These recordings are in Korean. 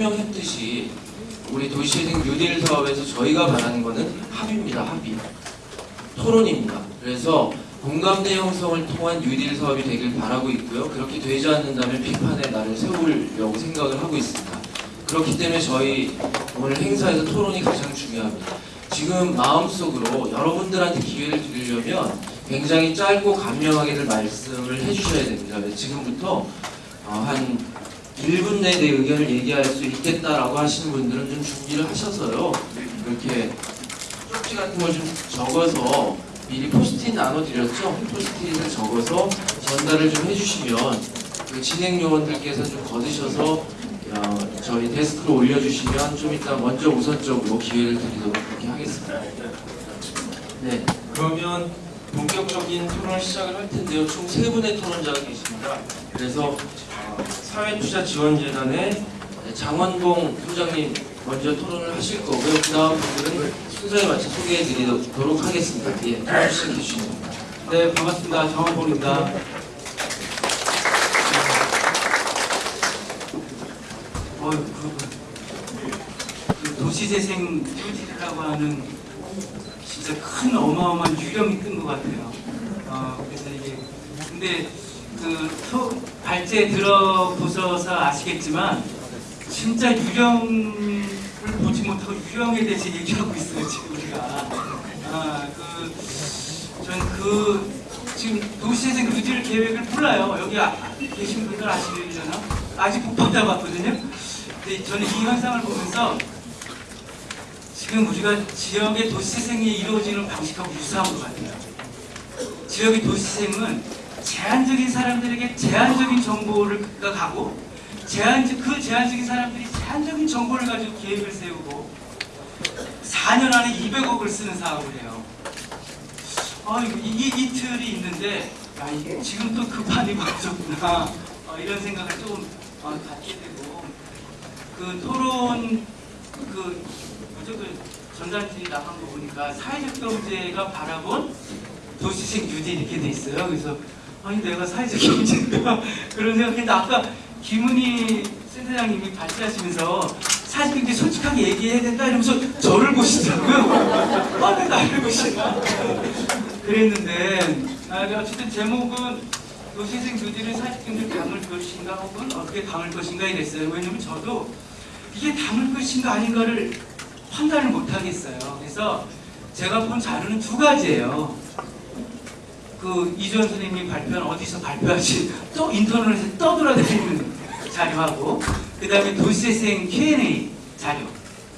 설명했듯이 우리 도시재생 뉴딜 사업에서 저희가 바라는 거는 합의입니다. 합의. 토론입니다. 그래서 공감대 형성을 통한 뉴딜 사업이 되길 바라고 있고요. 그렇게 되지 않는다면 비판의 날을 세우려고 생각을 하고 있습니다. 그렇기 때문에 저희 오늘 행사에서 토론이 가장 중요합니다. 지금 마음속으로 여러분들한테 기회를 드리려면 굉장히 짧고 간명하게들 말씀을 해주셔야 됩니다. 지금부터 어, 한 1분 내에 내 의견을 얘기할 수 있겠다라고 하시는 분들은 좀 준비를 하셔서요. 이렇게 쪽지 같은 걸 좀 적어서 미리 포스트잇 나눠드렸죠? 포스트잇을 적어서 전달을 좀 해주시면 그 진행 요원들께서 좀 거두셔서 어, 저희 데스크로 올려주시면 좀 이따 먼저 우선적으로 기회를 드리도록 그렇게 하겠습니다. 네, 그러면 본격적인 토론을 시작을 할 텐데요. 총 세 분의 토론자가 계십니다. 그래서 어, 사회투자지원재단의 장원봉 소장님 먼저 토론을 하실 거고요. 그 다음 분들은 순서에 맞춰 소개해 드리도록 하겠습니다. 예, 시작해 주시면 됩니다. 네, 반갑습니다. 정원봉입니다. 어, 그, 그 도시재생 튜디라고 하는 진짜 큰 어마어마한 유령이 뜬 것 같아요. 어, 그래서 이게 근데 그 소- 발제에 들어보셔서 아시겠지만 진짜 유령을 보지 못하고 유령에 대해서 얘기하고 있어요 지금 우리가. 아, 그 저는 그 지금 도시재생 뉴딜 계획을 몰라요. 여기 아- 계신 분들 아시려나? 아직 못 받아봤거든요. 근데 저는 이 현상을 보면서 지금 우리가 지역의 도시재생이 이루어지는 방식하고 유사한 것 같아요. 지역의 도시재생은 제한적인 사람들에게 제한적인 정보를 가고 제한 그 제한적인 사람들이 제한적인 정보를 가지고 계획을 세우고 4년 안에 200억을 쓰는 사업을 해요. 아, 이, 이, 이 틀이 있는데, 야, 이게 지금 또 급한이 벌어졌구나. 어, 이런 생각을 좀 어, 갖게 되고, 그 토론, 그, 뭐죠, 그 전단지 나간 거 보니까 사회적 경제가 바라본 도시식 뉴딜 이렇게 돼 있어요. 그래서, 아니, 내가 사회적 경제인가? 그런 생각했는데, 아까 김은희 센터장님이 발제하시면서 사회적 경제 솔직하게 얘기해야 된다 이러면서 저를 보시더라고요. 아, 왜 나를 보시나? 그랬는데 아, 어쨌든 제목은 도시생 뉴딜을 사직경제 담을 것인가 혹은 어떻게 담을 것인가 이랬어요. 왜냐면 저도 이게 담을 것인가 아닌가를 판단을 못 하겠어요. 그래서 제가 본 자료는 두 가지예요. 그 이주원 선생님이 발표한 어디서 발표하신 또 인터넷에 떠돌아다니는 자료하고 그 다음에 도시재생 Q&A 자료.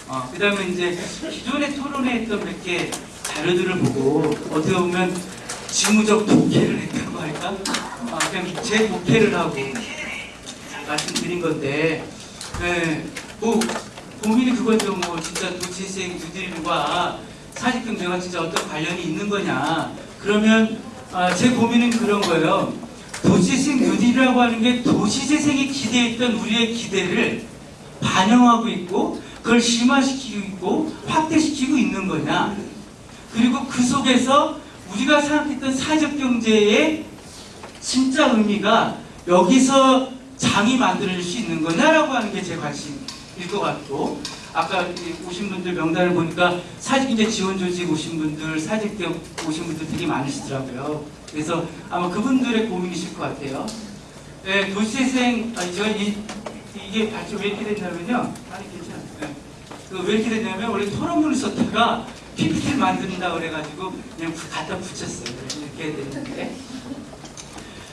어, 그 다음에 이제 기존에 토론회 했던 몇 개 자료들을 보고 어떻게 보면 지무적 독해를 했다고 할까? 아, 그냥 제 독해를 하고 말씀드린 건데 네, 뭐 고민이 그거죠. 뭐 진짜 도시재생 뉴딜과 사직경제가 진짜 어떤 관련이 있는 거냐. 그러면 아, 제 고민은 그런 거예요. 도시재생 뉴딜이라고 하는 게 도시재생에 기대했던 우리의 기대를 반영하고 있고 그걸 심화시키고 있고 확대시키고 있는 거냐. 그리고 그 속에서 우리가 생각했던 사회적 경제의 진짜 의미가 여기서 장이 만들어질 수 있는 거냐라고 하는 게 제 관심일 것 같고 아까 이 오신 분들 명단을 보니까 사직경제 지원 조직 오신 분들 사직대 오신 분들 되게 많으시더라고요. 그래서 아마 그분들의 고민이실 것 같아요. 네, 도시재생 아니 제가 이, 이게 발표 왜 이렇게 됐냐면요. 아니 괜찮아요. 네. 그왜 이렇게 됐냐면 원래 토론문을 썼다가 PPT를 만든다 그래가지고 그냥 부- 갖다 붙였어요. 이렇게 됐는데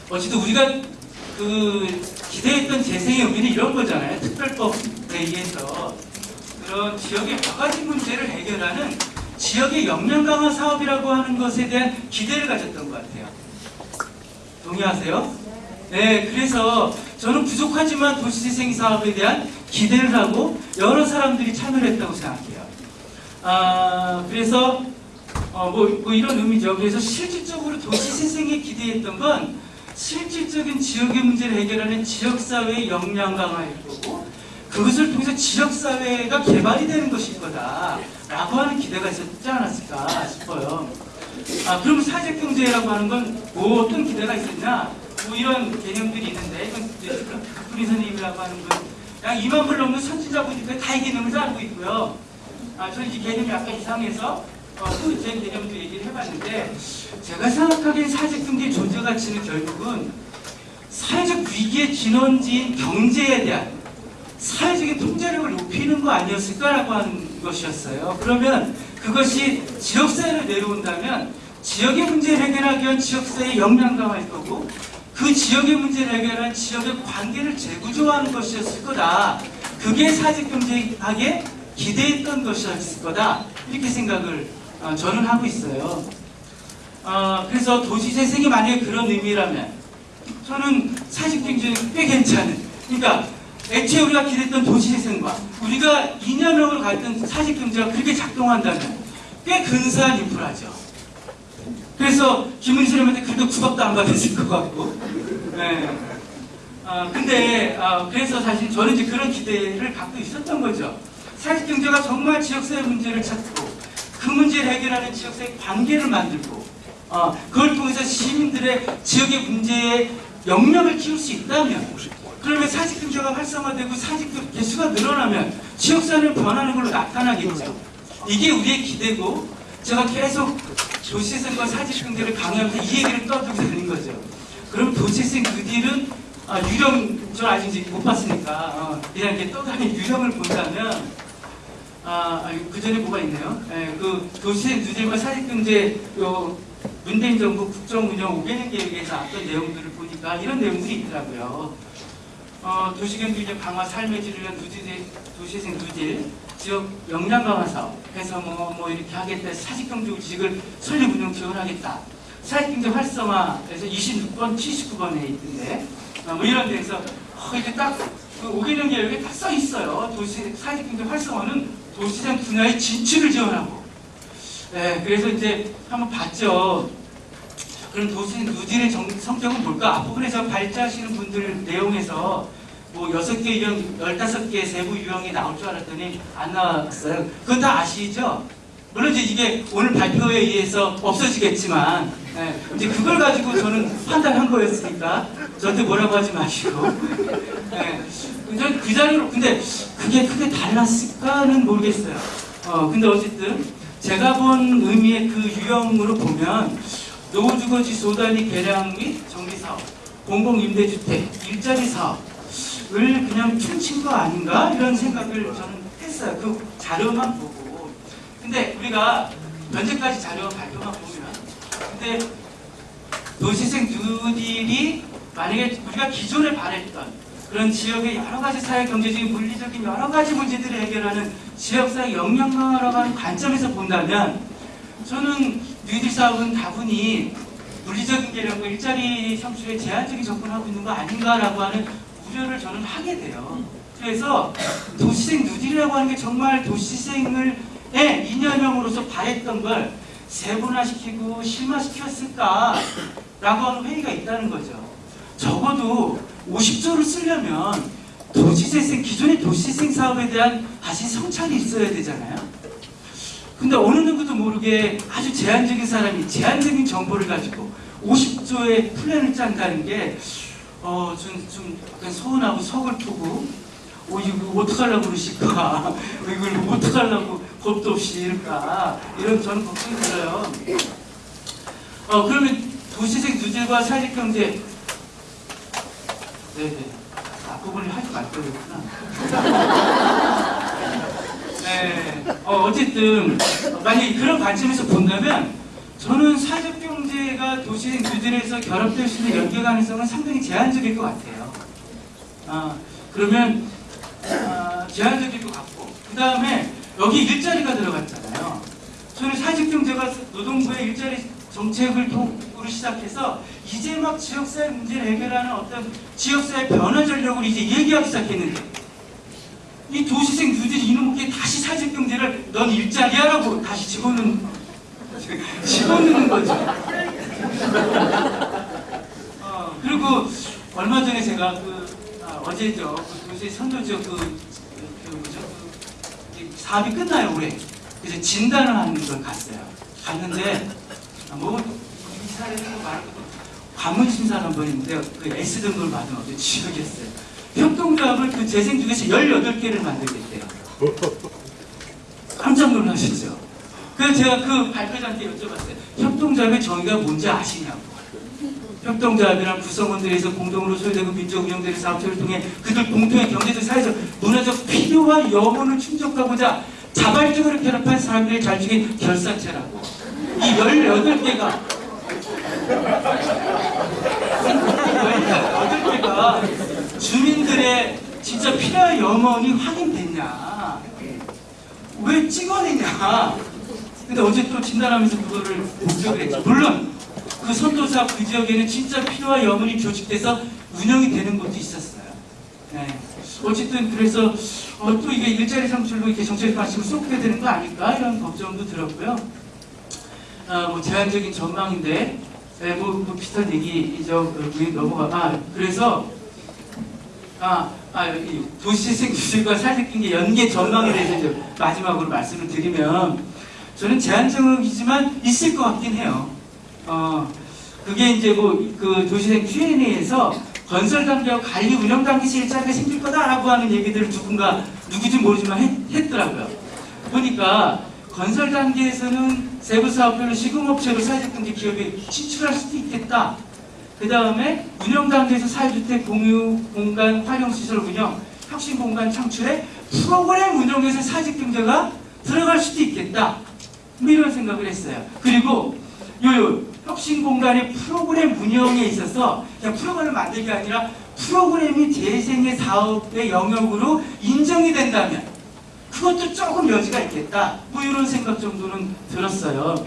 어쨌든 우리가 그 기대했던 재생의 의미는 이런 거잖아요. 특별법에 의해서 그런 지역의 몇 가지 문제를 해결하는 지역의 역량 강화 사업이라고 하는 것에 대한 기대를 가졌던 것 같아요. 동의하세요? 네, 그래서 저는 부족하지만 도시재생 사업에 대한 기대를 하고 여러 사람들이 참여를 했다고 생각해요. 아, 그래서 어, 뭐, 뭐 이런 의미죠. 그래서 실질적으로 도시재생에 기대했던 건 실질적인 지역의 문제를 해결하는 지역사회의 역량 강화일 거고 그것을 통해서 지역사회가 개발이 되는 것일 거다라고 하는 기대가 있었지 않았을까 싶어요. 아, 그럼 사회경제라고 하는 건 뭐 어떤 기대가 있었냐? 뭐 이런 개념들이 있는데 이건 박분희 선생님이라고 하는 분약 2만 불 넘는 선진자분들이 다이 개념을 다 알고 있고요. 아, 저는 이 개념이 약간 이상해서 어, 또제 개념도 얘기를 해봤는데 제가 생각하기엔 사직금지의 존재 가치는 결국은 사회적 위기의 진원지인 경제에 대한 사회적인 통제력을 높이는 거 아니었을까라고 하는 것이었어요. 그러면 그것이 지역사회로 내려온다면 지역의 문제를 해결하기 위한 지역사회의 역량 강화일 거고 그 지역의 문제를 해결한 지역의 관계를 재구조하는 것이었을 거다. 그게 사직 경제학에 기대했던 것이었을 거다. 이렇게 생각을 어, 저는 하고 있어요. 어, 그래서 도시 재생이 만약에 그런 의미라면 저는 사직 경제는 꽤 괜찮은 그러니까 애초에 우리가 기대했던 도시재생과 우리가 이념으로 갔던 사직경제가 그렇게 작동한다면 꽤 근사한 인프라죠. 그래서 김은희 선생님한테 그래도 구박도 안 받았을 것 같고. 네. 아, 근데, 아, 그래서 사실 저는 이제 그런 기대를 갖고 있었던 거죠. 사직경제가 정말 지역사회 문제를 찾고, 그 문제를 해결하는 지역사회 관계를 만들고, 어, 그걸 통해서 시민들의 지역의 문제에 영향을 키울 수 있다면, 그러면 사직 경제가 활성화되고 사직 개수가 늘어나면 지역사회는 변하는 걸로 나타나겠죠. 이게 우리의 기대고, 제가 계속 도시생과 사직 경제를 강요하면서 이 얘기를 떠들고 다닌 거죠. 그럼 도시생 그 뒤는 아, 유령 저 아직 이제 못 봤으니까 어, 그냥 이렇게 떠다니는 유령을 본다면 아, 그 전에 뭐가 있네요. 예, 그 도시생 누질과 사직경제 요 문재인 정부 국정운영 5개년 계획에서 나왔던 내용들을 보니까 이런 내용들이 있더라고요. 어, 도시경제 강화 삶의 질을 위한 누질, 도시생 누질 지역 역량 강화 사업 해서 뭐, 뭐 이렇게 하겠다 사직경제 지식을 설립 운영 지원하겠다. 사직경제 활성화에서 26번 79번에 있던데 어, 뭐 이런 데서 어, 이게 딱그 5개년 계획에 딱 써 있어요. 도시 사직경제 활성화는 도시생 분야의 진출을 지원하고. 네, 그래서 이제 한번 봤죠 그럼 도시 누질의 정- 성격은 뭘까? 앞부분에 서 발제하시는 분들 내용에서 뭐 여섯 개 유형, 열다섯 개 세부 유형이 나올 줄 알았더니 안 나왔어요. 그건 다 아시죠? 물론 이제 이게 오늘 발표에 의해서 없어지겠지만 예, 이제 그걸 가지고 저는 판단한 거였으니까 저한테 뭐라고 하지 마시고 예, 근데 그 자리로 근데 그게 크게 달랐을까는 모르겠어요. 어 근데 어쨌든 제가 본 의미의 그 유형으로 보면 노후주거지 소단위 개량 및 정비사업, 공공임대주택, 일자리 사업을 그냥 퉁친 거 아닌가 이런 생각을 저는 했어요. 그 자료만 보고. 근데 우리가 현재까지 자료 발표만 보면 근데 도시생 뉴딜이 만약에 우리가 기존에 바랬던 그런 지역의 여러 가지 사회 경제적인 물리적인 여러 가지 문제들을 해결하는 지역사회 역량 강화라고 하는 관점에서 본다면 저는 뉴딜 사업은 다분히 물리적인 개량과 일자리 창출에 제한적인 접근하고 있는 거 아닌가라고 하는 우려를 저는 하게 돼요. 그래서 도시생 뉴딜이라고 하는 게 정말 도시생을 의 이념형으로서 바랬던 걸 세분화시키고 실마시켰을까라고 하는 회의가 있다는 거죠. 적어도 50조를 쓰려면 도시재생 기존의 도시재생 사업에 대한 다시 성찰이 있어야 되잖아요. 근데 어느 누구도 모르게 아주 제한적인 사람이 제한적인 정보를 가지고 50조의 플랜을 짠다는 게 어, 좀, 좀 약간 서운하고 서글프고 어, 이거 어떡하려고 그러실까? 이걸 어떡하려고 겁도 없이 이럴까? 이런 저는 걱정이 들어요. 어, 그러면 도시생 누질과 사직경제. 네네. 앞부분을 하지 말 거였구나 네, 어, 어쨌든 만약에 그런 관점에서 본다면 저는 사회적 경제가 도시 규제에서 결합될 수 있는 연계 가능성은 상당히 제한적일 것 같아요. 아, 그러면 아, 제한적일 것 같고 그 다음에 여기 일자리가 들어갔잖아요. 저는 사회적 경제가 노동부의 일자리 정책을 통으로 시작해서 이제 막 지역사회 문제를 해결하는 어떤 지역사회 변화 전략을 이제 얘기하기 시작했는데 이 도시생 뉴딜이 이놈께 다시 사회적 경제를 넌 일자리야라고 다시 집어넣는 집어넣는 거죠. 어, 그리고 얼마 전에 제가 그 아, 어제죠 그 도시 선도지역 그, 그, 그 뭐죠 그, 이 사업이 끝나요 올해. 그래서 진단을 하는 걸 갔어요. 갔는데 아, 뭐 말할 것도 관문 심사를 한번 했는데 그 S 등급을 받은 어떤 지역이었어요. 협동조합을 그 재생 중에서 18개를 만들겠대요. 깜짝 놀라셨죠? 그래서 제가 그 발표자한테 여쭤봤어요. 협동조합의 정의가 뭔지 아시냐고. 협동조합이란 구성원들에서 공동으로 소유되고 민족 운영되는 사업체를 통해 그들 공통의 경제적, 사회적, 문화적 필요와 영혼을 충족하고자 자발적으로 결합한 사람들의 잘 죽인 결사체라고. 이 18개가 18개가 주민들의 진짜 필요한 영혼이 확인됐냐? 왜 찍어내냐? 근데 어제 또 진단하면서 그거를 목격을 했죠. 물론 그 선도사 그 지역에는 진짜 필요한 영혼이 조직돼서 운영이 되는 곳도 있었어요. 네. 어쨌든 그래서 어, 또 이게 일자리 창출로 이렇게 정책 관심을 쏟게 되는 거 아닐까 이런 걱정도 들었고요. 아, 뭐 제한적인 전망인데 네, 뭐, 뭐 비슷한 얘기죠. 그 넘어가. 아 그래서 아, 아, 이 도시재생 규제과 사회적경제 연계 전망에 대해서 마지막으로 말씀을 드리면 저는 제한 적이지만 있을 것 같긴 해요. 어, 그게 이제 뭐 그 도시재생 Q&A에서 건설 단계와 관리 운영 단계 실자가 생길 거다라고 하는 얘기들을 누군가 누구지 모르지만 했, 했더라고요. 보니까 건설 단계에서는 세부 사업별로 시공업체로 사회적경제 기업이 진출할 수도 있겠다. 그 다음에 운영 단계에서 사회주택 공유 공간 활용 시설 운영, 혁신 공간 창출에 프로그램 운영에서 사직 경제가 들어갈 수도 있겠다. 뭐 이런 생각을 했어요. 그리고 요 혁신 공간의 프로그램 운영에 있어서 그냥 프로그램을 만들기 가 아니라 프로그램이 재생의 사업의 영역으로 인정이 된다면 그것도 조금 여지가 있겠다. 뭐 이런 생각 정도는 들었어요.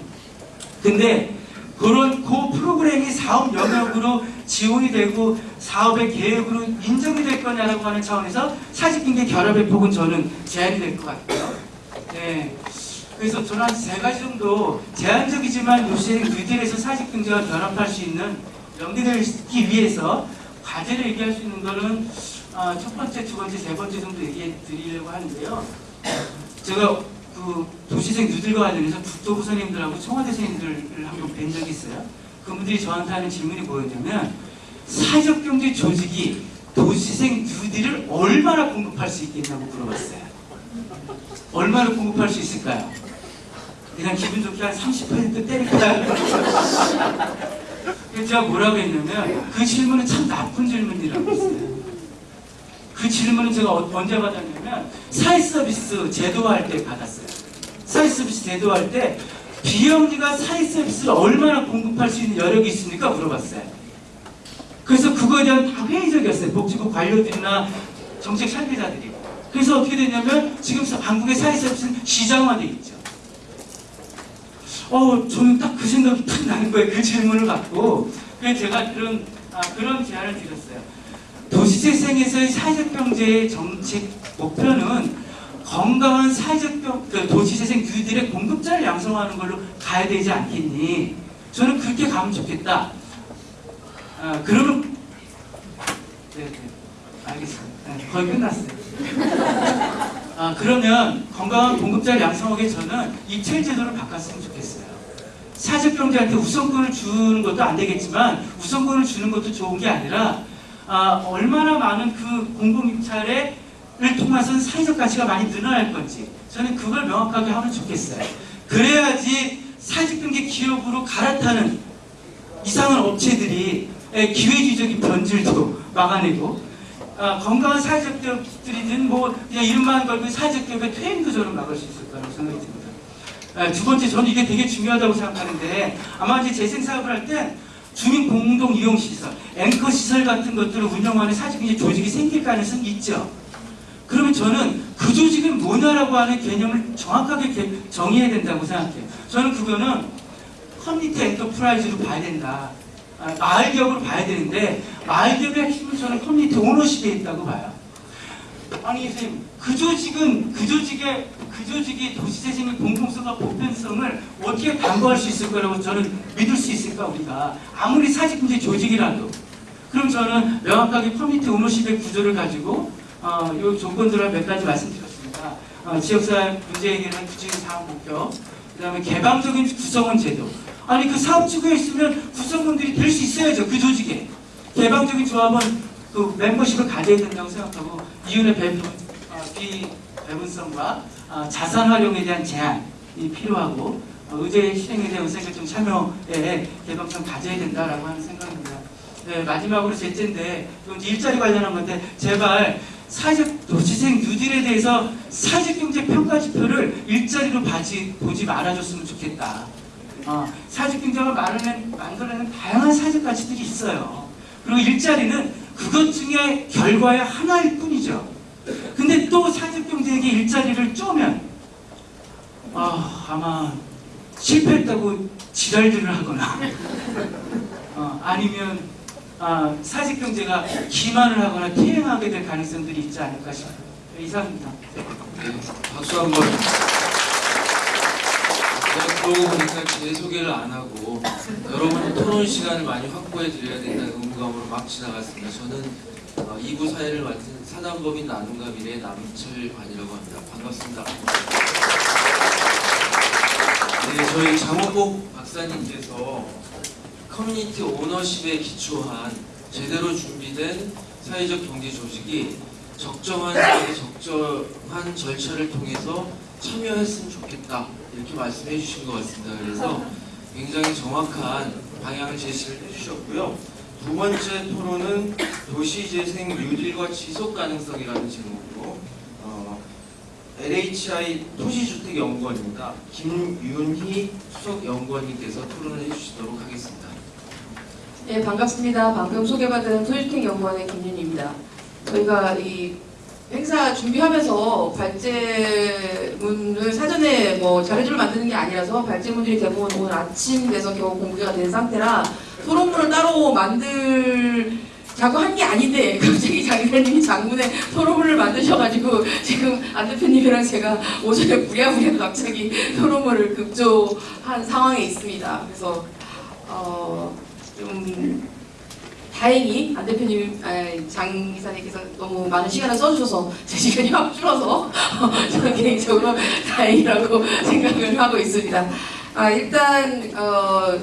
근데 그런 그 프로그램이 사업 영역으로 지원이 되고 사업의 계획으로 인정이 될 거냐라고 하는 차원에서 사직경제 결합의 폭은 저는 제한이 될 것 같고요. 네. 그래서 저는 한 세 가지 정도 제한적이지만 요새 뉴딜에서 사직경제와 결합할 수 있는 연계되기 위해서 과제를 얘기할 수 있는 거는 아, 첫 번째, 두 번째, 세 번째 정도 얘기해 드리려고 하는데요. 제가 그 도시생 누들과 관련해서 국토부 선생님들하고 청와대 선생님들을 한 번 뵌 적이 있어요. 그분들이 저한테 하는 질문이 뭐였냐면 사회적 경제 조직이 도시생 뉴딜을 얼마나 공급할 수 있겠냐고 물어봤어요. 얼마나 공급할 수 있을까요? 그냥 기분 좋게 한 30% 때릴까요? 제가 뭐라고 했냐면 그 질문은 참 나쁜 질문이라고 했어요. 그 질문은 제가 어- 언제 받았냐면 사회 서비스 제도화할 때 받았어요. 사회 서비스 제도화할 때 비영리가 사회 서비스를 얼마나 공급할 수 있는 여력이 있습니까? 물어봤어요. 그래서 그거에 대한 다 회의적이었어요. 복지부 관료들이나 정책 설계자들이. 그래서 어떻게 됐냐면 지금 한국의 사회 서비스는 시장화돼 있죠. 어, 저는 딱 그 생각이 탁 나는 거예요. 그 질문을 갖고. 그래서 제가 그런, 아, 그런 제안을 드렸어요. 도시재생에서의 사회적 경제의 정책 목표는 건강한 사회적 경, 그 도시재생 뉴딜의 공급자를 양성하는 걸로 가야 되지 않겠니? 저는 그렇게 가면 좋겠다. 아, 그러면, 네, 네, 알겠습니다. 네, 거의 끝났어요. 아, 그러면 건강한 공급자를 양성하기 저는 입찰 제도를 바꿨으면 좋겠어요. 사적 경제한테 우선권을 주는 것도 안 되겠지만 우선권을 주는 것도 좋은 게 아니라 아, 얼마나 많은 그 공공 입찰을 통해서 사회적 가치가 많이 늘어날 건지 저는 그걸 명확하게 하면 좋겠어요. 그래야지 사회적 경제 기업으로 갈아타는 이상한 업체들이 에, 기회주의적인 변질도 막아내고 아, 건강한 사회적 기업들이든 뭐 그냥 이름만 걸고 사회적 기업의 퇴행 구조를 막을 수 있을 거라고 생각이 듭니다. 아, 두 번째 저는 이게 되게 중요하다고 생각하는데 아마 이제 재생 사업을 할 때 주민 공동 이용 시설, 앵커 시설 같은 것들을 운영하는 사실 이제 조직이 생길 가능성이 있죠. 그러면 저는 그 조직은 뭐냐라고 하는 개념을 정확하게 개- 정의해야 된다고 생각해요. 저는 그거는 community enterprise로 봐야 된다. 아, 마을 기업으로 봐야 되는데 마을 기업의 핵심은 저는 community ownership에 있다고 봐요. 아니 선생님 그 조직은 그 조직의 그 조직이 도시재생의 공공성과 보편성을 어떻게 담보할 수 있을 거라고 저는 믿을 수 있을까 우리가 아무리 사회적경제 조직이라도. 그럼 저는 명확하게 community ownership의 구조를 가지고 어, 이 조건들을 몇 가지 말씀드렸습니다. 어, 지역사회 문제 해결은 구체적인 사업 목표 그 다음에 개방적인 구성원 제도. 아니 그 사업지구에 있으면 구성원들이 될 수 있어야죠 그 조직에. 개방적인 조합은 그 멤버십을 가져야 된다고 생각하고 이윤의 배분, 어, 비배분성과 어, 자산 활용에 대한 제한이 필요하고 어, 의제 실행에 대한 의사결정 참여에 개방성 가져야 된다라고 하는 생각입니다. 네, 마지막으로 셋째인데 이건 일자리 관련한 건데 제발 사회적 도시생 뉴딜에 대해서 사회적 경제 평가 지표를 일자리로 봐지, 보지 말아줬으면 좋겠다. 어, 사회적 경제가 만들어낸, 다양한 사회적 가치들이 있어요. 그리고 일자리는 그것 중에 결과의 하나일 뿐이죠. 근데 또 경제에게 일자리를 쪼면 아, 아마 실패했다고 지랄들을 하거나 어, 아니면 아, 사회적 경제가 기만을 하거나 퇴행하게 될 가능성들이 있지 않을까 싶어요. 이상입니다. 네, 박수 한번. 제가 그러고 보니까 제 소개를 안 하고 여러분 토론 시간을 많이 확보해 드려야 된다는 의무감으로 막 지나갔습니다. 저는 어, 2부 사회를 맡은 사단법인 나눔과 미래의 남철관이라고 합니다. 반갑습니다. 네, 저희 장원복 박사님께서 커뮤니티 오너십에 기초한 제대로 준비된 사회적 경제 조직이 적정한 적정한 절차를 통해서 참여했으면 좋겠다 이렇게 말씀해 주신 것 같습니다. 그래서 굉장히 정확한 방향을 제시를 해주셨고요. 두 번째 토론은 도시재생 뉴딜과 지속 가능성이라는 제목으로 어, LHI 토시주택연구원입니다. 김윤희 수석연구원님께서 토론을 해주시도록 하겠습니다. 네, 반갑습니다. 방금 소개받은 토지택 연구원의 김윤입니다. 저희가 이 행사 준비하면서 발제문을 사전에 뭐 자료집을 만드는 게 아니라서 발제문들이 대부분 오늘 아침 돼서 겨우 공개가 된 상태라 토론문을 따로 만들 자고 한 게 아닌데 갑자기 장 기자님이 장문에 토론문을 만드셔가지고 지금 안 대표님이랑 제가 오전에 부랴부랴 갑자기 토론문을 급조한 상황에 있습니다. 그래서 어, 좀 다행히 안 대표님, 장 이사님께서 너무 많은 시간을 써주셔서 제 시간이 확 줄어서 저는 개인적으로 다행이라고 생각을 하고 있습니다. 아, 일단 어,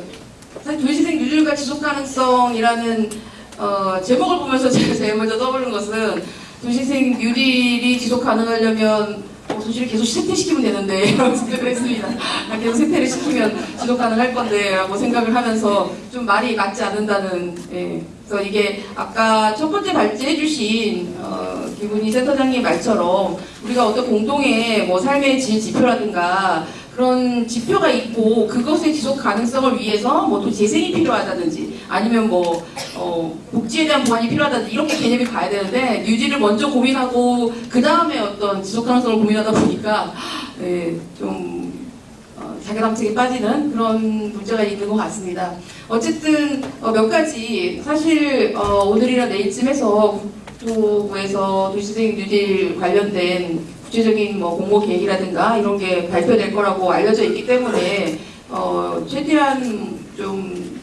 사실 도시생 유질과 지속 가능성이라는 어, 제목을 보면서 제가 제일 먼저 떠오르는 것은 도시생 뉴딜이 지속 가능하려면 어, 도시를 계속 세퇴시키면 되는데 라고 생각을 했습니다. 아, 계속 세퇴를 시키면 지속 가능할 건데 라고 생각을 하면서 좀 말이 맞지 않는다는 예. 그래서 이게 아까 첫 번째 발제해 주신 어, 기분이 센터장님 말처럼 우리가 어떤 공동의 뭐 삶의 질 지표라든가 그런 지표가 있고 그것의 지속 가능성을 위해서 뭐 또 재생이 필요하다든지 아니면 뭐 어, 복지에 대한 보완이 필요하다든지 이렇게 개념이 가야 되는데 뉴지를 먼저 고민하고 그 다음에 어떤 지속 가능성을 고민하다 보니까 예, 좀 어, 자기감책에 빠지는 그런 문제가 있는 것 같습니다. 어쨌든 어, 몇 가지 사실 어, 오늘이나 내일쯤에서 국토부에서 도시재생 뉴딜 관련된 구체적인 뭐 공모 계획이라든가 이런 게 발표될 거라고 알려져 있기 때문에 어, 최대한 좀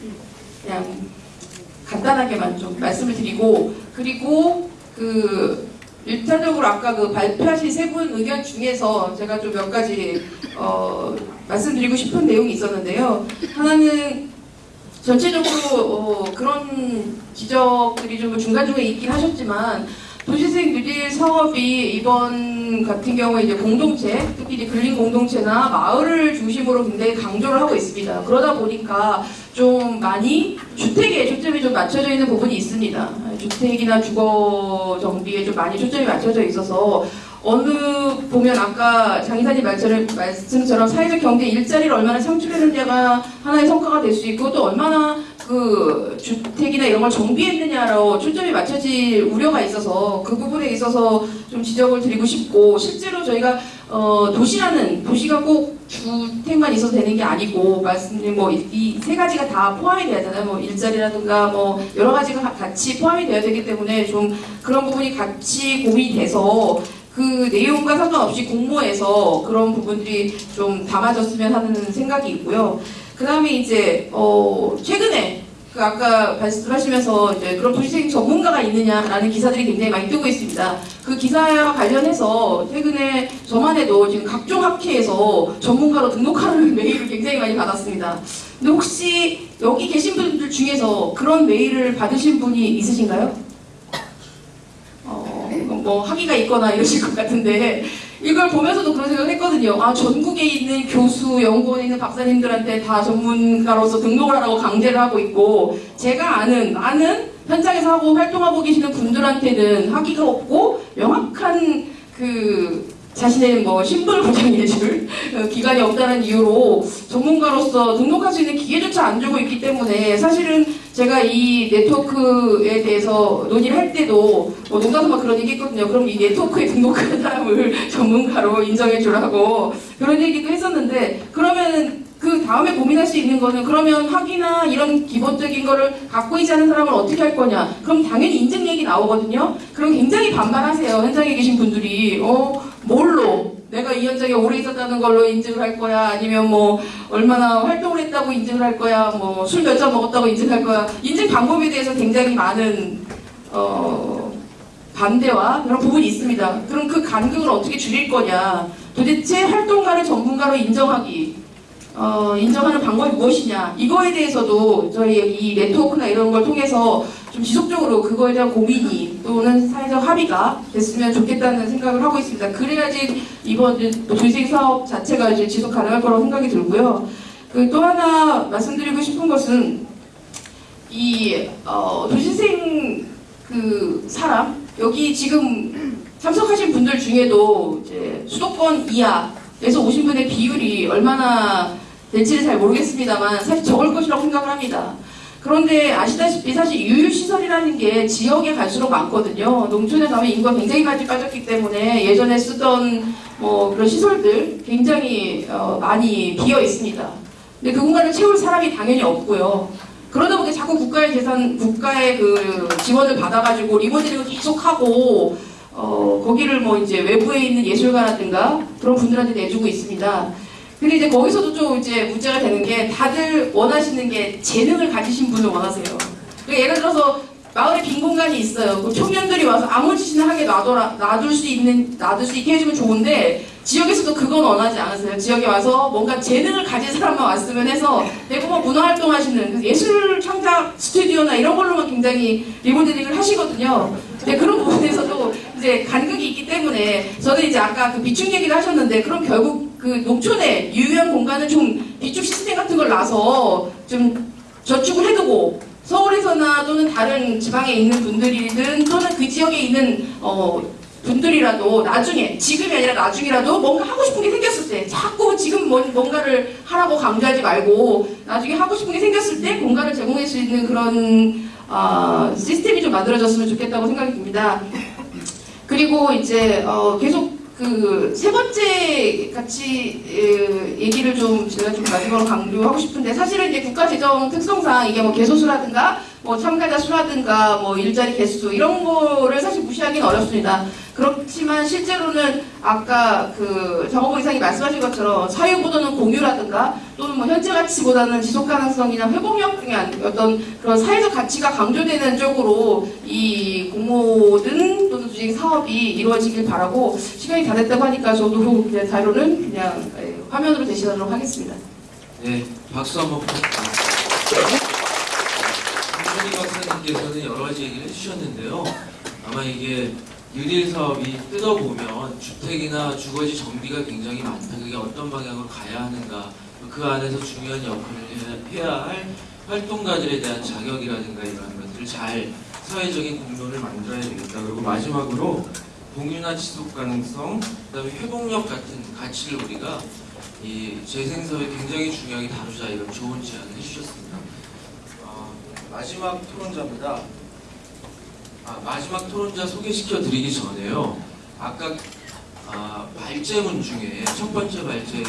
그냥 간단하게만 좀 말씀을 드리고 그리고 그 일차적으로 아까 그 발표하신 세 분 의견 중에서 제가 좀 몇 가지 어, 말씀드리고 싶은 내용이 있었는데요. 하나는 전체적으로 어, 그런 지적들이 좀 중간중간에 있긴 하셨지만 도시생 뉴딜 사업이 이번 같은 경우에 이제 공동체, 특히 이제 근린 공동체나 마을을 중심으로 굉장히 강조를 하고 있습니다. 그러다 보니까 좀 많이 주택에 초점이 좀 맞춰져 있는 부분이 있습니다. 주택이나 주거 정비에 좀 많이 초점이 맞춰져 있어서 어느 보면 아까 장 이사님 말처럼, 말씀처럼 사회적 경제 일자리를 얼마나 창출했느냐가 하나의 성과가 될 수 있고 또 얼마나 그 주택이나 이런 걸 정비했느냐로 초점이 맞춰질 우려가 있어서 그 부분에 있어서 좀 지적을 드리고 싶고 실제로 저희가 어, 도시라는 도시가 꼭 주택만 있어도 되는 게 아니고 말씀드린 뭐이 세 가지가 다 포함이 돼야 되잖아요. 뭐 일자리라든가 뭐 여러 가지가 같이 포함이 돼야 되기 때문에 좀 그런 부분이 같이 고민이 돼서 그 내용과 상관없이 공모해서 그런 부분들이 좀 담아졌으면 하는 생각이 있고요. 그 다음에 이제 어 최근에 그 아까 말씀하시면서 이제 그런 도시생 전문가가 있느냐라는 기사들이 굉장히 많이 뜨고 있습니다. 그 기사와 관련해서 최근에 저만 해도 지금 각종 학회에서 전문가로 등록하는 메일을 굉장히 많이 받았습니다. 근데 혹시 여기 계신 분들 중에서 그런 메일을 받으신 분이 있으신가요? 뭐 학위가 있거나 이러실 것 같은데 이걸 보면서도 그런 생각을 했거든요. 아 전국에 있는 교수, 연구원에 있는 박사님들한테 다 전문가로서 등록을 하라고 강제를 하고 있고 제가 아는 아는 현장에서 하고 활동하고 계시는 분들한테는 학위가 없고 명확한 그 자신의 뭐 신분을 보장해줄 어, 기관이 없다는 이유로 전문가로서 등록할 수 있는 기회조차 안 주고 있기 때문에 사실은 제가 이 네트워크에 대해서 논의를 할 때도 뭐 농담삼아 그런 얘기 했거든요. 그럼 이 네트워크에 등록한 사람을 전문가로 인정해 주라고 그런 얘기도 했었는데 그러면 그 다음에 고민할 수 있는 거는 그러면 학위나 이런 기본적인 거를 갖고 있지 않은 사람을 어떻게 할 거냐? 그럼 당연히 인증 얘기 나오거든요. 그럼 굉장히 반발하세요. 현장에 계신 분들이 어 뭘로? 내가 이 현장에 오래 있었다는 걸로 인증을 할 거야? 아니면 뭐 얼마나 활동을 했다고 인증을 할 거야? 뭐 술 몇 잔 먹었다고 인증할 거야? 인증 방법에 대해서 굉장히 많은 어 반대와 그런 부분이 있습니다. 그럼 그 간극을 어떻게 줄일 거냐? 도대체 활동가를 전문가로 인정하기 어, 인정하는 방법이 무엇이냐? 이거에 대해서도 저희 이 네트워크나 이런 걸 통해서 좀 지속적으로 그거에 대한 고민이 또는 사회적 합의가 됐으면 좋겠다는 생각을 하고 있습니다. 그래야지 이번 조직 사업 자체가 이제 지속 가능할 거라고 생각이 들고요. 그 또 하나 말씀드리고 싶은 것은 이 어, 도시생 그 사람 여기 지금 참석하신 분들 중에도 이제 수도권 이하에서 오신 분의 비율이 얼마나 될지는 잘 모르겠습니다만 사실 적을 것이라고 생각을 합니다. 그런데 아시다시피 사실 유유시설이라는 게 지역에 갈수록 많거든요. 농촌에 가면 인구가 굉장히 많이 빠졌기 때문에 예전에 쓰던 뭐 그런 시설들 굉장히 어, 많이 비어 있습니다. 근데 그 공간을 채울 사람이 당연히 없고요. 그러다 보니 자꾸 국가의 재산, 국가의 그 지원을 받아가지고 리모델링을 계속하고 어, 거기를 뭐 이제 외부에 있는 예술가라든가 그런 분들한테 내주고 있습니다. 근데 이제 거기서도 좀 이제 문제가 되는 게 다들 원하시는 게 재능을 가지신 분을 원하세요. 그러니까 예를 들어서 마을에 빈 공간이 있어요. 그 청년들이 와서 아무 짓이나 하게 놔둬라, 놔둘 수 있는, 놔둘 수 있게 해주면 좋은데 지역에서도 그건 원하지 않으세요. 지역에 와서 뭔가 재능을 가진 사람만 왔으면 해서 대부분 문화 활동 하시는 그 예술 창작 스튜디오나 이런 걸로만 굉장히 리모델링을 하시거든요. 근데 그런 부분에서도 이제 간극이 있기 때문에 저는 이제 아까 그 비축 얘기를 하셨는데 그럼 결국 그 농촌에 유효한 공간은 좀 비축 시스템 같은 걸 놔서 좀 저축을 해두고 서울에서나 또는 다른 지방에 있는 분들이든 또는 그 지역에 있는 어, 분들이라도 나중에 지금이 아니라 나중이라도 뭔가 하고 싶은 게 생겼을 때 자꾸 지금 뭔- 뭔가를 하라고 강조하지 말고 나중에 하고 싶은 게 생겼을 때 공간을 제공할 수 있는 그런 아, 시스템이 좀 만들어졌으면 좋겠다고 생각이 듭니다. 그리고 이제 어, 계속 그 세 번째 같이 에, 얘기를 좀 제가 좀 마지막으로 강조하고 싶은데 사실은 이제 국가 재정 특성상 이게 뭐 개소수라든가 뭐 참가자 수라든가 뭐 일자리 개수 이런 거를 사실 무시하기는 어렵습니다. 그렇지만 실제로는 아까 그 정호보 이상이 말씀하신 것처럼 사유보다는 공유라든가 또는 뭐 현재 가치보다는 지속 가능성이나 회복력 등의 어떤 그런 사회적 가치가 강조되는 쪽으로 이 공모든 또는 주식 사업이 이루어지길 바라고 시간이 다 됐다고 하니까 저도 그냥 자료는 그냥 예, 화면으로 제시하도록 하겠습니다. 네, 박수 한번 부탁드립니다. 김선희 박사님께서는 여러 가지 얘기를 해주셨는데요. 아마 이게 뉴딜 사업이 뜯어보면 주택이나 주거지 정비가 굉장히 많다. 그게 어떤 방향으로 가야 하는가. 그 안에서 중요한 역할을 해야 할 활동가들에 대한 자격이라든가 이런 것들을 잘 사회적인 공론을 만들어야 되겠다. 그리고 마지막으로 공유나 지속 가능성, 그다음에 회복력 같은 가치를 우리가 이 재생사회 굉장히 중요하게 다루자 이런 좋은 제안을 해주셨습니다. 어, 마지막 토론자입니다. 아, 마지막 토론자 소개시켜 드리기 전에요. 아까 아, 발제문 중에 첫 번째 발제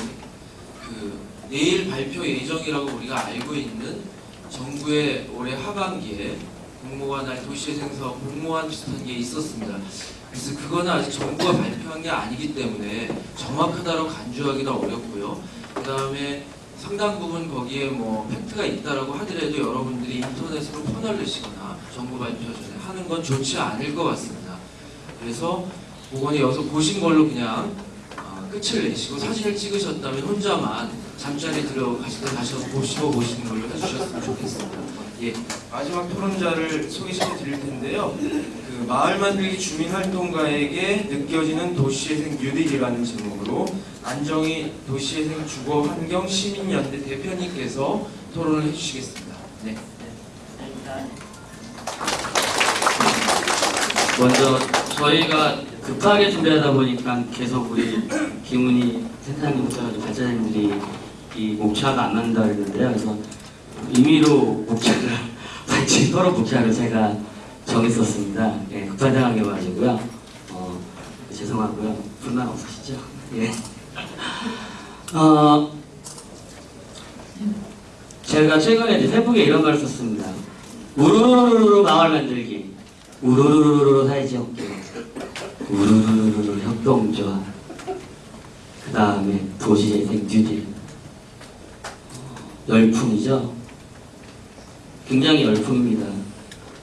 그 내일 발표 예정이라고 우리가 알고 있는 정부의 올해 하반기에 공모가 날 도시재생사업 공모안 비슷한 게 있었습니다. 그래서 그거는 아직 정부가 발표한 게 아니기 때문에 정확하다고 간주하기는 어렵고요. 그 다음에 상당 부분 거기에 뭐 팩트가 있다라고 하더라도 여러분들이 인터넷으로 퍼널 내시거나 정부 발표 전에 하는 건 좋지 않을 것 같습니다. 그래서 보건이 여기서 보신 걸로 그냥 어, 끝을 내시고 사진을 찍으셨다면 혼자만 잠자리 들어가실 때 다시 한번 보시고 보시는 걸로 해주셨으면 좋겠습니다. 예, 마지막 토론자를 소개시켜 드릴 텐데요. 그그 마을 만들기 주민 활동가에게 느껴지는 도시재생 뉴딜이라는 제목으로 안정희 도시재생 주거 환경 시민연대 대표님께서 토론을 해주시겠습니다. 네. 먼저 저희가 급하게 준비하다 보니까 계속 우리 김은희 센터장님부터 가지고 발전님들이 이 목차가 안 맞는다 그랬는데요. 그래서 임의로 목차를 같이 서로 목차를 제가 정했었습니다. 예, 상황이 와가지고요. 어, 죄송하고요. 불만 없으시죠? 예. 어, 제가 최근에 이제 페북에 이런 걸 썼습니다. 우르르르르 마을 만들기. 우르르르르 사회지역 계획. 우르르르르 협동조합. 그 다음에 도시재생 뉴딜. 어, 열풍이죠. 굉장히 열풍입니다.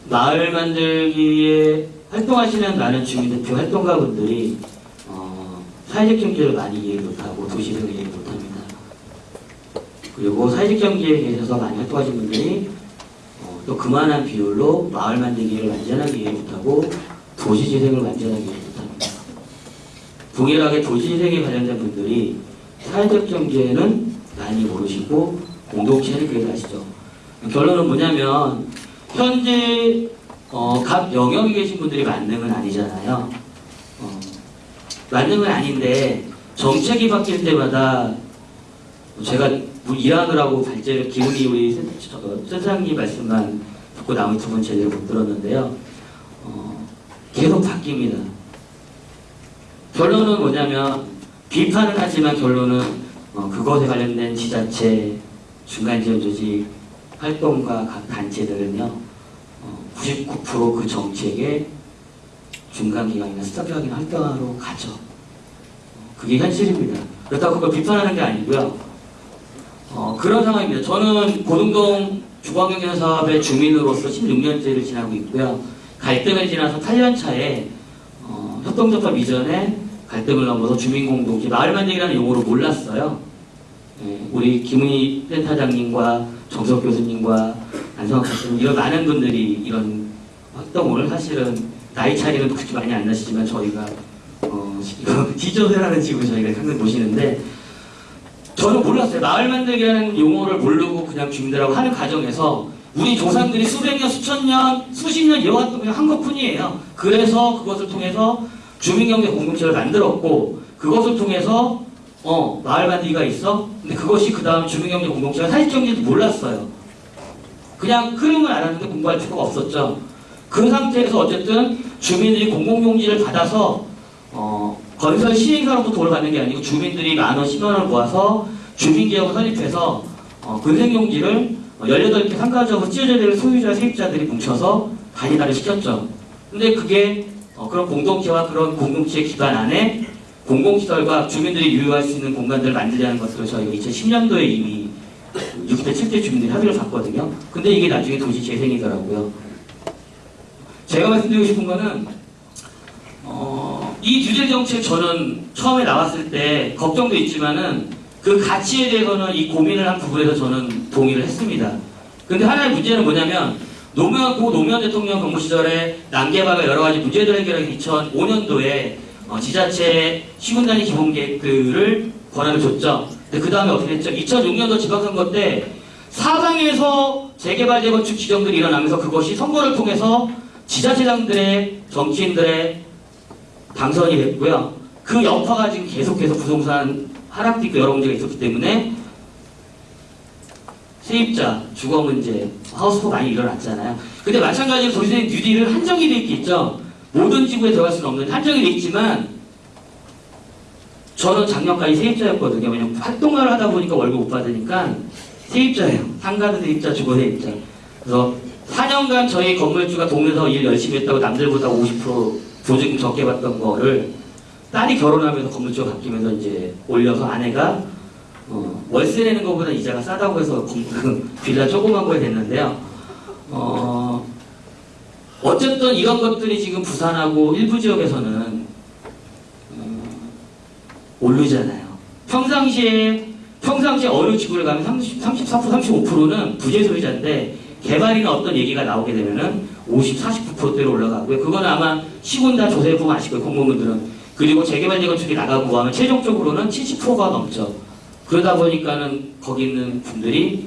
마을 만들기에 활동하시는 많은 주민대표 활동가분들이 어, 사회적 경제를 많이 이해 못하고 도시를 이해 못합니다. 그리고 사회적 경제에 계셔서 많이 활동하신 분들이 어, 또 그만한 비율로 마을 만들기를 완전하게 이해 못하고 도시재생을 완전하게 이해 못합니다. 동일하게 도시재생에 관련된 분들이 사회적 경제는 많이 모르시고 공동체는 그래도 아시죠. 결론은 뭐냐면 현재 어, 각 영역에 계신 분들이 만능은 아니잖아요. 어, 만능은 아닌데 정책이 바뀔 때마다 제가 뭐 일하느라고 발제를 기운이 우리 센터장님 말씀만 듣고 나머지 두 분 제대로 못 들었는데요. 어, 계속 바뀝니다. 결론은 뭐냐면 비판은 하지만 결론은 어, 그것에 관련된 지자체, 중간지원 조직 활동가 각 단체들은요 어, 99%그 정책의 중간기관이나 스타트기관이나 활동하러 가죠. 어, 그게 현실입니다. 그렇다고 그걸 비판하는 게 아니고요. 어, 그런 상황입니다. 저는 고등동 주거환경 사업의 주민으로서 16년째를 지나고 있고요. 갈등을 지나서 8년 차에 어, 협동조합 이전에 갈등을 넘어서 주민공동체 마을 만들기라는 용어를 몰랐어요. 예, 우리 김은희 센터장님과 정석 교수님과 교수님 이런 많은 분들이 이런 활동을 사실은 나이 차이는 그렇게 많이 안 나시지만 저희가 어, 지조세라는 집을 저희가 항상 보시는데 저는 몰랐어요. 마을 만들기라는 용어를 모르고 그냥 주민들하고 하는 과정에서 우리 조상들이 수백 년, 수천 년, 수십 년 이어왔던 그냥 한 것뿐이에요. 그래서 그것을 통해서 주민경제 공동체를 만들었고 그것을 통해서 어 마을 만들기가 있어. 근데 그것이 그 다음 주민경제 공동체가 사실경제도 몰랐어요. 그냥 흐름을 알았는데 공부할 필요가 없었죠. 그 상태에서 어쨌든 주민들이 공공용지를 받아서 어, 건설 시행사로부터 돈을 받는 게 아니고 주민들이 만 원, 10만 원을 모아서 주민개혁을 설립해서 어, 근생용지를 18개 상가적으로 찢어져야 될 소유자, 세입자들이 뭉쳐서 단위화를 시켰죠. 근데 그게 어, 그런 공동체와 그런 공동체 기반 안에 공공시설과 주민들이 유효할 수 있는 공간들을 만들자는 것으로 저희가 2010년도에 이미 60대, 70대 주민들이 합의를 봤거든요. 근데 이게 나중에 도시 재생이더라고요. 제가 말씀드리고 싶은 거는 어, 이 규제 정책 저는 처음에 나왔을 때 걱정도 있지만은 그 가치에 대해서는 이 고민을 한 부분에서 저는 동의를 했습니다. 근데 하나의 문제는 뭐냐면 노무현 고 노무현 대통령 정부 시절에 난개발과 여러 가지 문제들 해결하기 2005년도에 어, 지자체 시군단위 기본 계획들을 권한을 줬죠. 근데 그 다음에 어떻게 됐죠? 2006년도 지방선거 때 사방에서 재개발 재건축 지정들이 일어나면서 그것이 선거를 통해서 지자체장들의 정치인들의 당선이 됐고요. 그 여파가 지금 계속해서 부동산 하락도 여러 문제가 있었기 때문에 세입자, 주거 문제, 하우스포 많이 일어났잖아요. 근데 마찬가지로 도시재생 뉴딜은 한정이 돼 있겠죠. 모든 지구에 들어갈 수는 없는 한정이 돼 있지만 저는 작년까지 세입자였거든요. 왜냐면 활동을 하다 보니까 월급 못 받으니까 세입자예요. 상가도 세입자, 주거 세입자. 그래서 4년간 저희 건물주가 동네에서 일 열심히 했다고 남들보다 50% 보증금 적게 받던 거를 딸이 결혼하면서 건물주가 바뀌면서 이제 올려서 아내가 어, 월세 내는 것보다 이자가 싸다고 해서 빌라 조그만 거에 됐는데요. 어, 어쨌든 이런 것들이 지금 부산하고 일부 지역에서는 어, 오르잖아요. 평상시에 평상시에 어느 지구를 가면 30, 34% 35%는 부재 소유자인데 개발이나 어떤 얘기가 나오게 되면은 50, 49%대로 올라가고요. 그거는 아마 시군 다 조사해 보면 아실 거예요, 공무원들은. 그리고 재개발 재건축이 나가고 하면 최종적으로는 70%가 넘죠. 그러다 보니까는 거기 있는 분들이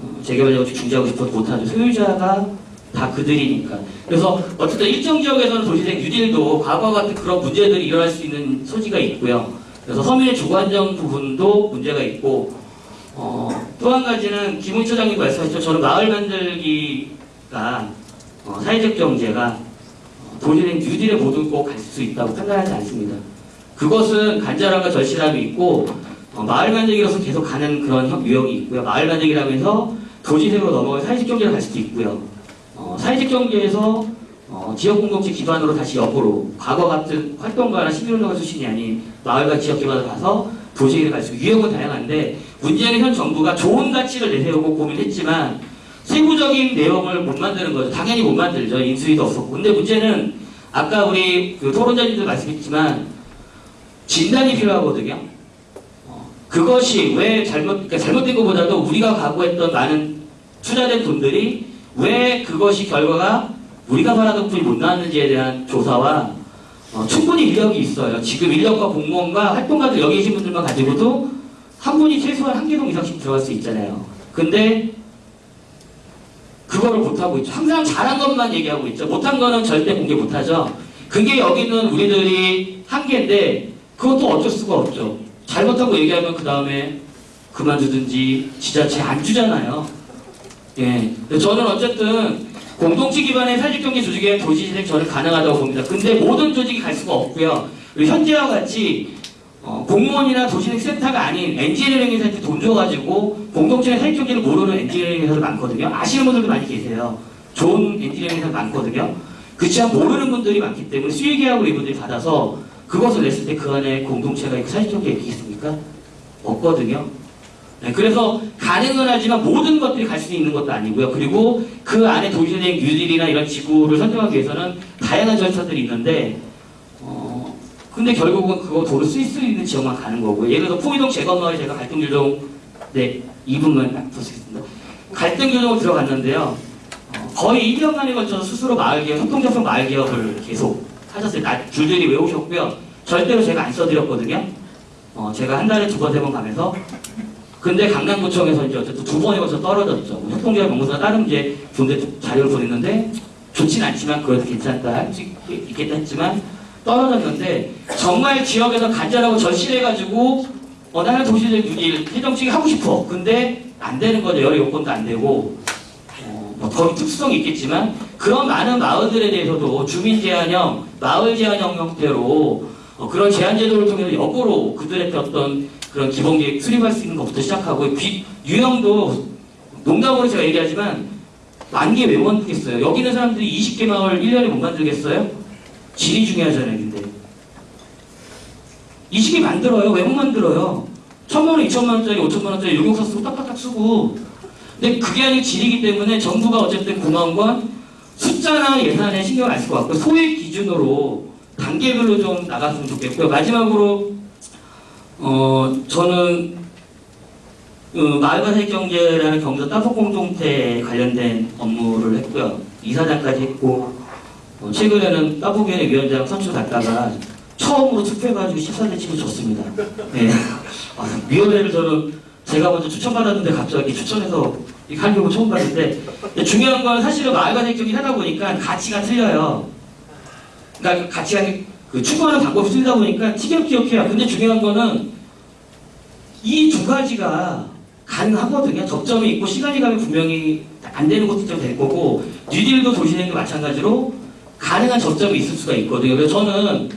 어, 재개발 재건축 중지하고 싶어도 못하죠. 소유자가 다 그들이니까. 그래서 어쨌든 일정 지역에서는 도시생 뉴딜도 과거 같은 그런 문제들이 일어날 수 있는 소지가 있고요. 그래서 서민의 주관적 부분도 문제가 있고 어, 또 한 가지는 김웅 처장님 말씀하셨죠. 저는 마을 만들기가 어, 사회적 경제가 어, 도시생 뉴딜의 모든 꼭 갈 수 있다고 판단하지 않습니다. 그것은 간절함과 절실함이 있고 어, 마을 만들기로서 계속 가는 그런 형- 유형이 있고요. 마을 만들기라고 해서 도시생으로 넘어가 사회적 경제로 갈 수도 있고요. 어, 사회적 경제에서 어, 지역 공동체 기반으로 다시 역으로 과거 같은 활동가나 시민운동가 수준이 아닌 마을과 지역 기반으로 가서 도시를 갈수 있고 유형은 다양한데 문제는 현 정부가 좋은 가치를 내세우고 고민했지만 세부적인 내용을 못 만드는 거죠. 당연히 못 만들죠. 인수위도 없었고. 근데 문제는 아까 우리 그 토론자님도 말씀했지만 진단이 필요하거든요. 어, 그것이 왜 잘못, 그러니까 잘못된 것보다도 우리가 각오했던 많은 투자된 돈들이 왜 그것이 결과가 우리가 바라던 분이 못 나왔는지에 대한 조사와 어, 충분히 인력이 있어요. 지금 인력과 공무원과 활동가들 여기 계신 분들만 가지고도 한 분이 최소한 한 개동 이상씩 들어갈 수 있잖아요. 근데 그거를 못하고 있죠. 항상 잘한 것만 얘기하고 있죠. 못한 거는 절대 공개 못하죠. 그게 여기는 우리들이 한계인데 그것도 어쩔 수가 없죠. 잘못하고 얘기하면 그 다음에 그만두든지 지자체 안 주잖아요. 예. 저는 어쨌든 공동체 기반의 사직경제 조직의 도시재생 저는 가능하다고 봅니다. 근데 모든 조직이 갈 수가 없고요. 현재와 같이 어, 공무원이나 도시재생 센터가 아닌 엔지니어링 회사한테 돈 줘가지고 공동체의 사회적경제를 모르는 엔지니어링 회사도 많거든요. 아시는 분들도 많이 계세요. 좋은 엔지니어링 회사 많거든요. 그렇지만 모르는 분들이 많기 때문에 수의계약으로 이분들이 받아서 그것을 냈을 때 그 안에 공동체가 있고 사회적경제가 있겠습니까? 없거든요. 네, 그래서 가능은 하지만 모든 것들이 갈 수 있는 것도 아니고요. 그리고 그 안에 도시재생 뉴딜이나 이런 지구를 선정하기 위해서는 다양한 절차들이 있는데 어, 근데 결국은 그거 도로 쓸 수 있는 지역만 가는 거고요. 예를 들어서 포이동 재건마을 제가 갈등조정 네 2분만 딱 부탁드리겠습니다. 갈등조정을 들어갔는데요. 어, 거의 1년간에 걸쳐서 스스로 마을 개혁, 협동작성 마을 개혁을 계속 하셨어요. 나, 줄줄이 외우셨고요. 절대로 제가 안 써드렸거든요. 어, 제가 한 달에 두 번, 세 번 가면서 근데 강남구청에서 이제 어쨌든 두 번에 걸쳐 떨어졌죠. 뭐 협동조합 연구소나 다른 이제 분들 자료를 보냈는데 좋진 않지만 그래도 괜찮다 있겠다 했지만 떨어졌는데 정말 지역에서 간절하고 절실해가지고 어 나는 도시적 유일 해정치기 하고 싶어. 근데 안 되는 거죠. 여러 요건도 안 되고 어, 뭐 거기 특수성이 있겠지만 그런 많은 마을들에 대해서도 주민 제한형, 마을 제한형 형태로 어, 그런 제한 제도를 통해서 역으로 그들의 어떤 그런 기본 계획 수립할 수 있는 것부터 시작하고 비, 유형도 농담으로 제가 얘기하지만 만 개 왜 만들겠어요? 여기 있는 사람들이 20개 마을 1년에 못 만들겠어요? 질이 중요하잖아요, 근데. 20개 만들어요. 왜 못 만들어요? 천만 원, 이천만 원짜리, 오천만 원짜리 용역서 쓰고 딱딱딱 쓰고. 근데 그게 아니고 질이기 때문에 정부가 어쨌든 고마운 건 숫자나 예산에 신경 안 쓸 것 같고 소액 기준으로 단계별로 좀 나갔으면 좋겠고요. 마지막으로 어 저는 그 마을과 사회경제라는 경기도 따복 공동체 관련된 업무를 했고요. 이사장까지 했고 어, 최근에는 따복위원회 위원장 선출 갔다가 처음으로 투표해가지고 14대 치고 졌습니다. 네. 아, 위원회를 저는 제가 먼저 추천받았는데 갑자기 추천해서 경우 처음 봤는데 중요한 건 사실은 마을과 사회경제 하다 보니까 가치가 틀려요. 그러니까 가치가 그 추구하는 방법이 틀리다 보니까 티격태격해요. 근데 중요한 거는 이 두 가지가 가능하거든요. 접점이 있고 시간이 가면 분명히 안 되는 것도 좀될 거고 뉴딜도 도시행도 마찬가지로 가능한 접점이 있을 수가 있거든요. 그래서 저는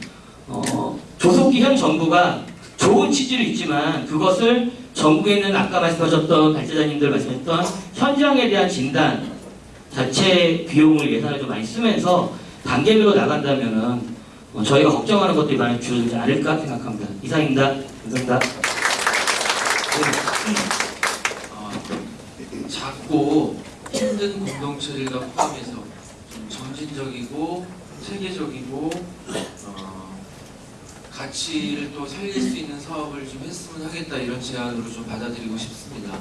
어, 조속기 현 정부가 좋은 취지는 있지만 그것을 전국에 있는 아까 말씀하셨던 발제자님들 말씀했던 현장에 대한 진단 자체 비용을 예산을 좀 많이 쓰면서 단계별로 나간다면은 어, 저희가 걱정하는 것들이 많이 줄어들지 않을까 생각합니다. 이상입니다. 감사합니다. 어, 작고 힘든 공동체들과 포함해서 좀 점진적이고 체계적이고 어, 가치를 또 살릴 수 있는 사업을 좀 했으면 하겠다 이런 제안으로 좀 받아들이고 싶습니다.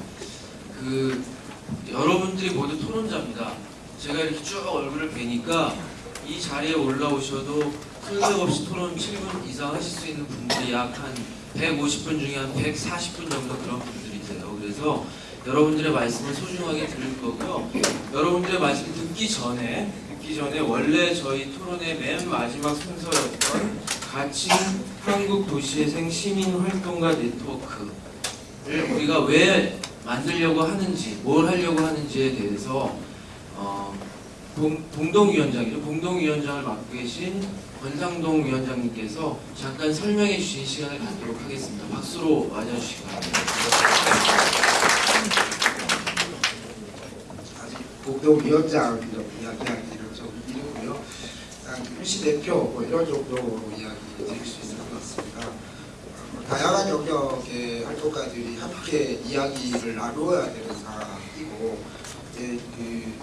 그 여러분들이 모두 토론자입니다. 제가 이렇게 쭉 얼굴을 뵈니까 이 자리에 올라오셔도 손색 없이 토론 7분 이상 하실 수 있는 분들이 약 한 150분 중에 한 140분 정도 그런 분들이세요. 그래서 여러분들의 말씀을 소중하게 들을 거고요. 여러분들의 말씀 듣기 전에 듣기 전에 원래 저희 토론의 맨 마지막 순서였던 가칭 한국 도시재생 시민 활동가 네트워크를 우리가 왜 만들려고 하는지, 뭘 하려고 하는지에 대해서 어, 동, 동동위원장이죠. 동동위원장을 맡고 계신 권상동 위원장님께서 잠깐 설명해 주신 시간을 갖도록 하겠습니다. 박수로 맞아주시기 바랍니다. 이런 이야기하기는 좀 이르고요. 유시 대표 뭐 이런 정도로 이야기 드릴 수 있을 것 같습니다. 어, 다양한 영역의 활동가들이 함께 이야기를 나누어야 되는 상황이고 이제 그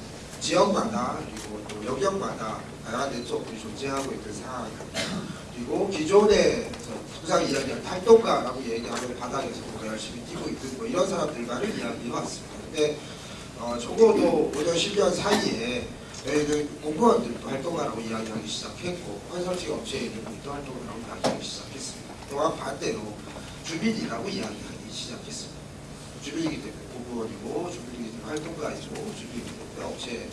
지역마다 그리고 또 영역마다 다양한 네트워크들이 존재하고 있는 상황입니다. 그리고 기존에 항상 이야기하는 활동가라고 얘기하는 바닥에서 열심히 뛰고 있는 뭐 이런 사람들과는 이야기해왔습니다. 어, 적어도 5년, 10년 사이에 저희는 공무원들도 활동가라고 이야기하기 시작했고 컨설팅 분도 활동가라고 이야기하기 시작했습니다. 또한 반대로 주민이라고 이야기하기 시작했습니다. 주민이기 때문에 공무원이고 주민이기 때문에 활동가이고 주민이기 때문에 업체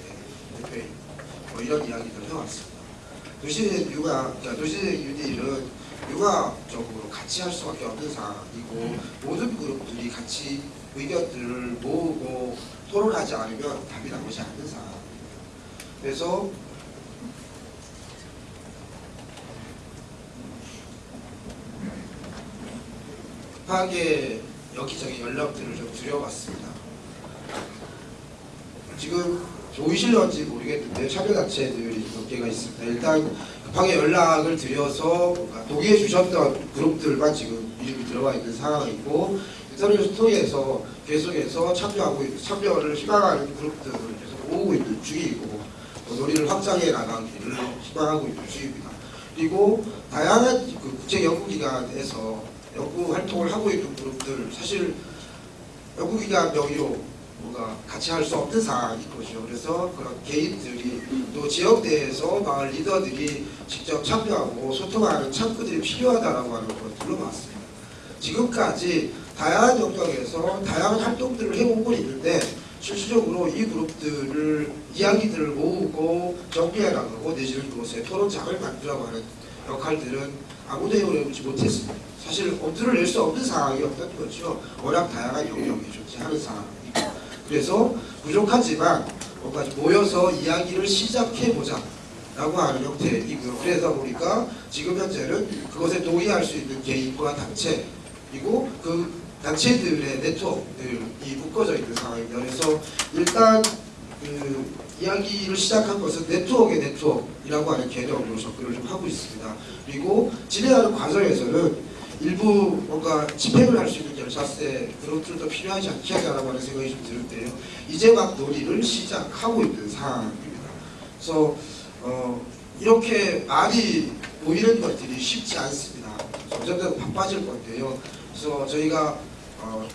대표인 뭐 이런 이야기들을 해왔습니다. 도시의 육아, 그러니까 도시의 유니일은 육아적으로 같이 할 수밖에 없는 상황이고 모든 그룹들이 같이 의견들을 모으고 토론하지 않으면 답이 나오지 않는 상황입니다. 그래서 급하게 여기저기 연락들을 좀 드려봤습니다. 지금 보이실런지 모르겠는데 참여단체들이 몇 개가 있습니다. 일단 급하게 연락을 드려서 동의해 주셨던 그룹들만 지금 이름이 들어가 있는 상황이고 인터넷을 통해서 계속해서 참여하고 참여를 희망하는 그룹들을 계속 모으고 있는 중이고 또 논의를 확장해 나가기를 희망하고 있는 중입니다. 그리고 다양한 그 국제 연구기관에서 연구 활동을 하고 있는 그룹들 사실 연구기관 명의로 뭔가 같이 할 수 없는 상황인 거죠. 그래서 그런 개인들이 또 지역 내에서 마을 리더들이 직접 참여하고 소통하는 창구들이 필요하다라고 하는 걸 들어봤습니다. 지금까지 다양한 영역에서 다양한 활동들을 해오고 있는데 실질적으로 이 그룹들을 이야기들을 모으고 정리해 나가고 내지는 그것에 토론장을 만들어가는 하는 역할들은 아무도 해오지 못했습니다. 사실 엄두를 낼 수 없는 상황이었던 거죠. 워낙 다양한 영역이 존재하는 상황이고 그래서 부족하지만 뭔가 좀 모여서 이야기를 시작해보자 라고 하는 형태이고요. 그러다 보니까 지금 현재는 그것에 동의할 수 있는 개인과 단체 그리고 그 단체들의 네트워크들이 묶어져 있는 상황입니다. 일단 그 이야기를 시작한 것은 네트워크의 네트워크이라고 하는 개념으로 접근을 좀 하고 있습니다. 그리고 진행하는 과정에서는 일부 뭔가 집행을 할 수 있는 열차세 그런 것들도 필요하지 않겠냐라고 하는 생각이 좀 드는데요. 이제 막 논의를 시작하고 있는 상황입니다. 그래서 어, 이렇게 많이 모이는 것들이 쉽지 않습니다. 점점 더 바빠질 건데요. 그래서 저희가 어,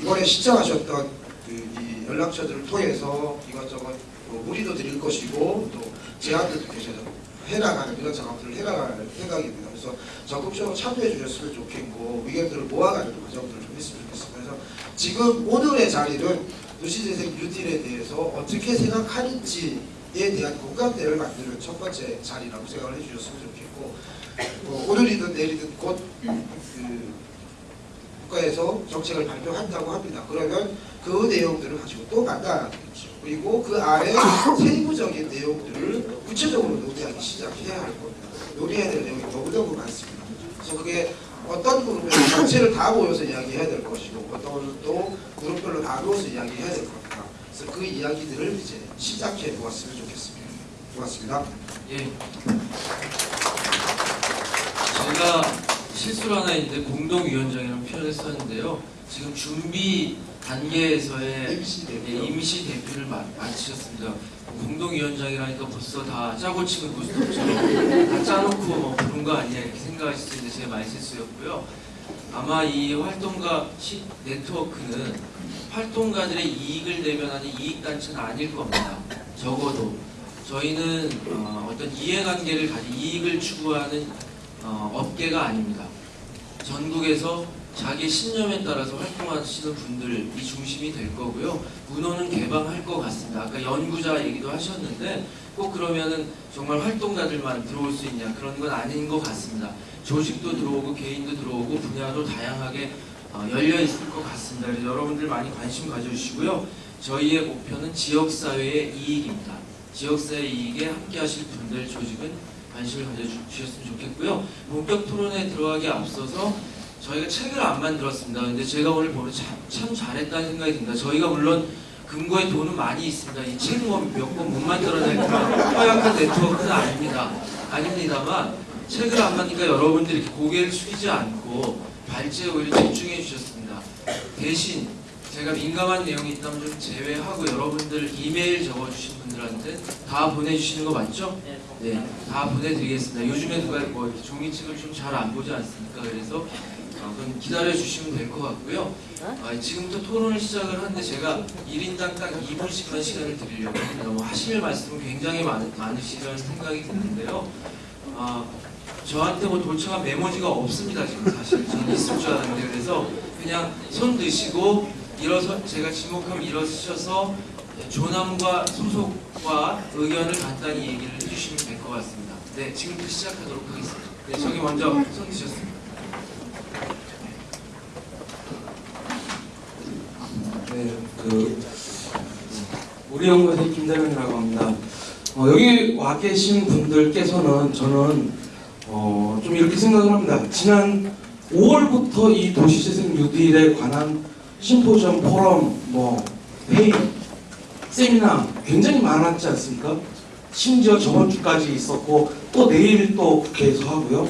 이번에 신청하셨던 그 이 연락처들을 통해서 이것저것 뭐 문의도 드릴 것이고 또 제안들도 계셔서 해나가는 이런 작업들을 해나가는 생각입니다. 그래서 적극적으로 참여해 주셨으면 좋겠고 의견들을 모아가는 과정들을 좀 했으면 좋겠습니다. 그래서 지금 오늘의 자리는 도시재생 뉴딜에 대해서 어떻게 생각하는지에 대한 공감대를 만드는 첫 번째 자리라고 생각을 해주셨으면 좋겠고 어, 오늘이든 내일이든 곧 그, 국가에서 정책을 발표한다고 합니다. 그러면 그 내용들을 가지고 또 만나야겠죠. 그리고 그 아래 세부적인 내용들을 구체적으로 논의하기 시작해야 할 겁니다. 논의해야 될 내용이 너무너무 많습니다. 그래서 그게 어떤 그룹에 전체를 다 모여서 이야기해야 될 것이고 어떤 것은 또 그룹별로 나누어서 이야기해야 될 겁니다. 그래서 그 이야기들을 이제 시작해 보았으면 좋겠습니다. 고맙습니다. 예. 제가 실수를 하나 했는데 공동위원장이라는 표현을 썼는데요. 지금 준비 단계에서의 임시 대표. 예, 임시 대표를 마, 마치셨습니다. 공동위원장이라니까 벌써 다 짜고 치는 고스톱처럼 다 짜놓고 뭐 그런 거 아니야 이렇게 생각하실 수 있는데 제 말실수였고요. 아마 이 활동가 시 네트워크는 활동가들의 이익을 대변하는 이익단체는 아닐 겁니다. 적어도 저희는 어, 어떤 이해관계를 가진 이익을 추구하는 어, 업계가 아닙니다. 전국에서 자기 신념에 따라서 활동하시는 분들이 중심이 될 거고요. 문호는 개방할 것 같습니다. 아까 연구자 얘기도 하셨는데 꼭 그러면은 정말 활동가들만 들어올 수 있냐 그런 건 아닌 것 같습니다. 조직도 들어오고 개인도 들어오고 분야도 다양하게 어, 열려 있을 것 같습니다. 그래서 여러분들 많이 관심 가져주시고요. 저희의 목표는 지역사회의 이익입니다. 지역사회 이익에 함께하실 분들 조직은 관심을 가져주셨으면 좋겠고요. 본격 토론에 들어가기 앞서서 저희가 책을 안 만들었습니다. 근데 제가 오늘 보면 참, 참 잘했다는 생각이 듭니다. 저희가 물론 금고에 돈은 많이 있습니다. 이 책은 뭐몇권 못 만들어낼 허약한 네트워크는 아닙니다. 아닙니다만 책을 안 만드니까 여러분들이 고개를 숙이지 않고 발제에 오히려 집중해 주셨습니다. 대신 제가 민감한 내용이 있다면 좀 제외하고 여러분들 이메일 적어주신 분들한테 다 보내주시는 거 맞죠? 네, 다 보내드리겠습니다. 요즘에 누가 뭐 종이책을 좀 잘 안 보지 않습니까? 그래서 어, 그건 기다려 주시면 될 것 같고요. 아, 지금부터 토론을 시작을 하는데 제가 1인당 딱 2분씩만 시간을 드리려고 합니다. 뭐 하실 말씀은 굉장히 많, 많으시리라는 생각이 드는데요. 아, 저한테 뭐 도착한 메모지가 없습니다 지금 사실 저는 있을 줄 알았는데 그래서 그냥 손 드시고 일어서 제가 지목하면 일어서셔서 조남과 소속과 의견을 간단히 얘기를 해주시면 될 것 같습니다. 네 지금부터 시작하도록 하겠습니다. 네 저기 먼저 손 드셨습니다. 네, 그 우리 연구소의 김대명이라고 합니다. 어, 여기 와 계신 분들께서는 저는 어, 좀 이렇게 생각을 합니다. 지난 5월부터 이 도시재생 뉴딜에 관한 심포지엄, 포럼, 뭐 회의, 세미나 굉장히 많았지 않습니까? 심지어 저번 주까지 있었고 또 내일 또 국회에서 하고요.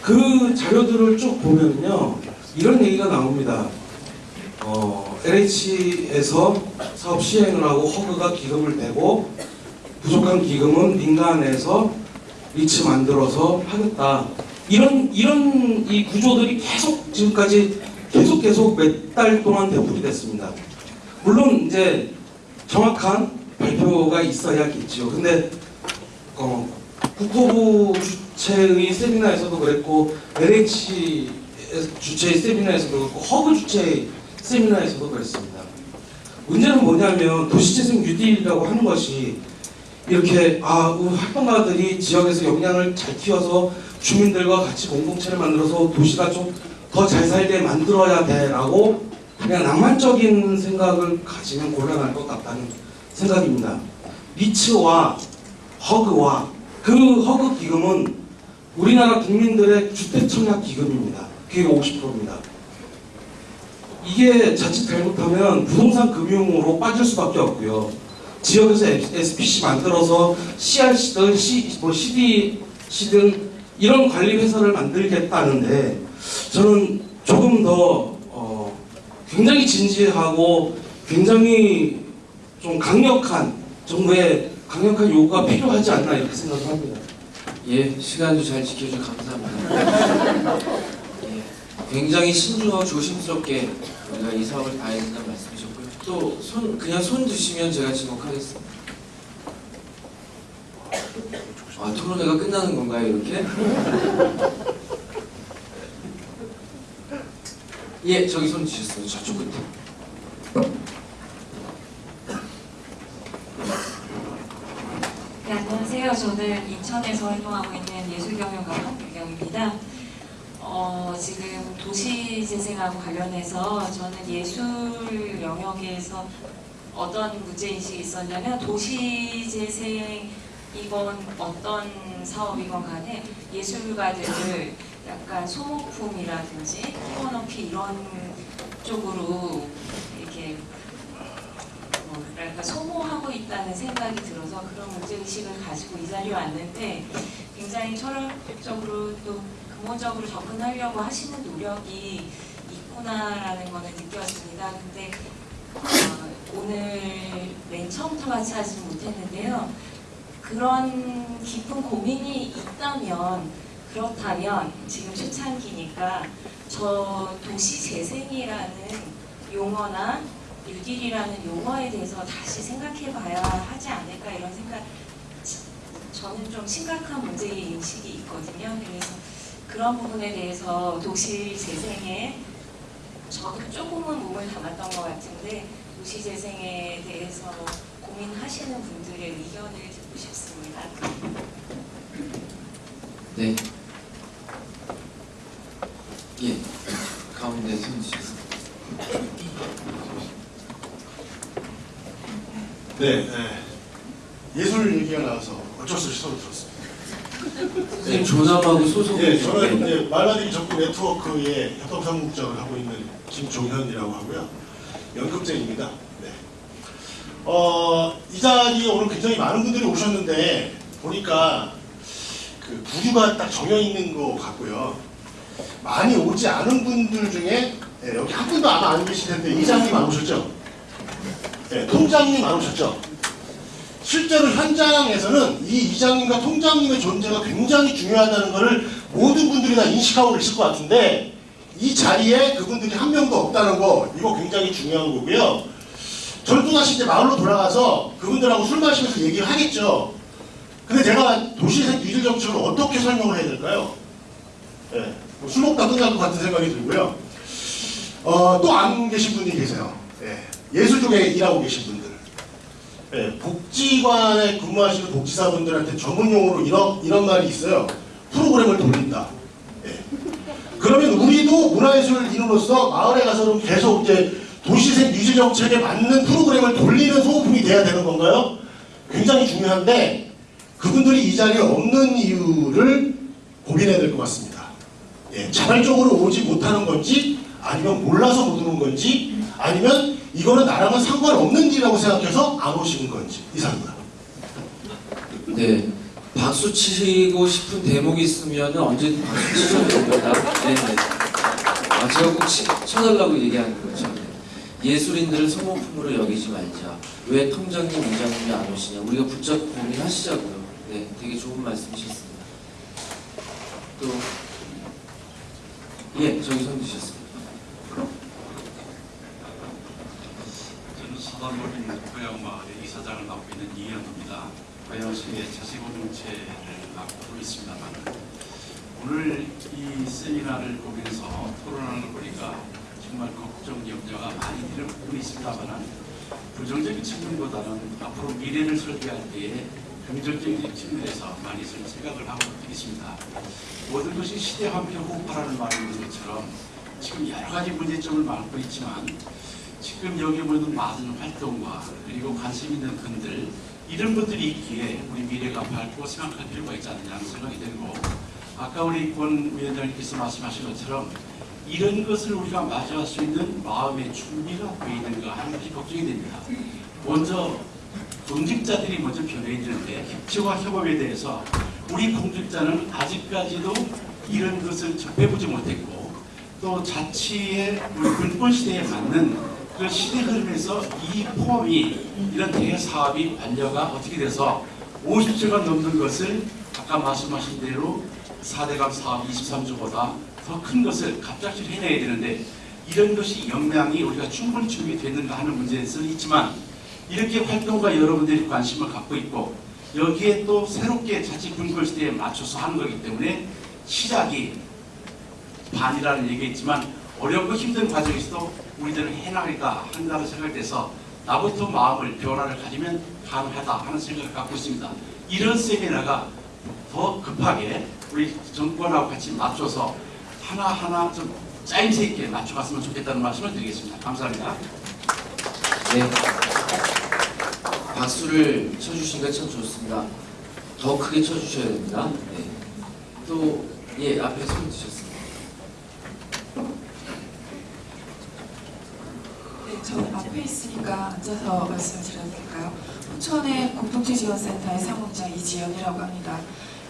그 자료들을 쭉 보면요 이런 얘기가 나옵니다. 어, LH에서 사업 시행을 하고 허그가 기금을 내고 부족한 기금은 민간에서 리츠 만들어서 하겠다. 이런 이런 이 구조들이 계속 지금까지 계속 계속 몇 달 동안 되풀이 됐습니다. 물론 이제 정확한 발표가 있어야겠죠. 근데 어, 국토부 주최의 세미나에서도 그랬고 LH 주최의 세미나에서도 그렇고 허그 주최의 세미나에서도 그랬습니다. 문제는 뭐냐면 도시재생 뉴딜이라고 하는 것이 이렇게 아 활동가들이 지역에서 역량을 잘 키워서 주민들과 같이 공동체를 만들어서 도시가 좀 더 잘 살게 만들어야 돼라고 그냥 낭만적인 생각을 가지면 곤란할 것 같다는 생각입니다. 리츠와 허그와 그 허그 기금은 우리나라 국민들의 주택 청약 기금입니다. 그게 50%입니다. 이게 자칫 잘못하면 부동산 금융으로 빠질 수밖에 없고요. 지역에서 SPC 만들어서 CRC든 C, 뭐 CDC든 이런 관리 회사를 만들겠다는데 저는 조금 더 어, 굉장히 진지하고 굉장히 좀 강력한 정부의 강력한 요구가 필요하지 않나 이렇게 생각을 합니다. 예, 시간도 잘 지켜주셔서 감사합니다. 예, 굉장히 신중하고 조심스럽게 우리가 이 사업을 봐야 된다는 말씀이셨고요. 또 손 그냥 손 드시면 제가 지목하겠습니다. 아 토론회가 끝나는 건가요 이렇게? 예, 저기 손 드셨어요. 저쪽 끝에. 네, 안녕하세요. 저는 인천에서 활동하고 있는 예술경영가 박규경입니다. 어, 지금 도시재생하고 관련해서 저는 예술 영역에서 어떤 문제인식이 있었냐면 도시재생이건 어떤 사업이건 간에 예술가들을 약간 소모품이라든지 띄워넣기 이런 쪽으로 이렇게 뭐 뭐랄까 소모하고 있다는 생각이 들어서 그런 문제의식을 가지고 이 자리에 왔는데 굉장히 철학적으로 또 근본적으로 접근하려고 하시는 노력이 있구나라는 거는 느꼈습니다. 근데 어, 오늘 맨 처음부터 같이 하지는 못했는데요. 그런 깊은 고민이 있다면 그렇다면 지금 초창기니까 저 도시 재생이라는 용어나 뉴딜이라는 용어에 대해서 다시 생각해 봐야 하지 않을까 이런 생각 저는 좀 심각한 문제 인식이 있거든요. 그래서 그런 부분에 대해서 도시 재생에 저도 조금은 몸을 담았던 것 같은데 도시 재생에 대해서 고민하시는 분들의 의견을 듣고 싶습니다. 네. 예. 가운데 손 주셨습니다. 네, 네. 예술 얘기가 나와서 어쩔 수 없이 손을 들었습니다. 선생님 조남하고 소속이 예, 저는 이제 말라디기 전국 네트워크의 협동상국장을 하고 있는 김종현이라고 하고요. 연극자입니다. 네. 어, 이 자리에 오늘 굉장히 많은 분들이 오셨는데 보니까 그 부류가 딱 정해 있는 것 같고요. 많이 오지 않은 분들 중에 예, 여기 한 분도 아마 안 계실 텐데 이장님 안 오셨죠? 네, 통장님 안 오셨죠? 실제로 현장에서는 이 이장님과 통장님의 존재가 굉장히 중요하다는 것을 모든 분들이 다 인식하고 계실 것 같은데 이 자리에 그분들이 한 명도 없다는 거 이거 굉장히 중요한 거고요. 저는 또다시 이제 마을로 돌아가서 그분들하고 술 마시면서 얘기를 하겠죠. 근데 제가 도시생 뉴딜 정책을 어떻게 설명을 해야 될까요? 예, 뭐 술 먹다 끝날 것 같은 생각이 들고요. 어, 또 안 계신 분이 계세요. 예, 예술 쪽에 일하고 계신 분들. 예, 복지관에 근무하시는 복지사분들한테 전문용어로 이런, 이런 말이 있어요. 프로그램을 돌린다. 예. 그러면 우리도 문화예술 인으로서 마을에 가서는 계속 이제 도시생 유지 정책에 맞는 프로그램을 돌리는 소모품이 돼야 되는 건가요? 굉장히 중요한데 그분들이 이 자리에 없는 이유를 고민해야 될 것 같습니다. 예, 자발적으로 오지 못하는 건지 아니면 몰라서 못 오는 건지 아니면 이거는 나랑은 상관없는 일이라고 생각해서 안 오시는 건지 이상입니다. 네. 박수 치고 싶은 대목이 있으면 언제든 박수 치셔도 됩니다. 네네. 아, 제가 꼭 치, 쳐달라고 얘기하는 거죠. 네. 예술인들을 소모품으로 여기지 말자. 왜 통장님, 이장님이 안 오시냐. 우리가 붙잡고 고민하시자고요. 네, 되게 좋은 말씀이셨습니다. 또, 예, 저기 손 드셨습니다. 저는 서단골인 고향마을의 이사장을 맡고 있는 이현우입니다. 고향시의 자세고정체를 맡고 있습니다만 오늘 이 세미나를 보면서 토론하는 거리가 정말 걱정, 염려가 많이 부분이 있습니다만 부정적인 측면보다는 앞으로 미래를 설계할 때에 긍정적인 측면에서 많이 생각을 하고 있습니다. 모든 것이 시대 한편 호파라는 말이 있는 것처럼 지금 여러 가지 문제점을 맡고 있지만 지금 여기 모든 많은 활동과 그리고 관심 있는 분들 이런 분들이 있기에 우리 미래가 밝고 생각할 필요가 있지 않느냐는 생각이 들고 아까 우리 권 위원장님께서 말씀하신 것처럼 이런 것을 우리가 맞이할 수 있는 마음의 준비가 되어 있는가 하는 것이 걱정이 됩니다. 먼저 공직자들이 먼저 변해야 되는데 협치와 협업에 대해서 우리 공직자는 아직까지도 이런 것을 접해보지 못했고 또 자치의 우리 군권 시대에 맞는 그 시대 흐름에서 이 포함이 이런 대사업이 완료가 어떻게 돼서 50조가 넘는 것을 아까 말씀하신 대로 4대강 사업 23조보다 더 큰 것을 갑작스레 해내야 되는데 이런 것이 역량이 우리가 충분히 준비됐는가 하는 문제는 있지만 이렇게 활동과 여러분들이 관심을 갖고 있고 여기에 또 새롭게 자치 군권 시대에 맞춰서 하는 거기 때문에 시작이 반이라는 얘기가 있지만 어렵고 힘든 과정에서도 우리들은 해나가겠다 한다고 생각돼서 나부터 마음을 변화를 가지면 가능하다 하는 생각을 갖고 있습니다. 이런 세미나가 더 급하게 우리 정권하고 같이 맞춰서 하나하나 좀 짜임새 있게 맞춰갔으면 좋겠다는 말씀을 드리겠습니다. 감사합니다. 네. 박수를 쳐주시니까 참 좋습니다. 더 크게 쳐주셔야 됩니다. 네. 또, 예, 앞에 손 드셨습니다. 네, 저 앞에 있으니까 앉아서 말씀을 드려도 될까요? 포천의 공동체 지원센터의 사무장 이지연이라고 합니다.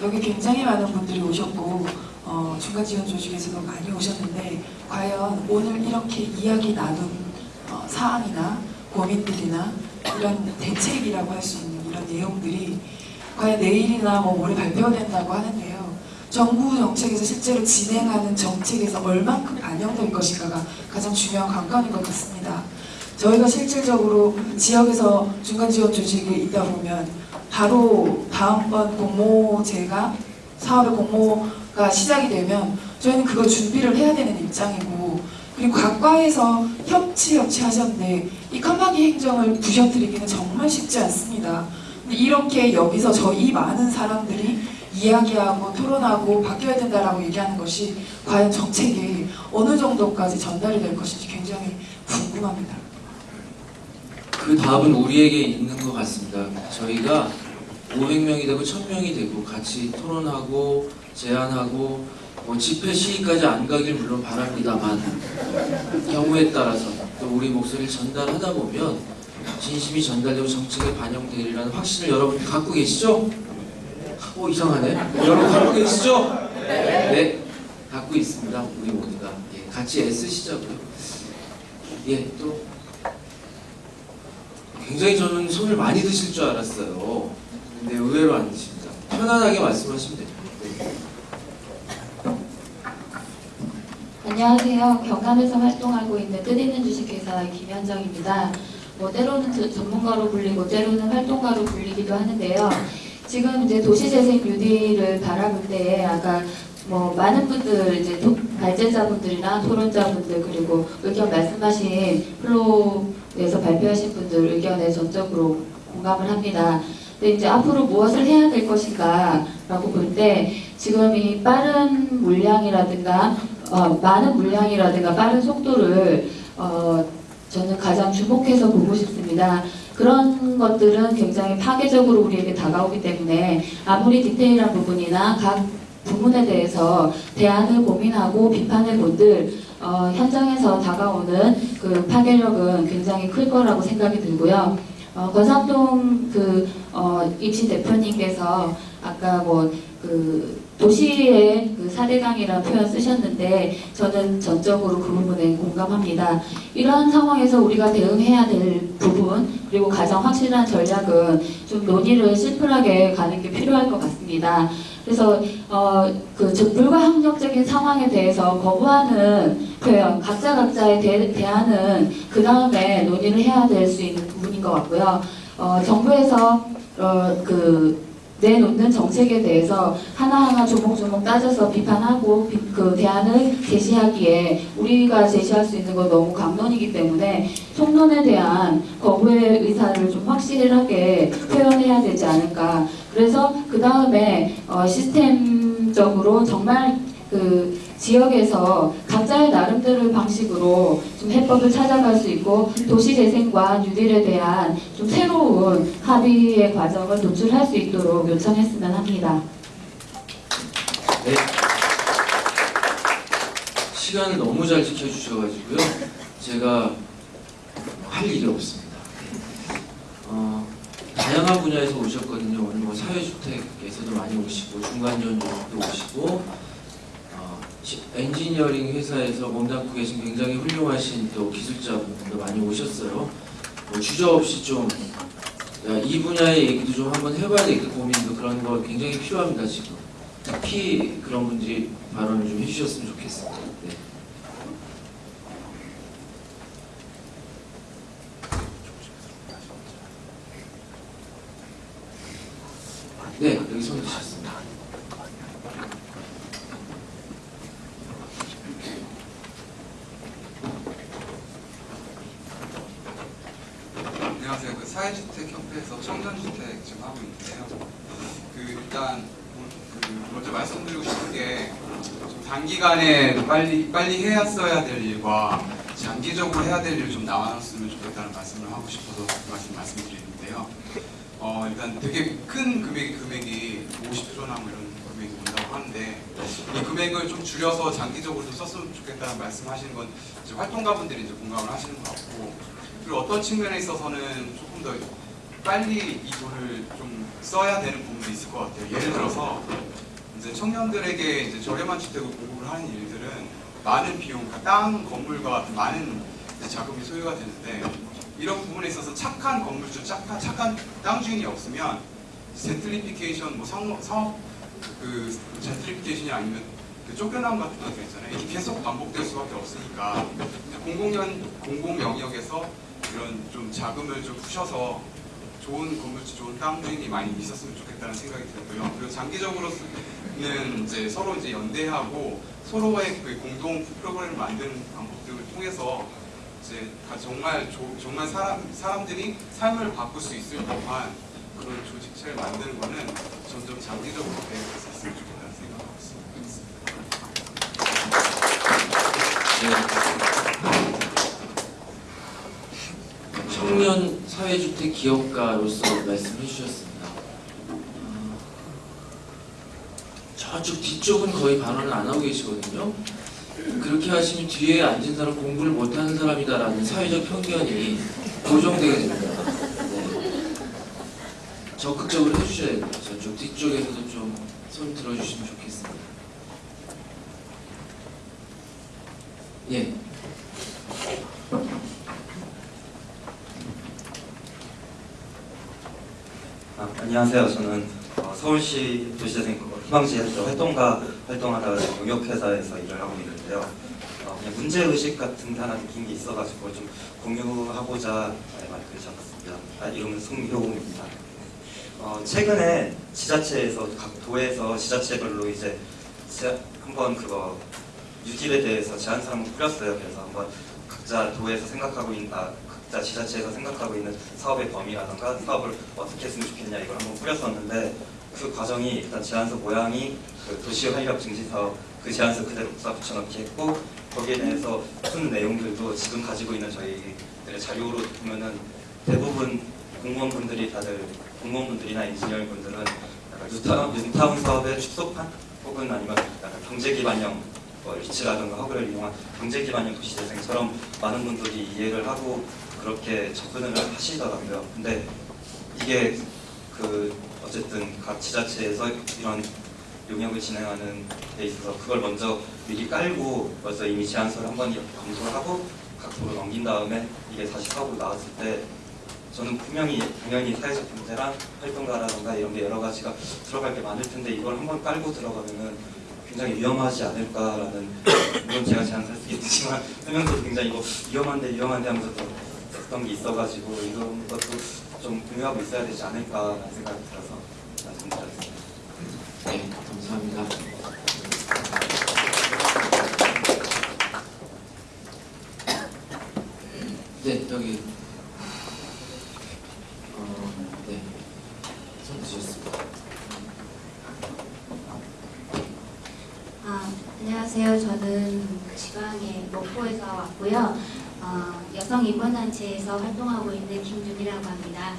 여기 굉장히 많은 분들이 오셨고 어, 중간 지원 조직에서도 많이 오셨는데 과연 오늘 이렇게 이야기 나눈 어, 사항이나 고민들이나 이런 대책이라고 할 수 있는 이런 내용들이 과연 내일이나 뭐 모레 발표된다고 하는데요. 정부 정책에서 실제로 진행하는 정책에서 얼만큼 반영될 것인가가 가장 중요한 관건인 것 같습니다. 저희가 실질적으로 지역에서 중간 지원 조직이 있다 보면 바로 다음번 공모제가 사업의 공모가 시작이 되면 저희는 그걸 준비를 해야 되는 입장이고 그리고 각과에서 협치 협치 하셨는데 이 칸막이 행정을 부셔뜨리기는 정말 쉽지 않습니다. 근데 이렇게 여기서 저이 많은 사람들이 이야기하고 토론하고 바뀌어야 된다라고 얘기하는 것이 과연 정책에 어느 정도까지 전달이 될 것인지 굉장히 궁금합니다. 그 답은 우리에게 있는 것 같습니다. 저희가 500명이 되고 1000명이 되고 같이 토론하고 제안하고 뭐 집회 시위까지 안 가길 물론 바랍니다만 경우에 따라서 또 우리 목소리를 전달하다 보면 진심이 전달되고 정책에 반영되리라는 확신을 여러분 갖고 계시죠? 오 이상하네. 여러분 갖고 계시죠? 네. 갖고 있습니다. 우리 모두가 예, 같이 애쓰시자고요. 예, 또 굉장히 저는 손을 많이 드실 줄 알았어요. 근데 의외로 안 드십니다. 편안하게 말씀하시면. 네. 안녕하세요. 경남에서 활동하고 있는 뜻있는 주식회사 김현정입니다. 뭐 때로는 저- 전문가로 불리고 때로는 활동가로 불리기도 하는데요. 지금 이제 도시재생 뉴딜을 바라볼 때 아까 뭐 많은 분들 이제 토- 발제자분들이나 토론자분들 그리고 의견 말씀하신 플로에서 발표하신 분들 의견에 전적으로 공감을 합니다. 근데 이제 앞으로 무엇을 해야 될 것인가 라고 볼 때 지금 이 빠른 물량이라든가 어, 많은 물량이라든가 빠른 속도를 어, 저는 가장 주목해서 보고 싶습니다. 그런 것들은 굉장히 파괴적으로 우리에게 다가오기 때문에 아무리 디테일한 부분이나 각 부분에 대해서 대안을 고민하고 비판해 본들 어, 현장에서 다가오는 그 파괴력은 굉장히 클 거라고 생각이 들고요. 어, 권삼동 그 어, 입신 대표님께서 아까 뭐그 도시의 그 사대강이라는 표현 쓰셨는데 저는 전적으로 그 부분에 공감합니다. 이러한 상황에서 우리가 대응해야 될 부분 그리고 가장 확실한 전략은 좀 논의를 심플하게 가는 게 필요할 것 같습니다. 그래서 어, 그 저- 불가항력적인 상황에 대해서 거부하는 표현 각자 각자의 대, 대안은 그 다음에 논의를 해야 될 수 있는 부분인 것 같고요. 어, 정부에서 어, 그 내놓는 정책에 대해서 하나하나 조목조목 따져서 비판하고 비- 그 대안을 제시하기에 우리가 제시할 수 있는 건 너무 강론이기 때문에 총론에 대한 거부의 의사를 좀 확실하게 표현해야 되지 않을까. 그래서 그 다음에 어, 시스템적으로 정말 그 지역에서 각자의 나름대로의 방식으로 좀 해법을 찾아갈 수 있고 도시재생과 뉴딜에 대한 좀 새로운 합의의 과정을 도출할 수 있도록 요청했으면 합니다. 네. 시간을 너무 잘 지켜주셔가지고요. 제가 할 일이 없습니다. 어, 다양한 분야에서 오셨거든요. 오늘 뭐 사회주택에서도 많이 오시고 중간전조도 오시고 엔지니어링 회사에서 몸담고 계신 굉장히 훌륭하신 또 기술자분들도 많이 오셨어요. 뭐 주저 없이 좀 이 분야의 얘기도 좀 한번 해봐야 되겠다 고민도 그런 거 굉장히 필요합니다 지금. 특히 그런 분들이 발언을 좀 해주셨으면 좋겠습니다. 네. 네, 여기 손. 안녕하세요. 그 사회주택 협회에서 청년주택 지금 하고 있는데요. 그 일단 그 먼저 말씀드리고 싶은 게좀 단기간에 빨리 빨리 해야 써야 될 일과 장기적으로 해야 될 일을 좀 나눴으면 좋겠다는 말씀을 하고 싶어서 그 말씀 말씀드리는데요. 어 일단 되게 큰 금액 금액이 50조나 뭐 이런 금액이 온다고 하는데 이 금액을 좀 줄여서 장기적으로 좀 썼으면 좋겠다는 말씀하시는 건 활동가분들이 이제 공감을 하시는 것 같고 그리고 어떤 측면에 있어서는 조금 더 빨리 이 돈을 좀 써야 되는 부분도 있을 것 같아요. 예를 들어서 이제 청년들에게 이제 저렴한 주택을 공급을 하는 일들은 많은 비용, 땅 건물과 같은 많은 자금이 소요가 되는데 이런 부분에 있어서 착한 건물주, 착한, 착한 땅 주인이 없으면 젠틀리피케이션, 뭐 상업, 사업 그 젠트리피케이션이 아니면 그 쫓겨남 같은 것들 있잖아요. 이게 계속 반복될 수밖에 없으니까 공공연 공공 영역에서 이런 좀 자금을 좀 푸셔서 좋은 건물주, 좋은 땅 주인이 많이 있었으면 좋겠다는 생각이 들고요. 그리고 장기적으로는 이제 서로 이제 연대하고 서로의 그 공동 프로그램을 만드는 방법들을 통해서 이제 가- 정말 조- 정말 사람 사람들이 삶을 바꿀 수 있을 법한 그런 조직체를 만드는 거는 점점 장기적으로 계획할 수 있으면 좋겠다는 생각하고 있습니다. 네. 청년 사회주택 기업가로서 말씀해 주셨습니다. 어, 저쪽 뒤쪽은 거의 발언을 안 하고 계시거든요. 그렇게 하시면 뒤에 앉은 사람 공부를 못하는 사람이다라는 사회적 편견이 고정되게 됩니다. 네. 적극적으로 해주셔야 돼요. 저쪽 뒤쪽에서도 좀 손 들어주시면 좋겠습니다. 예. 아, 안녕하세요. 저는 어, 서울시 도시재생 희망지에서 활동가 활동하다가 지금 용역회사에서 일을 하고 있는데요. 어, 그냥 문제의식 같은 게 하나 느낀 게 있어가지고 좀 공유하고자 네, 말을 잡았습니다. 아, 이름은 송효웅입니다. 어, 최근에 지자체에서 각 도에서 지자체별로 이제 제- 한번 그거 유딜에 대해서 제안 사항을 뿌렸어요. 그래서 한번 각자 도에서 생각하고 있는 아, 각자 지자체에서 생각하고 있는 사업의 범위라던가 사업을 어떻게 했으면 좋겠냐 이걸 한번 뿌렸었는데 그 과정이 일단 제안서 모양이 그 도시 활력 증진 사업 그 제안서 그대로 써 붙여넣기 했고 거기에 대해서 푼 내용들도 지금 가지고 있는 저희들의 자료로 보면은 대부분 공무원분들이 다들 공무원분들이나 인지니어분들은 약간 뉴타운, 뉴타운 사업의 축소판 혹은 아니면 약간 경제 기반형 뭐 리츠라든가 허브를 이용한 경제 기반형 도시재생처럼 많은 분들이 이해를 하고 그렇게 접근을 하시더라고요. 근데 이게 그 어쨌든 각 지자체에서 이런 용역을 진행하는 데 있어서 그걸 먼저 미리 깔고 벌써 이미 제안서를 한번 검토를 하고 각 도로 넘긴 다음에 이게 다시 사업으로 나왔을 때 저는 분명히 당연히 사회적 경제랑 활동가라던가 이런 게 여러 가지가 들어갈 게 많을 텐데 이걸 한번 깔고 들어가면은 굉장히 위험하지 않을까라는 물론 제가 제안할 수 있지만 쓰면서 굉장히 이거 위험한데 위험한데 하면서 또 했던 게 있어가지고 이런 것도 좀 공유하고 있어야 되지 않을까라는 생각이 들어서 말씀드렸습니다. 네, 감사합니다. 네, 여기 어, 네, 손 드셨습니다. 아, 안녕하세요. 저는 지방의 목포에서 왔고요. 어, 여성 인권단체에서 활동하고 있는 김준이라고 합니다.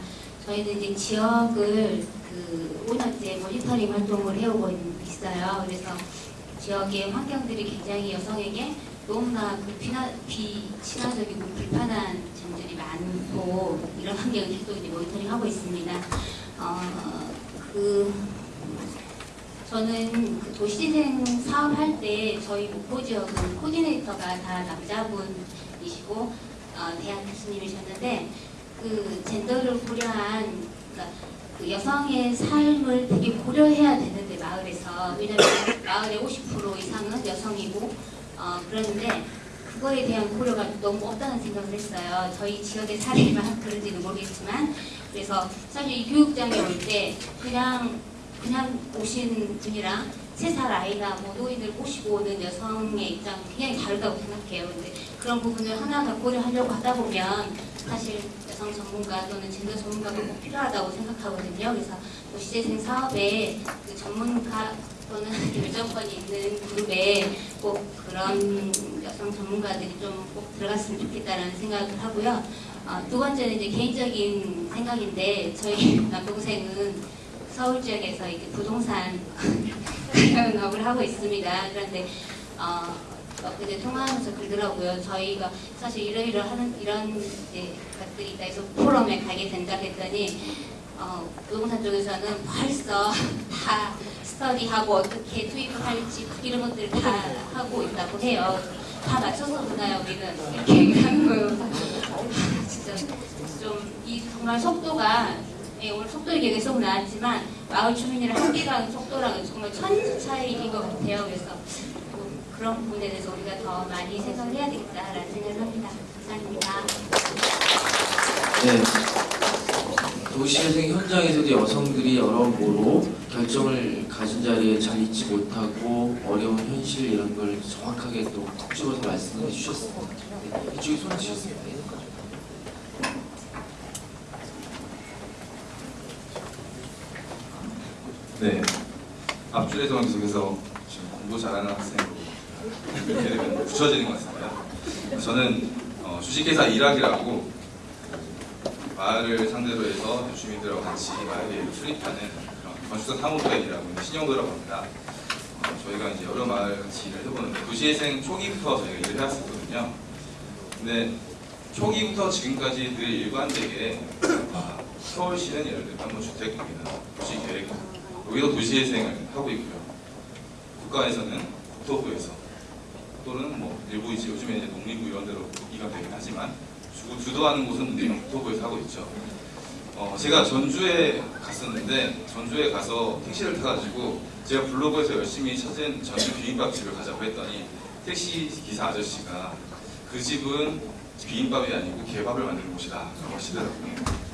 저희는 이제 지역을 그 5년째 모니터링 활동을 해오고 있- 있어요. 그래서 지역의 환경들이 굉장히 여성에게 너무나 그 비나, 비친화적이고 불편한 점들이 많고 이런 환경을 계속 이제 모니터링하고 있습니다. 어, 그 저는 그 도시재생 사업할 때 저희 목포 지역은 코디네이터가 다 남자분 이시고 어, 대학 교수님이셨는데 그 젠더를 고려한 그러니까 그 여성의 삶을 되게 고려해야 되는데 마을에서 왜냐면 마을의 50% 이상은 여성이고 어, 그러는데 그거에 대한 고려가 너무 없다는 생각을 했어요. 저희 지역의 사례만 그런지는 모르겠지만 그래서 사실 이 교육장에 올 때 그냥 그냥 오신 분이랑 세 살 아이나 뭐 노인을 모시고 오는 여성의 입장은 굉장히 다르다고 생각해요. 근데 그런 부분을 하나하나 고려하려고 하다 보면 사실 여성 전문가 또는 젠더 전문가가 꼭 필요하다고 생각하거든요. 그래서 도시재생 사업에 그 전문가 또는 결정권이 있는 그룹에 꼭 그런 여성 전문가들이 좀 꼭 들어갔으면 좋겠다라는 생각을 하고요. 어, 두 번째는 이제 개인적인 생각인데 저희 남동생은 서울 지역에서 이제 부동산 영 업을 하고 있습니다. 그런데 어, 어, 그제 통화하면서 그러더라고요. 저희가 사실 이러이러하는 이런 이제 것들이 있다 해서 포럼에 가게 된다 했더니 어, 부동산 쪽에서는 벌써 다 스터디하고 어떻게 투입을 할지 이런 것들을 다 하고 있다고 해요. 다 맞춰서 보나요, 우리는 이렇게 얘기하는 거예요. 진짜 좀 이 정말 속도가 예, 오늘 속도 얘기 계속 나왔지만 마을 주민이랑 함께 가는 속도랑은 정말 천지 차이인 것 같아요. 그래서 뭐 그런 부분에 대해서 우리가 더 많이 생각을 해야 되겠다라는 생각을 합니다. 감사합니다. 네. 도시재생 현장에서도 여성들이 여러모로 결정을 가진 자리에 잘 있지 못하고 어려운 현실 이런 걸 정확하게 또 콕 집어서 말씀을 해주셨습니다. 네. 이쪽에 손 드셨습니다. 네. 앞줄에서 계속해서 지금 공부 잘하는 학생으로 붙여지는 것 같습니다. 저는 어, 주식회사 일학이라고 마을을 상대로 해서 주민들하고 같이 마을에 그런 건축사 있는 신용도라고 합니다. 어, 저희가 이제 여러 마을 같이 일을 해보는데 도시재생 초기부터 저희가 일을 해왔었거든요. 근데 초기부터 지금까지 늘 일관되게 아, 서울시는 예를 들면 한번 주택국이나 도시계획 여기도 도시재생을 하고 있고요. 국가에서는 국토부에서 또는 뭐 일부 이제 요즘에 이제 농림부 이런 데로 이가 되긴 하지만 주, 주도하는 곳은 우리가 국토부에서 하고 있죠. 어, 제가 전주에 갔었는데 전주에 가서 택시를 타가지고 제가 블로그에서 열심히 찾은 전주 비빔밥 집을 가자고 했더니 택시 기사 아저씨가 그 집은 비빔밥이 아니고 개밥을 만드는 곳이다 라고 하시더라고요.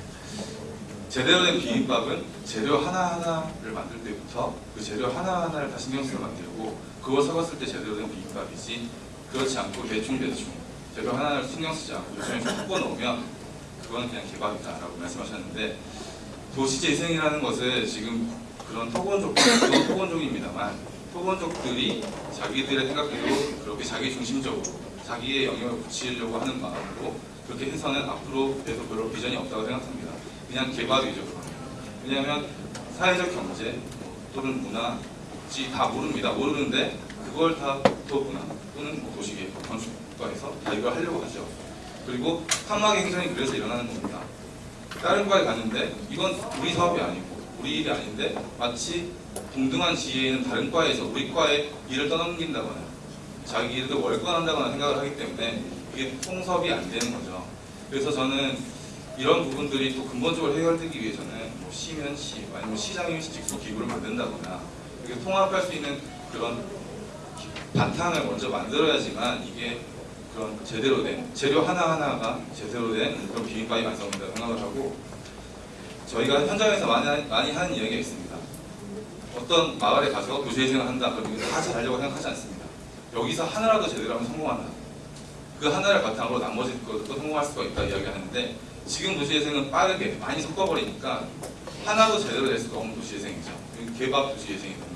제대로 된 비빔밥은 재료 하나하나를 만들 때부터 그 재료 하나하나를 다 신경 써서 만들고 그걸 섞었을 때 제대로 된 비빔밥이지 그렇지 않고 대충대충 재료 하나를 신경 쓰지 않고 요즘에 좀 섞어 놓으면 그건 그냥 개밥이다 라고 말씀하셨는데 도시재생이라는 것을 지금 그런 토건족들도 토건족입니다만 토건족들이 자기들의 생각대로 그렇게 자기 중심적으로 자기의 영역을 붙이려고 하는 마음으로 그렇게 해서는 앞으로 계속 별로 비전이 없다고 생각합니다. 그냥 개발이죠. 왜냐하면 사회적 경제 또는 문화, 복지 다 모릅니다. 모르는데 그걸 다 국토부나 또는 뭐 도시계획, 건축과에서 다 이걸 하려고 하죠. 그리고 상막의 행정이 그래서 일어나는 겁니다. 다른 과에 갔는데 이건 우리 사업이 아니고 우리 일이 아닌데 마치 동등한 지위에 있는 다른 과에서 우리 과에 일을 떠넘긴다거나 자기 일을 월권한다거나 생각을 하기 때문에 이게 통섭이 안 되는 거죠. 그래서 저는 이런 부분들이 또 근본적으로 해결되기 위해서는 뭐 시면 시 아니면 시장이 직속 기구를 만든다거나 이렇게 통합할 수 있는 그런 기- 바탕을 먼저 만들어야지만 이게 그런 제대로 된 재료 하나하나가 제대로 된 그런 비빔밥이 완성된다고 생각을 하고 저희가 현장에서 많이, 하- 많이 하는 이야기가 있습니다. 어떤 마을에 가서 도시재생을 한다 그러면 다 잘하려고 생각하지 않습니다. 여기서 하나라도 제대로 하면 성공한다. 그 하나를 바탕으로 나머지 것도 성공할 수가 있다 이야기하는데 지금 도시재생은 빠르게 많이 섞어버리니까 하나도 제대로 될 수가 없는 도시재생이죠. 개밥 도시재생이 거죠.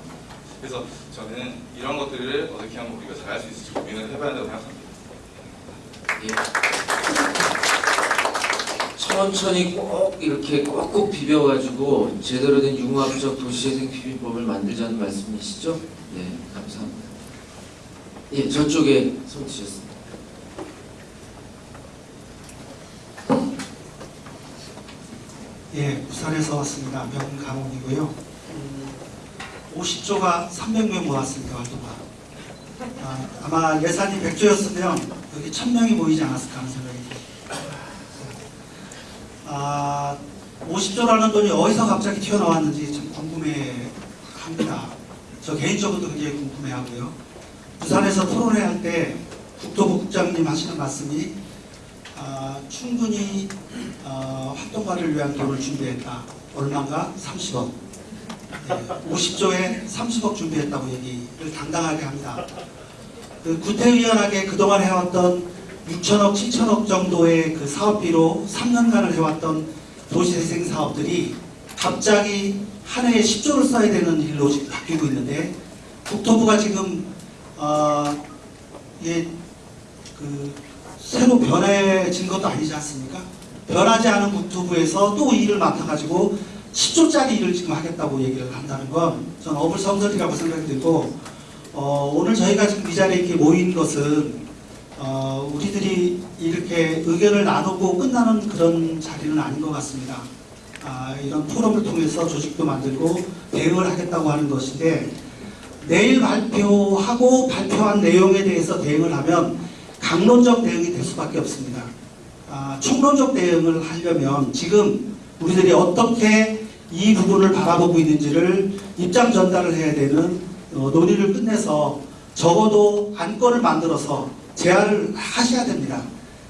그래서 저는 이런 것들을 어떻게 하면 우리가 잘할 수 있을지 고민을 해봐야 한다고 생각합니다. 천천히 꼭 이렇게 꼭꼭 비벼가지고 제대로 된 융합적 도시재생 비빔밥을 만들자는 말씀이시죠? 네, 감사합니다. 예, 저쪽에 손 드셨습니다. 예, 부산에서 왔습니다. 명강원이고요. 음, 50조가 300명 모았습니다. 활동가. 아, 아마 예산이 100조였으면 여기 1000명이 모이지 않았을까 하는 생각이 듭니다. 아, 50조라는 돈이 어디서 갑자기 튀어나왔는지 참 궁금해 합니다. 저 개인적으로도 굉장히 궁금해 하고요. 부산에서 토론회 할 때 국토부 국장님 하시는 말씀이 아, 충분히 어, 활동가를 위한 돈을 준비했다. 얼마인가? 30억. 네, 50조에 30억 준비했다고 얘기를 당당하게 합니다. 그 구태의연하게 그동안 해왔던 6천억, 7천억 정도의 그 사업비로 3년간을 해왔던 도시재생 사업들이 갑자기 한 해에 10조를 써야 되는 일로 지금 바뀌고 있는데 국토부가 지금 어, 예, 그 새로 변해진 것도 아니지 않습니까? 변하지 않은 국토부에서 또 일을 맡아가지고 10조짜리 일을 지금 하겠다고 얘기를 한다는 건 저는 어불성설이라고 생각이 들고 어, 오늘 저희가 지금 이 자리에 이렇게 모인 것은 어, 우리들이 이렇게 의견을 나누고 끝나는 그런 자리는 아닌 것 같습니다. 아, 이런 포럼을 통해서 조직도 만들고 대응을 하겠다고 하는 것인데 내일 발표하고 발표한 내용에 대해서 대응을 하면 강론적 대응이 될 수밖에 없습니다. 아, 총론적 대응을 하려면 지금 우리들이 어떻게 이 부분을 바라보고 있는지를 입장 전달을 해야 되는 어, 논의를 끝내서 적어도 안건을 만들어서 제안을 하셔야 됩니다.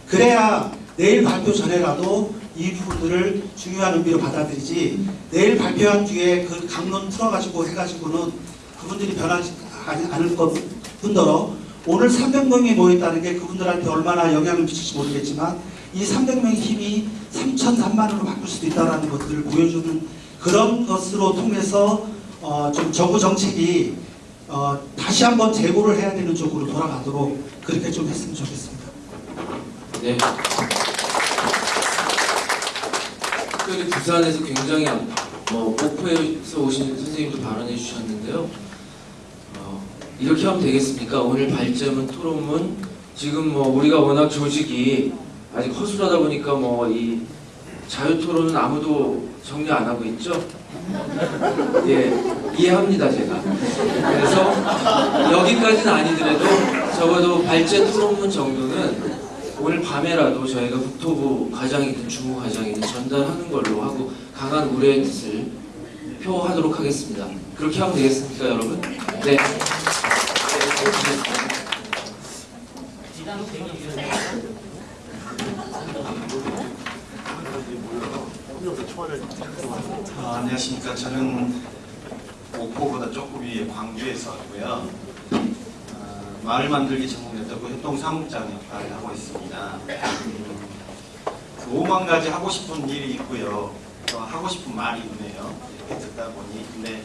그래야 내일 발표 전에라도 이 부분들을 중요한 의미로 받아들이지 내일 발표한 뒤에 그 강론 풀어가지고 해가지고는 그분들이 변하지 않- 않을 것 뿐더러 오늘 300명이 모였다는 게 그분들한테 얼마나 영향을 미칠지 모르겠지만 이 300명의 힘이 3천 3만으로 바꿀 수도 있다는 것들을 보여주는 그런 것으로 통해서 어, 좀 정부 정책이 어, 다시 한번 재고를 해야 되는 쪽으로 돌아가도록 그렇게 좀 했으면 좋겠습니다. 네. 특별히 부산에서 굉장히 뭐 목포에서 오신 선생님도 발언해 주셨는데요. 어, 이렇게 하면 되겠습니까? 오늘 발제문 토론문 지금 뭐 우리가 워낙 조직이 아직 허술하다 보니까 뭐 이 자유 토론은 아무도 정리 안 하고 있죠. 예, 이해합니다 제가. 그래서 여기까지는 아니더라도 적어도 발제 토론문 정도는 오늘 밤에라도 저희가 국토부 과장이든 주무 과장이든 전달하는 걸로 하고 강한 우려의 뜻을 표하도록 하겠습니다. 그렇게 하면 되겠습니까, 여러분? 네. 아, 안녕하십니까. 저는 목포보다 조금 위에 광주에서 왔고요. 아, 마을 만들기 전공했다고 협동 사무장 역할을 하고 있습니다. 음, 그 5만 가지 하고 싶은 일이 있고요. 또 하고 싶은 말이 있네요. 이렇게 듣다 보니. 근데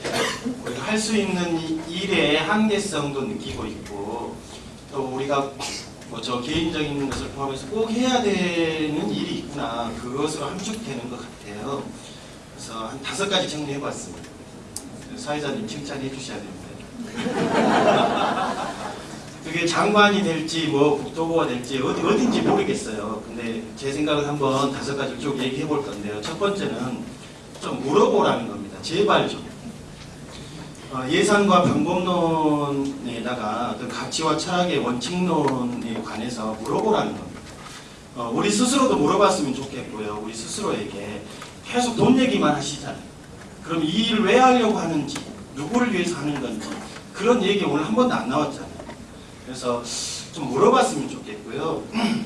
우리가 할 수 있는 이 일의 한계성도 느끼고 있고 또 우리가 뭐 저 개인적인 것을 포함해서 꼭 해야 되는 일이 있구나. 그것으로 함축되는 것 같아요. 그래서 한 다섯 가지 정리해봤습니다. 사회자님 칭찬해 주셔야 됩니다. 그게 장관이 될지 뭐 국토부가 될지 어디 어딘지 모르겠어요. 근데 제 생각을 한번 다섯 가지 쭉 얘기해 볼 건데요. 첫 번째는 좀 물어보라는 겁니다. 제발 좀. 어, 예산과 방법론에다가 어떤 가치와 철학의 원칙론에 관해서 물어보라는 겁니다. 어, 우리 스스로도 물어봤으면 좋겠고요. 우리 스스로에게 계속 돈 얘기만 하시잖아요. 그럼 이 일을 왜 하려고 하는지, 누구를 위해서 하는 건지 그런 얘기 오늘 한 번도 안 나왔잖아요. 그래서 좀 물어봤으면 좋겠고요. 음,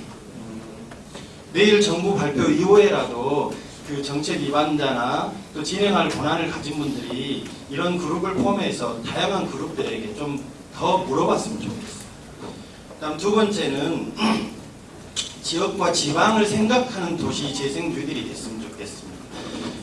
내일 정부 발표 이후에라도 그 정책 위반자나 또 진행할 권한을 가진 분들이 이런 그룹을 포함해서 다양한 그룹들에게 좀 더 물어봤으면 좋겠어요. 다음 두 번째는 지역과 지방을 생각하는 도시 재생 뉴딜이 됐으면 좋겠습니다.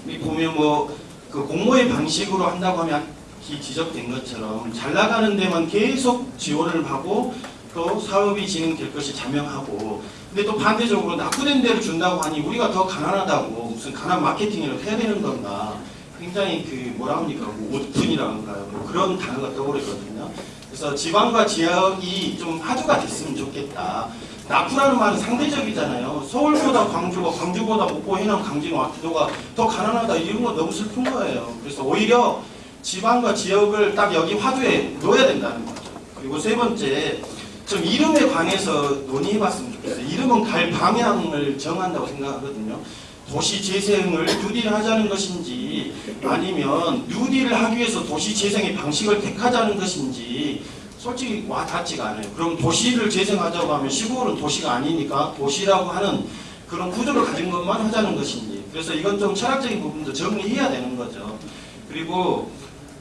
이 보면 뭐 그 공모의 방식으로 한다고 하면 이 지적된 것처럼 잘 나가는 데만 계속 지원을 하고 또 사업이 진행될 것이 자명하고 근데 또 반대적으로 낙후된 데를 준다고 하니 우리가 더 가난하다고 무슨 가난 마케팅이라도 해야 되는 건가? 굉장히 그 뭐라 합니까? 뭐 오픈이라고 할까요 뭐 그런 단어가 떠오르거든요. 그래서 지방과 지역이 좀 화두가 됐으면 좋겠다. 낙후라는 말은 상대적이잖아요. 서울보다 광주가 광주보다 목포 해남 강진 와기도가 더 가난하다. 이런 건 너무 슬픈 거예요. 그래서 오히려 지방과 지역을 딱 여기 화두에 넣어야 된다는 거죠. 그리고 세 번째 좀 이름에 관해서 논의해봤으면 좋겠어요. 이름은 갈 방향을 정한다고 생각하거든요. 도시 재생을 뉴딜 하자는 것인지 아니면 뉴딜을 하기 위해서 도시 재생의 방식을 택하자는 것인지 솔직히 와 닿지가 않아요. 그럼 도시를 재생하자고 하면 시골은 도시가 아니니까 도시라고 하는 그런 구조를 가진 것만 하자는 것인지 그래서 이건 좀 철학적인 부분도 정리해야 되는 거죠. 그리고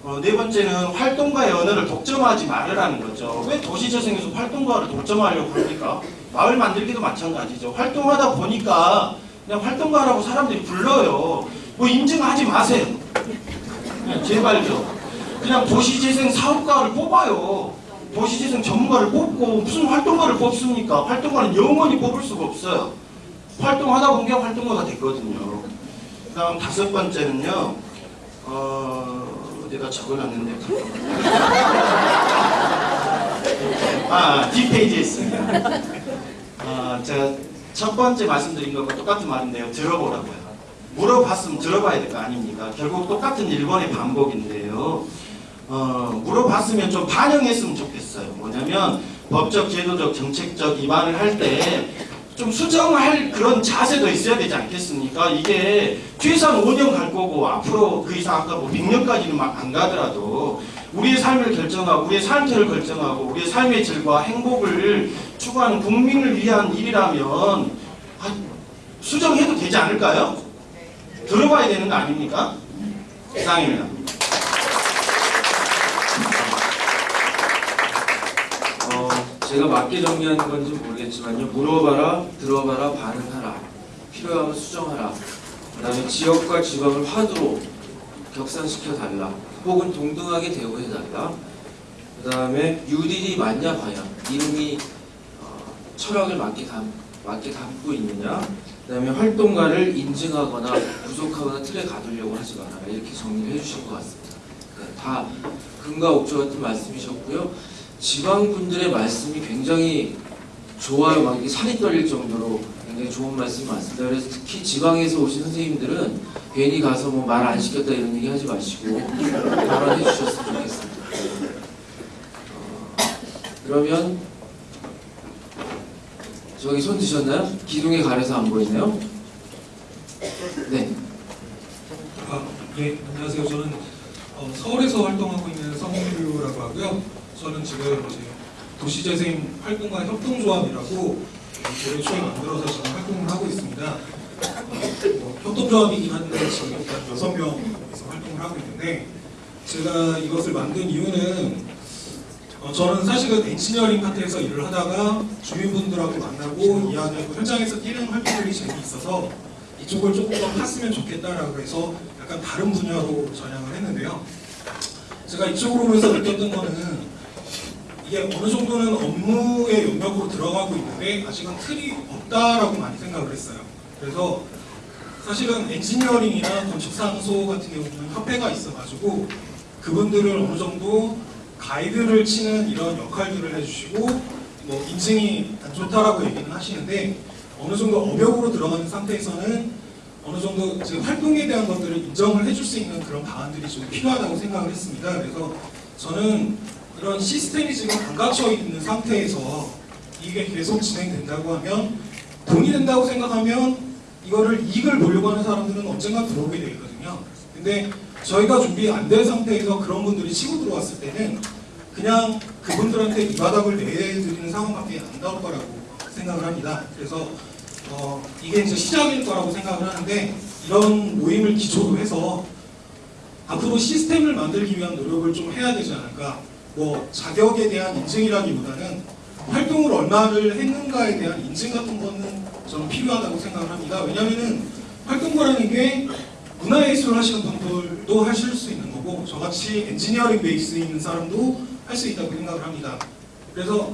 어, 네 번째는 활동가의 언어를 독점하지 말으라는 거죠. 왜 도시재생에서 활동가를 독점하려고 합니까? 마을 만들기도 마찬가지죠. 활동하다 보니까 그냥 활동가라고 사람들이 불러요. 뭐 인증하지 마세요. 그냥 제발요. 그냥 도시재생 사업가를 뽑아요. 도시재생 전문가를 뽑고 무슨 활동가를 뽑습니까? 활동가는 영원히 뽑을 수가 없어요. 활동하다 보니까 활동가가 됐거든요. 그 다음 다섯 번째는요. 어... 내가 적어놨는데. 아 뒷페이지에 있습니다. 아, 제가 첫 번째 말씀드린 것과 똑같은 말인데요. 들어보라고요. 물어봤으면 들어봐야 될 거 아닙니까? 결국 똑같은 1번의 반복인데요. 어, 물어봤으면 좀 반영했으면 좋겠어요. 뭐냐면 법적 제도적 정책적 위반을 할 때 좀좀 수정할 그런 자세도 있어야 되지 않겠습니까? 이게 최소한 5년 갈 거고 앞으로 그 이상 아까 뭐 100년까지는 막안 가더라도 우리의 삶을 결정하고 우리의 삶태를 결정하고 우리의 삶의 질과 행복을 추구하는 국민을 위한 일이라면 아, 수정해도 되지 않을까요? 들어봐야 되는 거 아닙니까? 이상입니다. 어, 제가 맞게 정리하는 건지 모르겠 지만요. 물어봐라, 들어봐라, 반응하라. 필요하면 수정하라. 그 다음에 지역과 지방을 화두로 격상시켜 달라. 혹은 동등하게 대우해 달라. 그 다음에 유딜이 맞냐 과연 이름이 어, 철학을 맞게 담 맞게 담고 있느냐. 그 다음에 활동가를 인증하거나 부족하거나 틀에 가두려고 하지 마라. 이렇게 정리를 해주신 것 같습니다. 네, 다 금과 옥조 같은 말씀이셨고요. 지방 분들의 말씀이 굉장히 좋아요. 막 이게 살이 떨릴 정도로 굉장히 좋은 말씀 많습니다. 그래서 특히 지방에서 오신 선생님들은 괜히 가서 뭐 말 안 시켰다 이런 얘기 하지 마시고 발언해 주셨으면 좋겠습니다. 어, 그러면 저기 손 드셨나요? 기둥에 가려서 안 보이네요. 네. 아, 예, 안녕하세요. 저는 어, 서울에서 활동하고 있는 성규라고 하고요. 저는 지금 도시재생 활동가 협동조합이라고 올해 초에 만들어서 지금 활동을 하고 있습니다. 어, 뭐 협동조합이긴 한데 지금 일단 여섯 명에서 활동을 하고 있는데 제가 이것을 만든 이유는 어, 저는 사실은 엔지니어링 파트에서 일을 하다가 주민분들하고 만나고 이야기하고 현장에서 뛰는 활동들이 재미있어서 이쪽을 조금 더 팠으면 좋겠다라고 해서 약간 다른 분야로 전향을 했는데요. 제가 이쪽으로 오면서 느꼈던 거는 이게 어느 정도는 업무의 영역으로 들어가고 있는데 아직은 틀이 없다라고 많이 생각을 했어요. 그래서 사실은 엔지니어링이나 건축사무소 같은 경우는 협회가 있어가지고 그분들을 어느 정도 가이드를 치는 이런 역할들을 해주시고 뭐 인증이 안 좋다라고 얘기는 하시는데 어느 정도 업역으로 들어가는 상태에서는 어느 정도 이제 활동에 대한 것들을 인정을 해줄 수 있는 그런 방안들이 좀 필요하다고 생각을 했습니다. 그래서 저는 이런 시스템이 지금 안 갖춰 있는 상태에서 이게 계속 진행된다고 하면 돈이 된다고 생각하면 이거를 이익을 보려고 하는 사람들은 언젠가 들어오게 되거든요. 근데 저희가 준비 안 된 상태에서 그런 분들이 치고 들어왔을 때는 그냥 그분들한테 이 바닥을 내드리는 상황밖에 안 나올 거라고 생각을 합니다. 그래서 어, 이게 이제 시작일 거라고 생각을 하는데 이런 모임을 기초로 해서 앞으로 시스템을 만들기 위한 노력을 좀 해야 되지 않을까. 뭐 자격에 대한 인증이라기보다는 활동을 얼마를 했는가에 대한 인증 같은 거는 저는 필요하다고 생각을 합니다. 왜냐하면은 활동가라는 게 문화예술을 하시는 분들도 하실 수 있는 거고 저같이 엔지니어링 베이스 있는 사람도 할 수 있다고 생각을 합니다. 그래서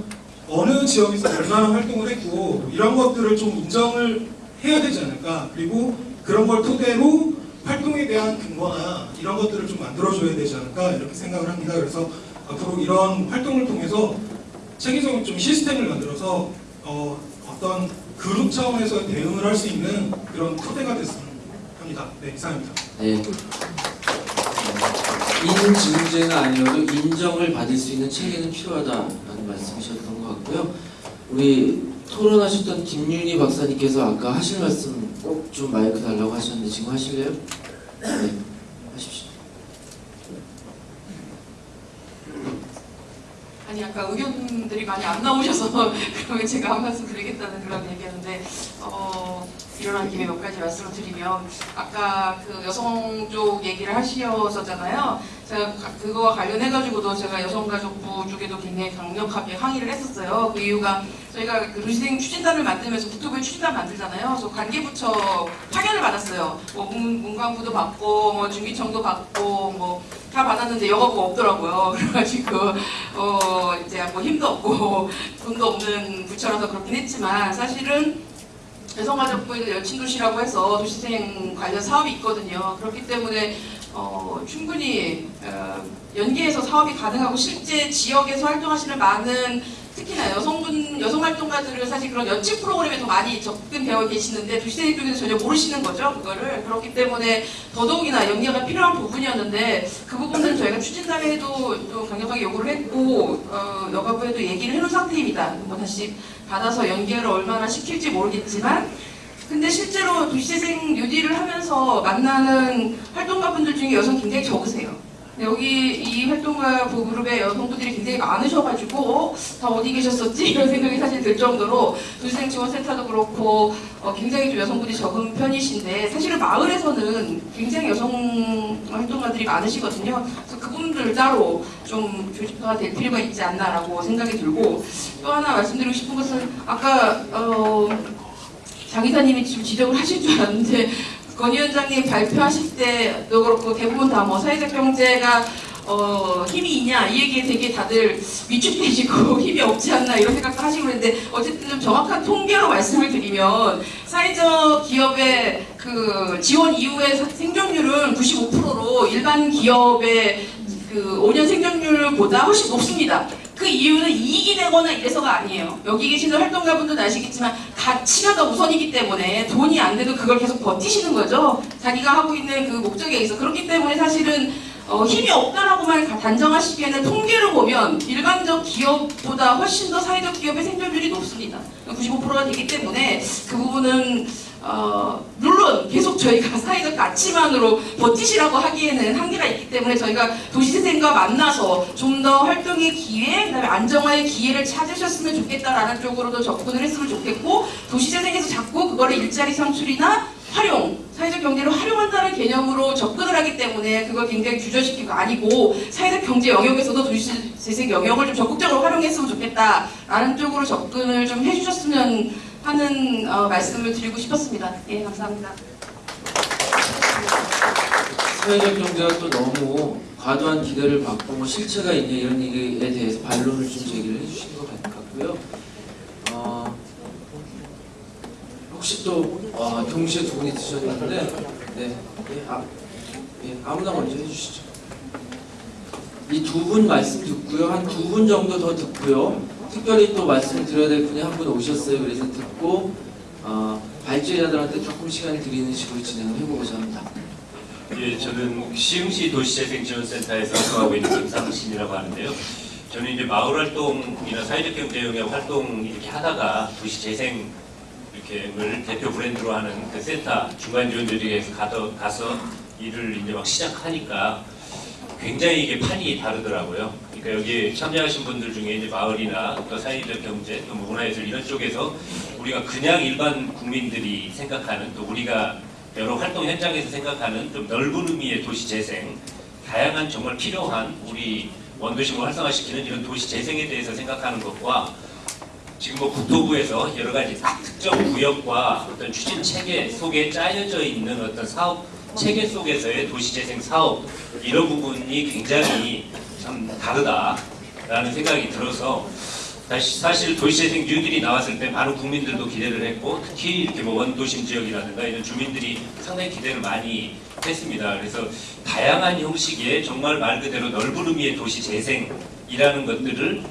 어느 지역에서 얼마나 활동을 했고 이런 것들을 좀 인정을 해야 되지 않을까 그리고 그런 걸 토대로 활동에 대한 근거나 이런 것들을 좀 만들어줘야 되지 않을까 이렇게 생각을 합니다. 그래서 앞으로 이런 활동을 통해서 체계적인 좀 시스템을 만들어서 어, 어떤 그룹 차원에서 대응을 할 수 있는 그런 토대가 됐으면 합니다. 네, 이상입니다. 네. 인증제가 아니어도 인정을 받을 수 있는 체계는 필요하다라는 말씀이셨던 것 같고요. 우리 토론하셨던 김윤희 박사님께서 아까 하실 말씀 꼭 좀 마이크 달라고 하셨는데 지금 하실래요? 네, 하십시오. 아니 아까 의견들이 많이 안 나오셔서 그러면 제가 한 말씀 드리겠다는 그런 얘기였는데 어, 일어난 김에 몇 가지 말씀을 드리면 아까 그 여성 쪽 얘기를 하셨었잖아요. 제가 가- 그거와 관련해가지고도 제가 여성가족부 쪽에도 굉장히 강력하게 항의를 했었어요. 그 이유가 저희가 그 루시생 추진단을 만들면서 국토부의 추진단 만들잖아요. 그래서 관계부처 파견을 받았어요. 뭐 문, 문광부도 받고 뭐 중기청도 받고 뭐 다 받았는데 여가부가 없더라고요. 그래가지고 어 이제 뭐 힘도 없고 돈도 없는 부처라서 그렇긴 했지만 사실은 개성가족부에는 여친도시라고 해서 도시생 관련 사업이 있거든요. 그렇기 때문에 어, 충분히 어, 연계해서 사업이 가능하고 실제 지역에서 활동하시는 많은 특히나 여성분, 여성활동가들은 사실 그런 연칭 프로그램에 더 많이 접근되어 계시는데 도시생 쪽에는 전혀 모르시는 거죠. 그거를. 그렇기 때문에 더더욱이나 연계가 필요한 부분이었는데 그 부분은 저희가 추진사회에도 강력하게 요구를 했고 어, 여가부에도 얘기를 해놓은 상태입니다. 뭐 다시 받아서 연계를 얼마나 시킬지 모르겠지만 근데 실제로 도시재생 뉴딜을 하면서 만나는 활동가분들 중에 여성 굉장히 적으세요. 여기 이 활동가 그룹의 여성분들이 굉장히 많으셔가지고 어? 다 어디 계셨었지? 이런 생각이 사실 들 정도로 도시생 지원센터도 그렇고 어, 굉장히 좀 여성분이 적은 편이신데 사실은 마을에서는 굉장히 여성 활동가들이 많으시거든요. 그래서 그분들 따로 좀 조직화가 될 필요가 있지 않나라고 생각이 들고 또 하나 말씀드리고 싶은 것은 아까 어, 장 이사님이 지금 지적을 하실 줄 알았는데 권 위원장님 발표하실 때도 그렇고 대부분 다 뭐 사회적 경제가 어, 힘이 있냐 이 얘기에 되게 다들 위축되시고 힘이 없지 않나 이런 생각도 하시고 그랬는데 어쨌든 좀 정확한 통계로 말씀을 드리면 사회적 기업의 그 지원 이후의 사- 생존율은 95%로 일반 기업의 그 5년 생존율보다 훨씬 높습니다. 그 이유는 이익이 되거나 이래서가 아니에요. 여기 계시는 활동가분들도 아시겠지만 가치가 더 우선이기 때문에 돈이 안 돼도 그걸 계속 버티시는 거죠. 자기가 하고 있는 그 목적에 의해서 그렇기 때문에 사실은 어, 힘이 없다라고만 가- 단정하시기에는 통계를 보면 일반적 기업보다 훨씬 더 사회적 기업의 생존율이 높습니다. 95%가 되기 때문에 그 부분은 어, 물론 계속 저희가 사회적 가치만으로 버티시라고 하기에는 한계가 있기 때문에 저희가 도시재생과 만나서 좀 더 활동의 기회, 그다음에 안정화의 기회를 찾으셨으면 좋겠다라는 쪽으로도 접근을 했으면 좋겠고 도시재생에서 자꾸 그거를 일자리 창출이나 활용, 사회적 경제를 활용한다는 개념으로 접근을 하기 때문에 그걸 굉장히 규절시키고 아니고 사회적 경제 영역에서도 도시재생 영역을 좀 적극적으로 활용했으면 좋겠다라는 쪽으로 접근을 좀 해주셨으면 하는 어, 말씀을 드리고 싶었습니다. 예, 감사합니다. 사회적 경제가 또 너무 과도한 기대를 받고 뭐 실체가 있냐 이런 얘기에 대해서 반론을 좀 제기를 해주신 것 같고요. 어, 혹시 또 어, 동시에 두 분이 드셨는데 네, 예, 아, 예, 아무나 먼저 해주시죠. 이 두 분 말씀 듣고요. 한 두 분 정도 더 듣고요. 특별히 또 말씀을 드려야 될 분이 한 분 오셨어요. 그래서 듣고 어, 발제자들한테 조금 시간 드리는 식으로 진행을 해보고자 합니다. 예, 저는 시흥시 도시재생지원센터에서 활동하고 있는 김상신이라고 하는데요. 저는 이제 마을 활동이나 사회적 경제 영역 활동 이렇게 하다가 도시재생 이렇게를 대표 브랜드로 하는 그 센터 중간 지원조직에서 가서, 가서 일을 이제 막 시작하니까 굉장히 이게 판이 다르더라고요. 그러니까 여기 참여하신 분들 중에 이제 마을이나 또 사회적 경제, 또 문화예술 이런 쪽에서 우리가 그냥 일반 국민들이 생각하는 또 우리가 여러 활동 현장에서 생각하는 좀 넓은 의미의 도시 재생, 다양한 정말 필요한 우리 원도심을 활성화시키는 이런 도시 재생에 대해서 생각하는 것과 지금 뭐 국토부에서 여러 가지 딱 특정 구역과 어떤 추진 체계 속에 짜여져 있는 어떤 사업 체계 속에서의 도시 재생 사업 이런 부분이 굉장히 참 다르다라는 생각이 들어서 사실 도시재생 뉴딜이 나왔을 때 많은 국민들도 기대를 했고 특히 이렇게 뭐 원도심 지역이라든가 이런 주민들이 상당히 기대를 많이 했습니다. 그래서 다양한 형식의 정말 말 그대로 넓은 의미의 도시 재생이라는 것들을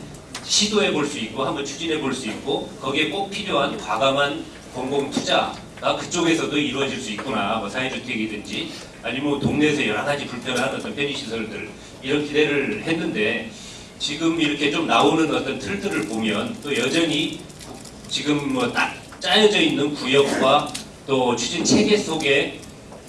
시도해 볼 수 있고 한번 추진해 볼 수 있고 거기에 꼭 필요한 과감한 공공 투자가 그쪽에서도 이루어질 수 있구나. 뭐 사회주택이든지 아니면 뭐 동네에서 여러 가지 불편한 어떤 편의시설들 이런 기대를 했는데 지금 이렇게 좀 나오는 어떤 틀들을 보면 또 여전히 지금 뭐 딱 짜여져 있는 구역과 또 추진 체계 속에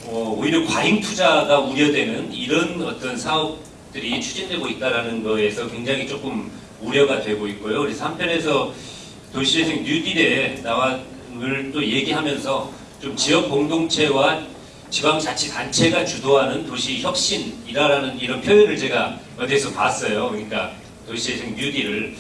어, 오히려 과잉 투자가 우려되는 이런 어떤 사업들이 추진되고 있다라는 거에서 굉장히 조금 우려가 되고 있고요. 그래서 한편에서 도시재생 뉴딜에 나와를 또 얘기하면서 좀 지역 공동체와 지방자치단체가 주도하는 도시 혁신이라는 이런 표현을 제가 어디에서 봤어요. 그러니까 도시재생 뉴딜을.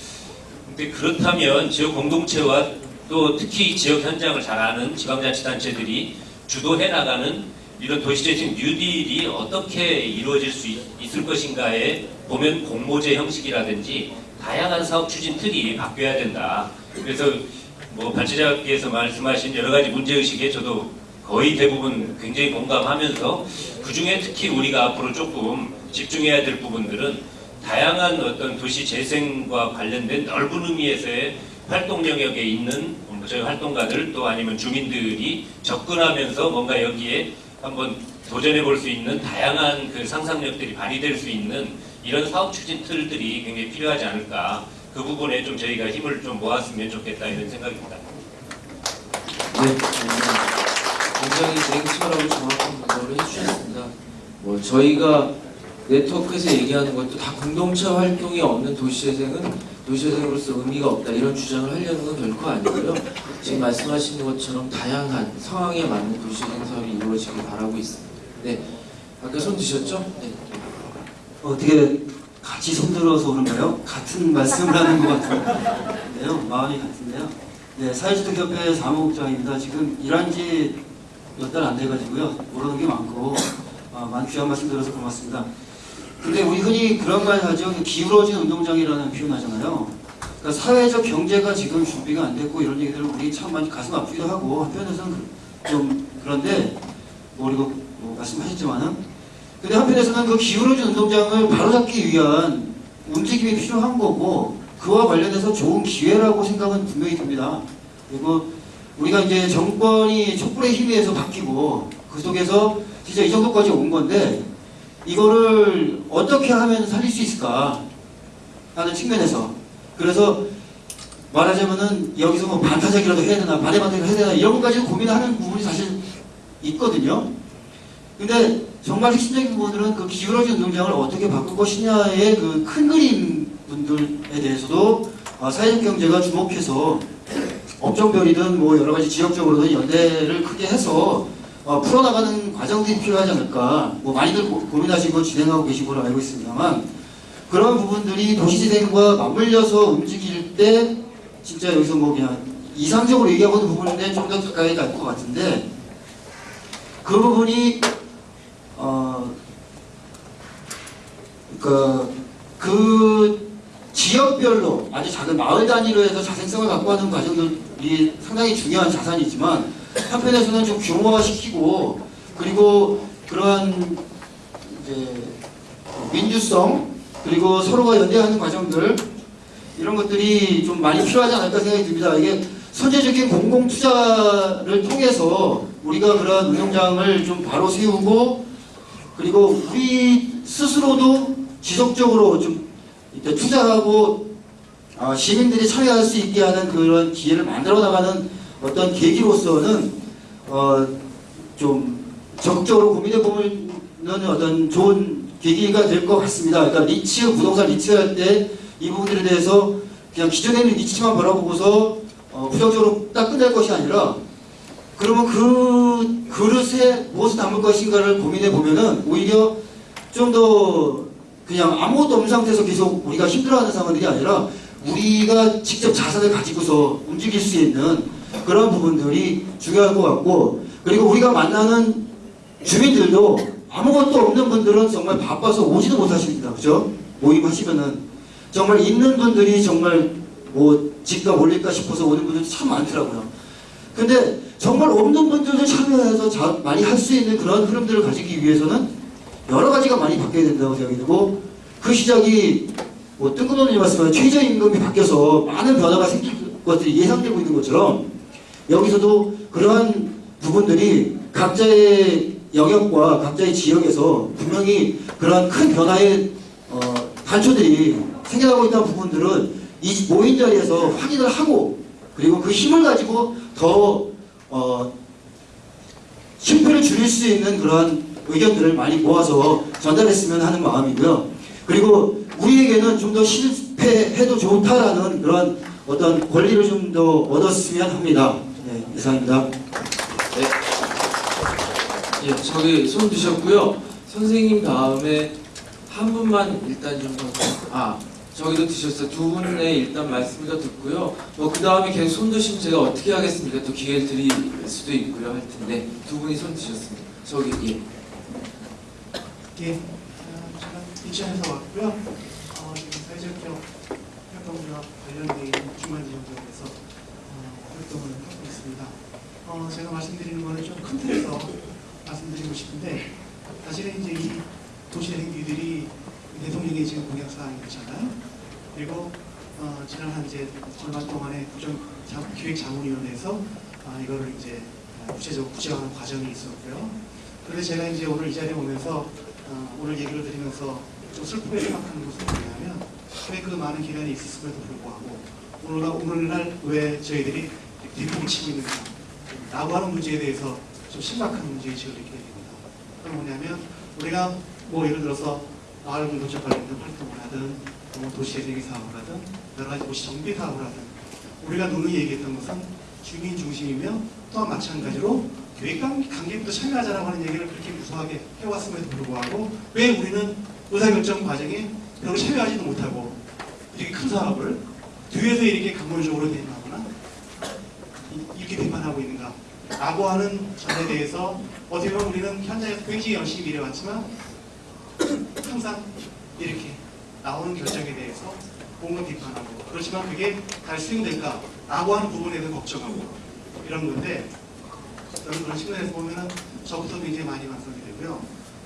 근데 그렇다면 지역 공동체와 또 특히 지역 현장을 잘 아는 지방자치단체들이 주도해 나가는 이런 도시재생 뉴딜이 어떻게 이루어질 수 있, 있을 것인가에 보면 공모제 형식이라든지 다양한 사업 추진 틀이 바뀌어야 된다. 그래서 뭐 발제자께서 말씀하신 여러 가지 문제의식에 저도 거의 대부분 굉장히 공감하면서 그 중에 특히 우리가 앞으로 조금 집중해야 될 부분들은 다양한 어떤 도시 재생과 관련된 넓은 의미에서의 활동 영역에 있는 뭐 저희 활동가들 또 아니면 주민들이 접근하면서 뭔가 여기에 한번 도전해 볼 수 있는 다양한 그 상상력들이 발휘될 수 있는 이런 사업 추진 틀들이 굉장히 필요하지 않을까 그 부분에 좀 저희가 힘을 좀 모았으면 좋겠다 이런 생각입니다. 네, 굉장히 냉철하고 정확한 분석을 해주셨습니다. 뭐 저희가 네트워크에서 얘기하는 것도 다 공동체 활동이 없는 도시재생은 도시재생으로서 의미가 없다 이런 주장을 하려는 건 결코 아니고요. 지금 말씀하시는 것처럼 다양한 상황에 맞는 도시재생 사업이 이루어지길 바라고 있습니다. 네, 아까 손 드셨죠? 네. 어떻게 같이 손들어서 그런가요? 같은 말씀을 하는 것 같은데요. 마음이 같은데요. 네, 사회주택협회 사무국장입니다. 지금 일한 지 몇 달 안 돼가지고요. 모르는 게 많고 아, 많은 귀한 말씀 들어서 고맙습니다. 근데 우리 흔히 그런 말 하죠. 기울어진 운동장이라는 표현 하잖아요. 그러니까 사회적 경제가 지금 준비가 안 됐고 이런 얘기들을 우리 참 많이 가슴 아프기도 하고 한편에서는 그- 좀 그런데 뭐 그리고 뭐 말씀하셨지만은 근데 한편에서는 그 기울어진 운동장을 바로잡기 위한 움직임이 필요한 거고 그와 관련해서 좋은 기회라고 생각은 분명히 듭니다. 그리고 우리가 이제 정권이 촛불의 힘에 의해서 바뀌고 그 속에서 진짜 이 정도까지 온 건데 이거를 어떻게 하면 살릴 수 있을까 하는 측면에서 그래서 말하자면은 여기서 뭐 반타작이라도 해야 되나 반대반타작 해야 되나 이런 것까지 고민하는 부분이 사실 있거든요. 근데 정말 핵심적인 부분들은 그 기울어진 운동장을 어떻게 바꿀 것이냐의 그 큰 그림 분들에 대해서도 아, 사회적 경제가 주목해서 업종별이든 뭐 여러 가지 지역적으로든 연대를 크게 해서 어, 풀어나가는 과정들이 필요하지 않을까. 뭐 많이들 고, 고민하시고 진행하고 계신 걸로 알고 있습니다만 그런 부분들이 도시재생과 맞물려서 움직일 때 진짜 여기서 뭐 그냥 이상적으로 얘기하고 있는 부분인데 좀 더 가까이 갈 것 같은데 그 부분이 어, 그, 그 지역별로 아주 작은 마을 단위로 해서 자생성을 갖고 하는 과정들이 상당히 중요한 자산이지만 한편에서는 좀 규모화 시키고 그리고 그러한 이제 민주성 그리고 서로가 연대하는 과정들 이런 것들이 좀 많이 필요하지 않을까 생각이 듭니다. 이게 선제적인 공공 투자를 통해서 우리가 그런 운동장을 좀 바로 세우고 그리고 우리 스스로도 지속적으로 좀 이렇게 투자하고 아, 시민들이 참여할 수 있게 하는 그런 기회를 만들어 나가는 어떤 계기로서는 어, 좀 적극적으로 고민해 보는 어떤 좋은 계기가 될 것 같습니다. 그러니까 리츠 부동산 리츠 할 때 이 부분들에 대해서 그냥 기존에 있는 리츠만 바라보고서 어, 부정적으로 딱 끝낼 것이 아니라 그러면 그 그릇에 무엇을 담을 것인가를 고민해 보면은 오히려 좀더 그냥 아무것도 없는 상태에서 계속 우리가 힘들어하는 상황들이 아니라 우리가 직접 자산을 가지고서 움직일 수 있는 그런 부분들이 중요할 것 같고 그리고 우리가 만나는 주민들도 아무것도 없는 분들은 정말 바빠서 오지도 못하십니다. 그죠? 모임 하시면은 정말 있는 분들이 정말 뭐 집값 올릴까 싶어서 오는 분들도 참 많더라고요. 근데 정말 없는 분들도 참여해서 자, 많이 할 수 있는 그런 흐름들을 가지기 위해서는 여러 가지가 많이 바뀌어야 된다고 생각이 들고 그 시작이 뭐 뜬금없는 말씀은 최저임금이 바뀌어서 많은 변화가 생길 것들이 예상되고 있는 것처럼 여기서도 그러한 부분들이 각자의 영역과 각자의 지역에서 분명히 그러한 큰 변화의 어, 단초들이 생겨나고 있다는 부분들은 이 모인 자리에서 확인을 하고 그리고 그 힘을 가지고 더 어, 실패를 줄일 수 있는 그러한 의견들을 많이 모아서 전달했으면 하는 마음이고요. 그리고 우리에게는 좀 더 실패해도 좋다라는 그런 어떤 권리를 좀 더 얻었으면 합니다. 네, 이상입니다. 예, 저기 손 드셨고요. 선생님 다음에 한 분만 일단 좀 아, 저기도 드셨어요. 두 분의 일단 말씀을 더 듣고요. 뭐 그 다음에 계속 손 드시면 제가 어떻게 하겠습니까? 또 기회를 드릴 수도 있고요. 할 텐데 두 분이 손 드셨습니다. 저기 예. 예, 어, 저는 이천에서 왔고요. 어, 지금 사회적 기업 활동과 관련되어 있는 중간 지원국에서 어, 활동을 하고 있습니다. 어, 제가 말씀드리는 거는 좀 큰 틀에서 말씀드리고 싶은데 사실은 이제 이 도시 행기들이 대통령이 지금 공약 사항이 있잖아요. 그리고 어, 지난 한 이제 얼마 동안에 구정 자- 기획자문위원회에서 아, 이거를 이제 구체적으로 구체화하는 과정이 있었고요. 그런데 제가 이제 오늘 이 자리에 오면서 어, 오늘 얘기를 드리면서 좀 슬프게 생각하는 것은 뭐냐면 왜 그 많은 기간이 있었음에도 불구하고 오늘날, 오늘날 왜 저희들이 뒷북을 치고 있는가 라고 하는 문제에 대해서 좀 심각한 문제의식을 느끼게 됩니다. 그건 뭐냐면 우리가 뭐 예를 들어서 마을 공동체 관련된 활동을 하든 뭐 도시재생의 사업을 하든 여러 가지 도시 정비 사업을 하든 우리가 누누이 얘기했던 것은 주민 중심이며 또한 마찬가지로 교육 관- 관계부터 참여하자라고 하는 얘기를 그렇게 무수하게 해왔음에도 불구하고 왜 우리는 의사결정 과정에 별로 참여하지도 못하고 이렇게 큰 사업을 뒤에서 이렇게 강론적으로 대응하거나 이- 이렇게 비판하고 있는가 라고 하는 점에 대해서 어떻게 보면 우리는 현장에서 굉장히 열심히 일해왔지만 항상 이렇게 나오는 결정에 대해서 뭔가 비판하고 그렇지만 그게 잘 수행될까 라고 하는 부분에 대해서 걱정하고 이런 건데 저는 그런 측면에서 보면은 저부터 굉장히 많이 반성이 되고요.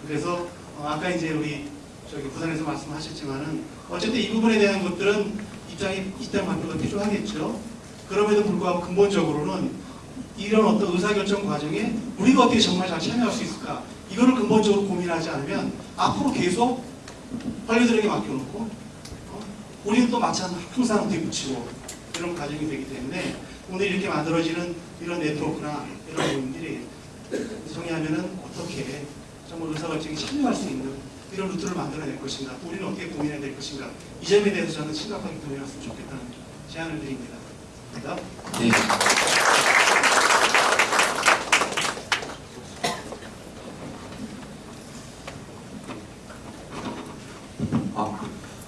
그래서 어, 아까 이제 우리 저기 부산에서 말씀하셨지만은 어쨌든 이 부분에 대한 것들은 입장이 입장 발표가 필요하겠죠. 그럼에도 불구하고 근본적으로는 이런 어떤 의사결정 과정에 우리가 어떻게 정말 잘 참여할 수 있을까 이거를 근본적으로 고민하지 않으면 앞으로 계속 관리들에게 맡겨놓고 어? 우리는 또 마찬가지 항상 뒤붙이고 이런 과정이 되기 때문에 오늘 이렇게 만들어지는 이런 네트워크나 이런 부분들이 정리하면은 어떻게 정말 의사결정에 참여할 수 있는 이런 루트를 만들어낼 것인가 우리는 어떻게 고민해야 될 것인가 이 점에 대해서 저는 심각하게 고민했으면 좋겠다는 제안을 드립니다. 감사합니다. 네.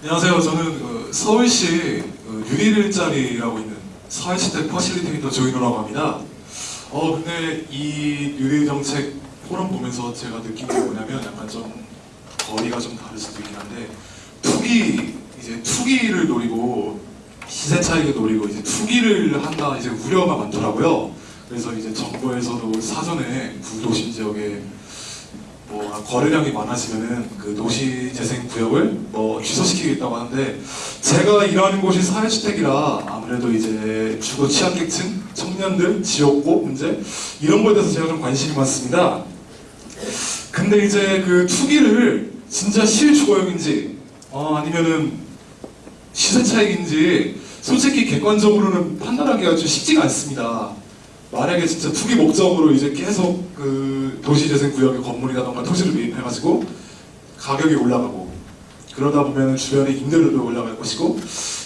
안녕하세요. 저는 그 서울시 그 6일짜리라고 있는 사회주택 퍼실리테이터 조인호라고 합니다. 어 근데 이 뉴딜 정책 포럼 보면서 제가 느낀 게 뭐냐면 약간 좀 거리가 좀 다를 수도 있긴 한데 투기 이제 투기를 노리고 시세 차익을 노리고 이제 투기를 한다 이제 우려가 많더라고요. 그래서 이제 정부에서도 사전에 구도심 지역에 뭐 거래량이 많아지면은 그 도시 재생 구역을 뭐 취소시키겠다고 하는데 제가 일하는 곳이 사회주택이라 아무래도 이제 주거 취약계층, 청년들, 지역고 문제 이런 거에 대해서 제가 좀 관심이 많습니다. 근데 이제 그 투기를 진짜 실주거역인지 어, 아니면은 시세 차익인지 솔직히 객관적으로는 판단하기가 좀 쉽지가 않습니다. 만약에 진짜 투기 목적으로 이제 계속 그 도시재생 구역의 건물이라던가 토지를 매입해가지고 가격이 올라가고 그러다 보면 주변에 임대료도 올라갈 것이고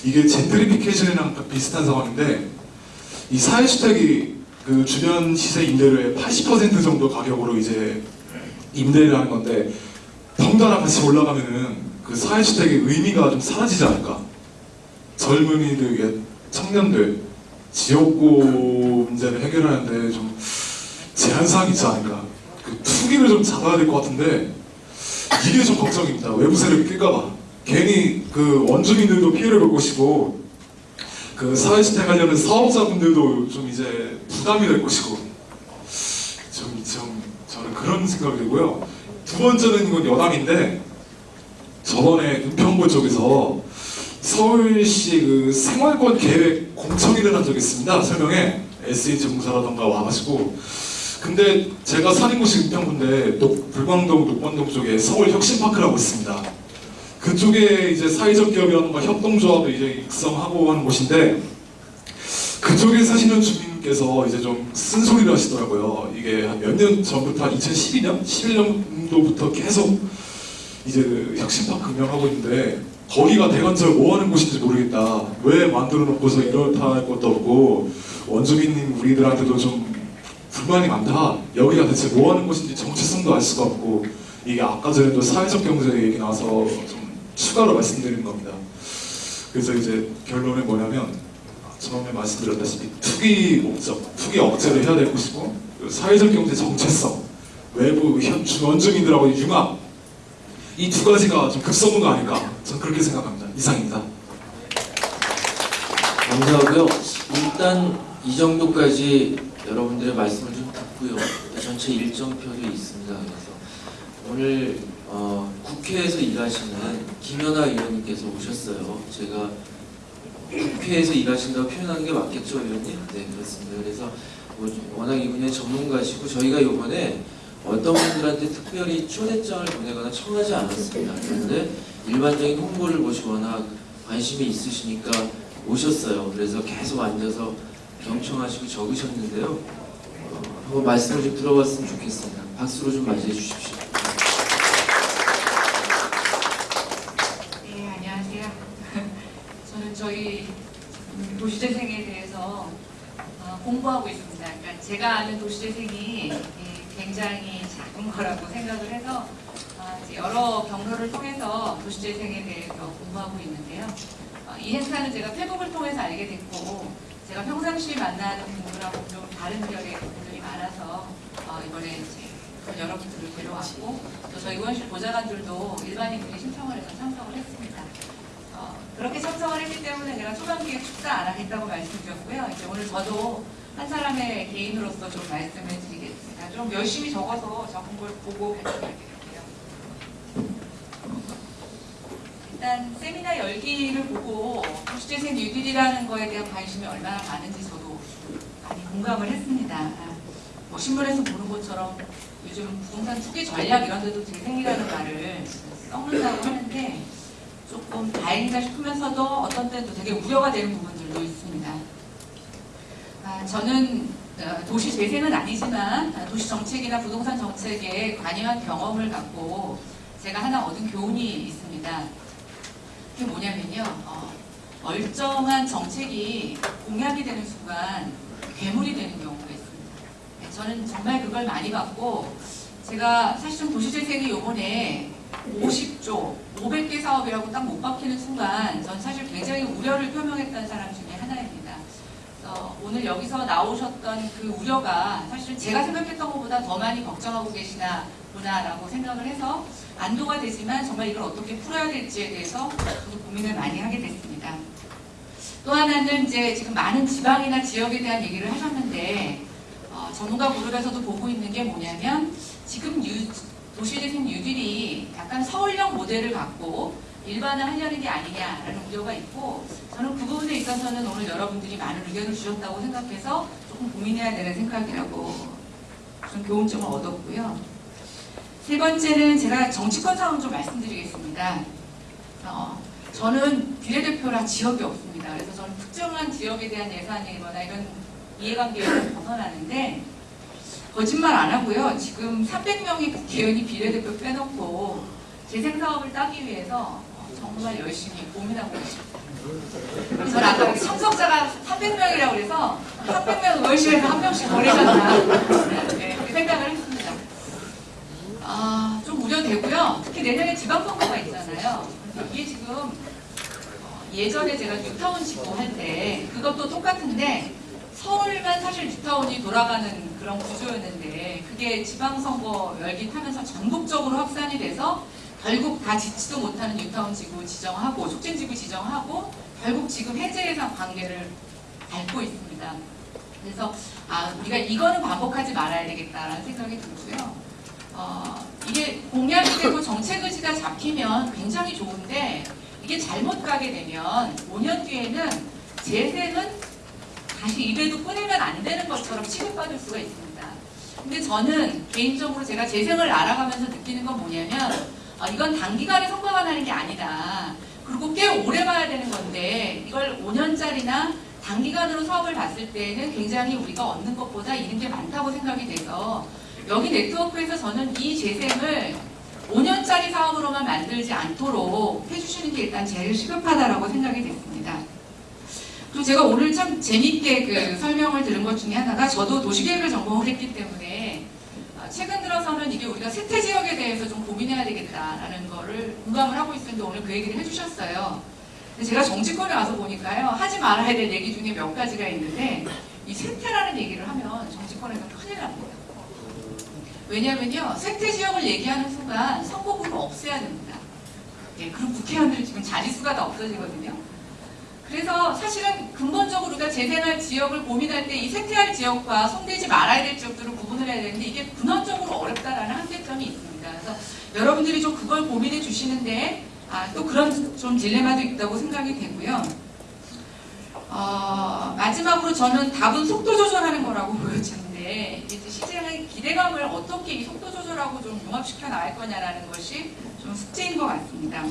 이게 젠트리피케이션이랑 비슷한 상황인데 이 사회주택이 그 주변 시세 임대료의 80% 정도 가격으로 이제 임대를 하는 건데 덩달아 같이 올라가면은 그 사회주택의 의미가 좀 사라지지 않을까? 젊은이들, 청년들 지역고 문제를 해결하는데 좀 제한사항이 있지 않을까. 그 투기를 좀 잡아야 될 것 같은데 이게 좀 걱정입니다. 외부 세력이 낄까봐. 괜히 그 원주민들도 피해를 볼 것이고 그 사회주택 관련된 사업자분들도 좀 이제 부담이 될 것이고 좀, 좀 저는 그런 생각이 들고요. 두 번째는 이건 여담인데 저번에 은평구 쪽에서 서울시 그 생활권 계획 공청회를 한 적이 있습니다. 설명에 SH 공사라던가 와가지고 근데 제가 사는 곳이 은평구인데 녹- 불광동 녹번동 쪽에 서울 혁신파크라고 있습니다. 그쪽에 이제 사회적 기업이라던가 협동조합을 이제 육성하고 하는 곳인데 그쪽에 사시는 주민께서 이제 좀 쓴소리를 하시더라고요. 이게 한 몇 년 전부터 한 2012년, 11년도부터 계속 이제 그 혁신파크 운영하고 있는데 거기가 대관절 뭐 하는 곳인지 모르겠다. 왜 만들어 놓고서 이렇다 할 것도 없고 원주민 우리들한테도 좀 불만이 많다. 여기가 대체 뭐 하는 곳인지 정체성도 알 수가 없고 이게 아까 전에도 사회적 경제 얘기 나와서 좀 추가로 말씀드리는 겁니다. 그래서 이제 결론은 뭐냐면 처음에 말씀드렸다시피 투기 목적, 투기 억제를 해야 될 것이고 그리고 사회적 경제 정체성, 외부 현 원주민들하고의 융합 이 두 가지가 좀 급선무가 아닐까 저는 그렇게 생각합니다. 이상입니다. 감사하고요. 일단 이 정도까지 여러분들의 말씀을 좀 듣고요. 전체 일정표도 있습니다. 그래서 오늘 어, 국회에서 일하시는 김연아 의원님께서 오셨어요. 제가 국회에서 일하신다고 표현하는 게 맞겠죠, 의원님? 네, 그렇습니다. 그래서 뭐 워낙 이 분야의 전문가시고 저희가 이번에 어떤 분들한테 특별히 초대장을 보내거나 청하지 않았습니다. 그런데 일반적인 홍보를 보시거나 관심이 있으시니까 오셨어요. 그래서 계속 앉아서 경청하시고 적으셨는데요. 어, 한번 말씀을 좀 들어봤으면 좋겠습니다. 박수로 좀 맞이해 주십시오. 네, 안녕하세요. 저는 저희 도시재생에 대해서 어, 공부하고 있습니다. 그러니까 제가 아는 도시재생이 예, 굉장히 작은 거라고 생각을 해서 어, 이제 여러 경로를 통해서 도시재생에 대해서 공부하고 있는데요. 어, 이 행사는 제가 페북을 통해서 알게 됐고 제가 평상시에 만나는 분들하고 좀 다른 결의 분들이 많아서 어, 이번에 이제 여러분들을 데려왔고 또 저희 의원실 보좌관들도 일반인들이 신청을 해서 참석을 했습니다. 어, 그렇게 참석을 했기 때문에 제가 초반기에 축사 안 하겠다고 말씀드렸고요. 이제 오늘 저도 한 사람의 개인으로서 좀 말씀을 드리겠습니다. 좀 열심히 적어서 적은 걸 보고 발표드릴게요. 일단 세미나 열기를 보고 도시재생 뉴딜이라는 거에 대한 관심이 얼마나 많은지 저도 많이 공감을 했습니다. 아, 뭐 신문에서 보는 것처럼 요즘 부동산 투기 전략 이런 데도 재생이라는 말을 썩는다고 하는데 조금 다행이다 싶으면서도 어떤 때는 또 되게 우려가 되는 부분들도 있습니다. 아, 저는 어, 도시 재생은 아니지만 아, 도시 정책이나 부동산 정책에 관여한 경험을 갖고 제가 하나 얻은 교훈이 있습니다. 그게 뭐냐면요. 어, 멀쩡한 정책이 공약이 되는 순간 괴물이 되는 경우가 있습니다. 네, 저는 정말 그걸 많이 봤고 제가 사실 좀 도시재생이 요번에 50조, 500개 사업이라고 딱 못 박히는 순간 전 사실 굉장히 우려를 표명했던 사람 중에. 그래서 오늘 여기서 나오셨던 그 우려가 사실 제가 생각했던 것보다 더 많이 걱정하고 계시나 보나라고 생각을 해서 안도가 되지만 정말 이걸 어떻게 풀어야 될지에 대해서 고민을 많이 하게 됐습니다. 또 하나는 이제 지금 많은 지방이나 지역에 대한 얘기를 하셨는데 어, 전문가 그룹에서도 보고 있는 게 뭐냐면 지금 유, 도시재생 뉴딜이 약간 서울형 모델을 갖고 일반화 하려는 게 아니냐라는 우려가 있고 저는 그 부분에 있어서는 오늘 여러분들이 많은 의견을 주셨다고 생각해서 조금 고민해야 되는 생각이라고 좀 교훈점을 얻었고요. 세 번째는 제가 정치권 상황 좀 말씀드리겠습니다. 어, 저는 비례대표라 지역이 없습니다. 그래서 저는 특정한 지역에 대한 예산이거나 이런 이해관계에서 벗어나는데 거짓말 안 하고요. 지금 300명의 국회의원이 비례대표 빼놓고 재생사업을 따기 위해서 정말 열심히 고민하고 있습니다. 저는 아까 참석자가 300명이라고 그래서 300명 의원실에서 한 명씩 보내셨나 네, 그렇게 생각을 했습니다. 아, 좀 우려되고요. 특히 내년에 지방선거가 있잖아요. 이게 지금 어, 예전에 제가 뉴타운 지구 할때 그것도 똑같은데 서울만 사실 뉴타운이 돌아가는 그런 구조였는데 그게 지방선거 열기 타면서 전국적으로 확산이 돼서 결국 다 짓지도 못하는 뉴타운 지구 지정하고 촉진 지구 지정하고 결국 지금 해제 예산 관계를 밟고 있습니다. 그래서 아 우리가 이거는 반복하지 말아야 되겠다라는 생각이 들고요. 어, 이게 공약이 되고 정책 의지가 잡히면 굉장히 좋은데 이게 잘못 가게 되면 5년 뒤에는 재생은 다시 입에도 꺼내면 안 되는 것처럼 취급받을 수가 있습니다. 근데 저는 개인적으로 제가 재생을 알아가면서 느끼는 건 뭐냐면 어, 이건 단기간에 성과가 나는 게 아니다. 그리고 꽤 오래 봐야 되는 건데 이걸 5년짜리나 단기간으로 사업을 봤을 때는 굉장히 우리가 얻는 것보다 잃은 게 많다고 생각이 돼서 여기 네트워크에서 저는 이 재생을 5년짜리 사업으로만 만들지 않도록 해주시는 게 일단 제일 시급하다라고 생각이 됐습니다. 그리고 제가 오늘 참 재밌게 그 설명을 들은 것 중에 하나가 저도 도시계획을 전공을 했기 때문에 어, 최근 들어서는 이게 우리가 세태 지역에 대해서 좀 고민해야 되겠다라는 거를 공감을 하고 있었는데 오늘 그 얘기를 해주셨어요. 제가 정치권에 와서 보니까요 하지 말아야 될 얘기 중에 몇 가지가 있는데 이 세태라는 얘기를 하면 정치권에서 큰일 납니다. 왜냐면요 세태 지역을 얘기하는 순간 선거구를 없애야 됩니다. 예, 그럼 국회의원들 지금 자릿수가 다 없어지거든요. 그래서 사실은 근본적으로 우리가 재생할 지역을 고민할 때이 세태할 지역과 손대지 말아야 될 지역들을 구분을 해야 되는데 이게 근원적으로 어렵다라는 한계점이 있습니다. 그래서 여러분들이 좀 그걸 고민해 주시는데 아, 또 그런 좀 딜레마도 있다고 생각이 되고요. 어, 마지막으로 저는 답은 속도 조절하는 거라고 보여지는데 이제 시장의 기대감을 어떻게 이 속도 조절하고 좀 융합시켜 나갈 거냐라는 것이 좀 숙제인 것 같습니다.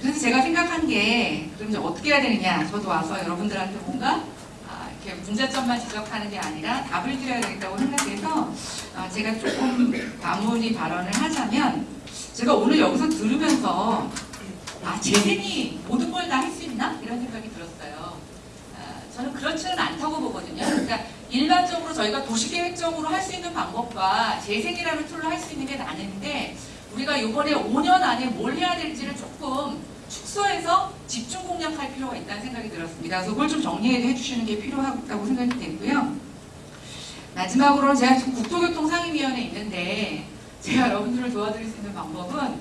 그래서 제가 생각한 게 그럼 이제 어떻게 해야 되느냐 저도 와서 여러분들한테 뭔가 아, 이렇게 문제점만 지적하는 게 아니라 답을 드려야 되겠다고 생각해서 아, 제가 조금 다문의 발언을 하자면 제가 오늘 여기서 들으면서 아 재생이 모든 걸 다 할 수 있나 이런 생각이 들었어요. 아, 저는 그렇지는 않다고 보거든요. 그러니까 일반적으로 저희가 도시계획적으로 할 수 있는 방법과 재생이라는 tool로 할 수 있는 게 나뉘는데 우리가 이번에 5년 안에 뭘 해야 될지를 조금 축소해서 집중 공략할 필요가 있다는 생각이 들었습니다. 그래서 그걸 좀 정리해 주시는 게 필요하다고 생각이 되고요. 마지막으로 제가 지금 국토교통상임위원회에 있는데 제가 여러분들을 도와드릴 수 있는 방법은